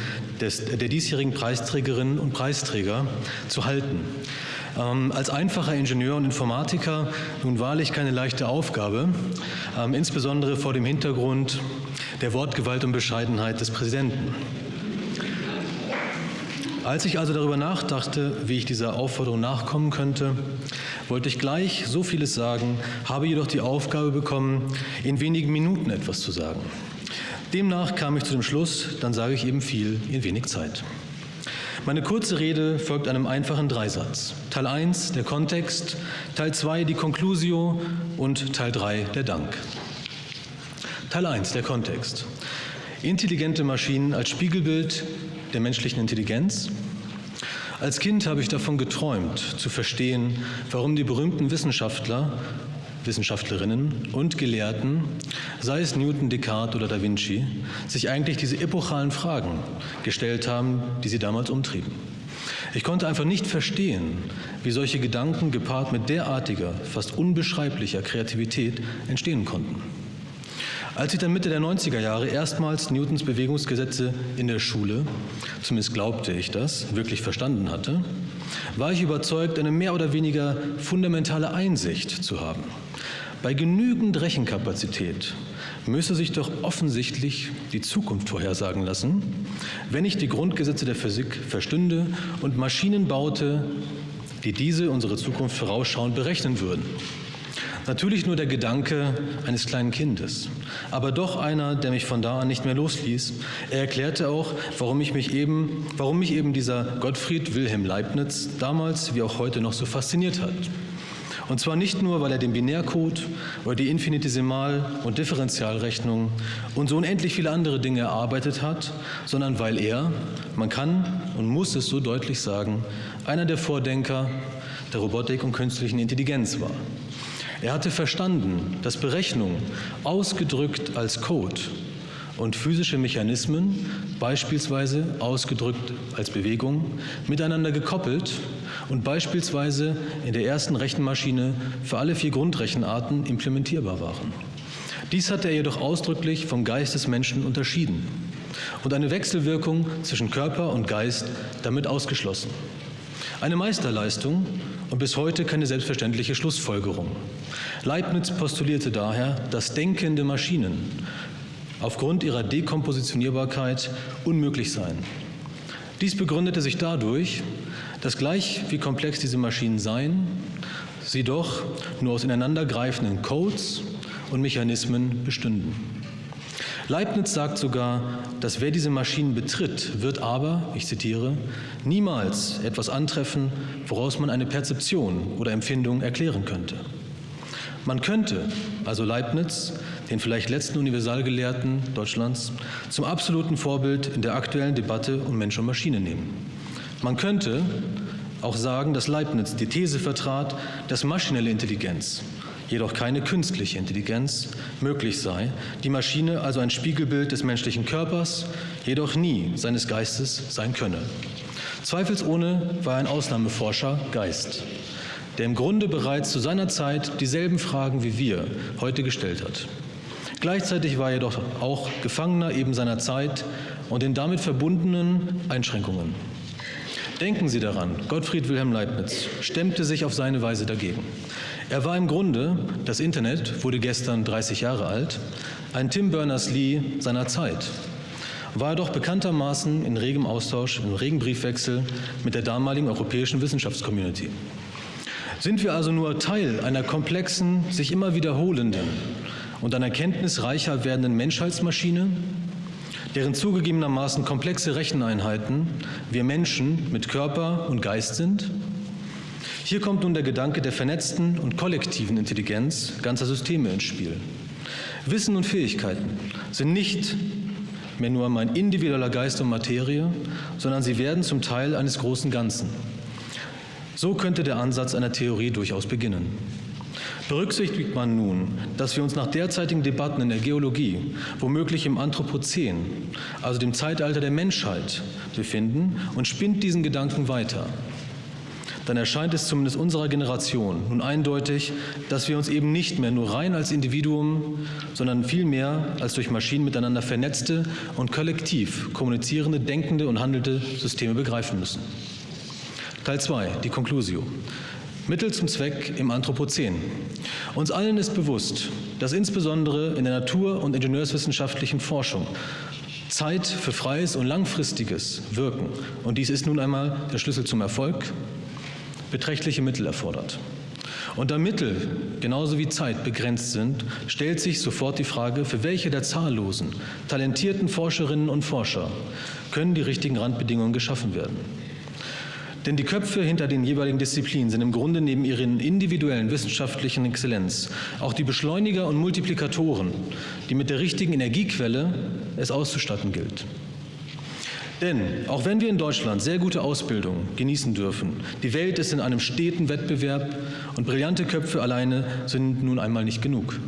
des, der diesjährigen Preisträgerinnen und Preisträger zu halten. Ähm, als einfacher Ingenieur und Informatiker nun wahrlich keine leichte Aufgabe, ähm, insbesondere vor dem Hintergrund der Wortgewalt und Bescheidenheit des Präsidenten. Als ich also darüber nachdachte, wie ich dieser Aufforderung nachkommen könnte, wollte ich gleich so vieles sagen, habe jedoch die Aufgabe bekommen, in wenigen Minuten etwas zu sagen. Demnach kam ich zu dem Schluss, dann sage ich eben viel in wenig Zeit. Meine kurze Rede folgt einem einfachen Dreisatz. Teil 1 der Kontext, Teil 2 die Conclusio und Teil 3 der Dank. Teil 1 der Kontext. Intelligente Maschinen als Spiegelbild der menschlichen Intelligenz. Als Kind habe ich davon geträumt, zu verstehen, warum die berühmten Wissenschaftler Wissenschaftlerinnen und Gelehrten, sei es Newton, Descartes oder Da Vinci, sich eigentlich diese epochalen Fragen gestellt haben, die sie damals umtrieben. Ich konnte einfach nicht verstehen, wie solche Gedanken gepaart mit derartiger, fast unbeschreiblicher Kreativität entstehen konnten. Als ich dann Mitte der 90er Jahre erstmals Newtons Bewegungsgesetze in der Schule, zumindest glaubte ich das, wirklich verstanden hatte, war ich überzeugt, eine mehr oder weniger fundamentale Einsicht zu haben. Bei genügend Rechenkapazität müsse sich doch offensichtlich die Zukunft vorhersagen lassen, wenn ich die Grundgesetze der Physik verstünde und Maschinen baute, die diese unsere Zukunft vorausschauend berechnen würden. Natürlich nur der Gedanke eines kleinen Kindes, aber doch einer, der mich von da an nicht mehr losließ. Er erklärte auch, warum, ich mich, eben, warum mich eben dieser Gottfried Wilhelm Leibniz damals wie auch heute noch so fasziniert hat. Und zwar nicht nur, weil er den Binärcode oder die Infinitesimal- und Differentialrechnung und so unendlich viele andere Dinge erarbeitet hat, sondern weil er, man kann und muss es so deutlich sagen, einer der Vordenker der Robotik und künstlichen Intelligenz war. Er hatte verstanden, dass Berechnung, ausgedrückt als Code, und physische Mechanismen, beispielsweise ausgedrückt als Bewegung, miteinander gekoppelt und beispielsweise in der ersten Rechenmaschine für alle vier Grundrechenarten implementierbar waren. Dies hatte er jedoch ausdrücklich vom Geist des Menschen unterschieden und eine Wechselwirkung zwischen Körper und Geist damit ausgeschlossen. Eine Meisterleistung und bis heute keine selbstverständliche Schlussfolgerung. Leibniz postulierte daher, dass denkende Maschinen aufgrund ihrer Dekompositionierbarkeit unmöglich seien. Dies begründete sich dadurch, dass gleich wie komplex diese Maschinen seien, sie doch nur aus ineinandergreifenden Codes und Mechanismen bestünden. Leibniz sagt sogar, dass wer diese Maschinen betritt, wird aber, ich zitiere, niemals etwas antreffen, woraus man eine Perzeption oder Empfindung erklären könnte. Man könnte, also Leibniz, den vielleicht letzten Universalgelehrten Deutschlands, zum absoluten Vorbild in der aktuellen Debatte um Mensch und Maschine nehmen. Man könnte auch sagen, dass Leibniz die These vertrat, dass maschinelle Intelligenz jedoch keine künstliche Intelligenz möglich sei, die Maschine also ein Spiegelbild des menschlichen Körpers, jedoch nie seines Geistes sein könne. Zweifelsohne war ein Ausnahmeforscher Geist, der im Grunde bereits zu seiner Zeit dieselben Fragen wie wir heute gestellt hat. Gleichzeitig war er jedoch auch Gefangener eben seiner Zeit und den damit verbundenen Einschränkungen. Denken Sie daran, Gottfried Wilhelm Leibniz stemmte sich auf seine Weise dagegen. Er war im Grunde, das Internet wurde gestern 30 Jahre alt, ein Tim Berners-Lee seiner Zeit. War er doch bekanntermaßen in regem Austausch, im regen Briefwechsel mit der damaligen europäischen Wissenschaftscommunity. Sind wir also nur Teil einer komplexen, sich immer wiederholenden und an Erkenntnis reicher werdenden Menschheitsmaschine, deren zugegebenermaßen komplexe Recheneinheiten wir Menschen mit Körper und Geist sind? Hier kommt nun der Gedanke der vernetzten und kollektiven Intelligenz ganzer Systeme ins Spiel. Wissen und Fähigkeiten sind nicht mehr nur mein individueller Geist und Materie, sondern sie werden zum Teil eines großen Ganzen. So könnte der Ansatz einer Theorie durchaus beginnen. Berücksichtigt man nun, dass wir uns nach derzeitigen Debatten in der Geologie, womöglich im Anthropozän, also dem Zeitalter der Menschheit, befinden und spinnt diesen Gedanken weiter, dann erscheint es zumindest unserer Generation nun eindeutig, dass wir uns eben nicht mehr nur rein als Individuum, sondern vielmehr als durch Maschinen miteinander vernetzte und kollektiv kommunizierende, denkende und handelnde Systeme begreifen müssen. Teil 2, die Conclusio. Mittel zum Zweck im Anthropozän. Uns allen ist bewusst, dass insbesondere in der natur- und ingenieurswissenschaftlichen Forschung Zeit für freies und langfristiges Wirken, und dies ist nun einmal der Schlüssel zum Erfolg, beträchtliche Mittel erfordert. Und da Mittel genauso wie Zeit begrenzt sind, stellt sich sofort die Frage, für welche der zahllosen, talentierten Forscherinnen und Forscher können die richtigen Randbedingungen geschaffen werden. Denn die Köpfe hinter den jeweiligen Disziplinen sind im Grunde neben ihren individuellen wissenschaftlichen Exzellenz auch die Beschleuniger und Multiplikatoren, die mit der richtigen Energiequelle es auszustatten gilt. Denn auch wenn wir in Deutschland sehr gute Ausbildung genießen dürfen, die Welt ist in einem steten Wettbewerb und brillante Köpfe alleine sind nun einmal nicht genug.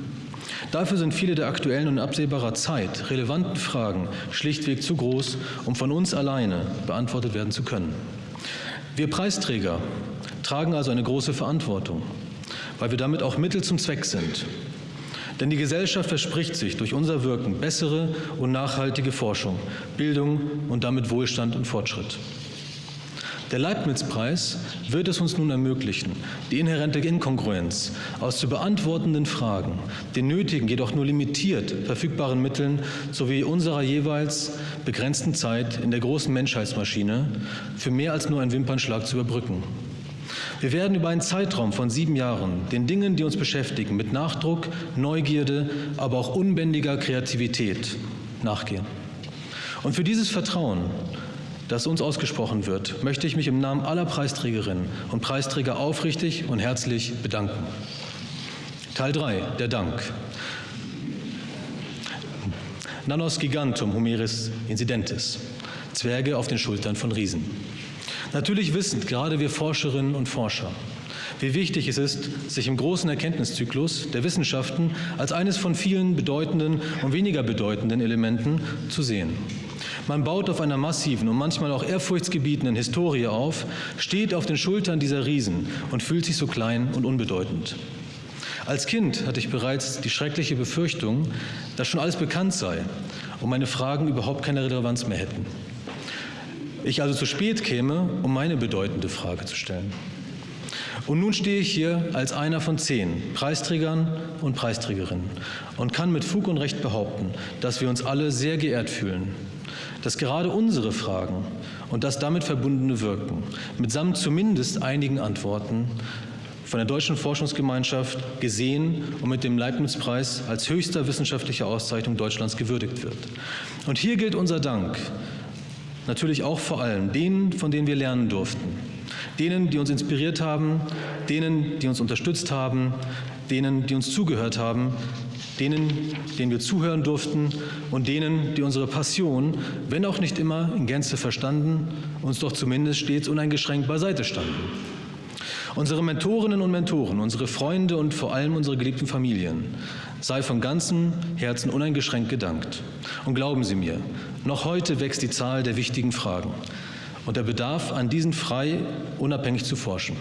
Dafür sind viele der aktuellen und absehbarer Zeit relevanten Fragen schlichtweg zu groß, um von uns alleine beantwortet werden zu können. Wir Preisträger tragen also eine große Verantwortung, weil wir damit auch Mittel zum Zweck sind. Denn die Gesellschaft verspricht sich durch unser Wirken bessere und nachhaltige Forschung, Bildung und damit Wohlstand und Fortschritt. Der Leibniz-Preis wird es uns nun ermöglichen, die inhärente Inkongruenz aus zu beantwortenden Fragen, den nötigen, jedoch nur limitiert verfügbaren Mitteln sowie unserer jeweils begrenzten Zeit in der großen Menschheitsmaschine für mehr als nur einen Wimpernschlag zu überbrücken. Wir werden über einen Zeitraum von sieben Jahren den Dingen, die uns beschäftigen, mit Nachdruck, Neugierde, aber auch unbändiger Kreativität nachgehen. Und für dieses Vertrauen, das uns ausgesprochen wird, möchte ich mich im Namen aller Preisträgerinnen und Preisträger aufrichtig und herzlich bedanken. Teil 3, der Dank. Nanos gigantum humeris incidentis. Zwerge auf den Schultern von Riesen. Natürlich wissen gerade wir Forscherinnen und Forscher, wie wichtig es ist, sich im großen Erkenntniszyklus der Wissenschaften als eines von vielen bedeutenden und weniger bedeutenden Elementen zu sehen. Man baut auf einer massiven und manchmal auch ehrfurchtsgebietenden Historie auf, steht auf den Schultern dieser Riesen und fühlt sich so klein und unbedeutend. Als Kind hatte ich bereits die schreckliche Befürchtung, dass schon alles bekannt sei und meine Fragen überhaupt keine Relevanz mehr hätten. Ich also zu spät käme, um meine bedeutende Frage zu stellen. Und nun stehe ich hier als einer von zehn Preisträgern und Preisträgerinnen und kann mit Fug und Recht behaupten, dass wir uns alle sehr geehrt fühlen, dass gerade unsere Fragen und das damit verbundene Wirken mitsamt zumindest einigen Antworten von der Deutschen Forschungsgemeinschaft gesehen und mit dem Leibniz-Preis als höchster wissenschaftlicher Auszeichnung Deutschlands gewürdigt wird. Und hier gilt unser Dank natürlich auch vor allem denen, von denen wir lernen durften. Denen, die uns inspiriert haben, denen, die uns unterstützt haben, denen, die uns zugehört haben, denen, denen wir zuhören durften und denen, die unsere Passion, wenn auch nicht immer in Gänze verstanden, uns doch zumindest stets uneingeschränkt beiseite standen. Unsere Mentorinnen und Mentoren, unsere Freunde und vor allem unsere geliebten Familien, sei von ganzem Herzen uneingeschränkt gedankt. Und glauben Sie mir, noch heute wächst die Zahl der wichtigen Fragen und der Bedarf, an diesen frei unabhängig zu forschen.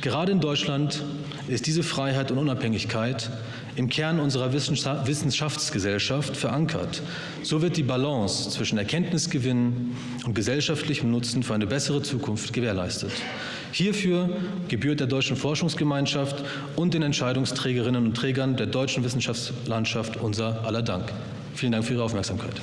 Gerade in Deutschland ist diese Freiheit und Unabhängigkeit im Kern unserer Wissenschaftsgesellschaft verankert. So wird die Balance zwischen Erkenntnisgewinn und gesellschaftlichem Nutzen für eine bessere Zukunft gewährleistet. Hierfür gebührt der Deutschen Forschungsgemeinschaft und den Entscheidungsträgerinnen und Trägern der deutschen Wissenschaftslandschaft unser aller Dank. Vielen Dank für Ihre Aufmerksamkeit.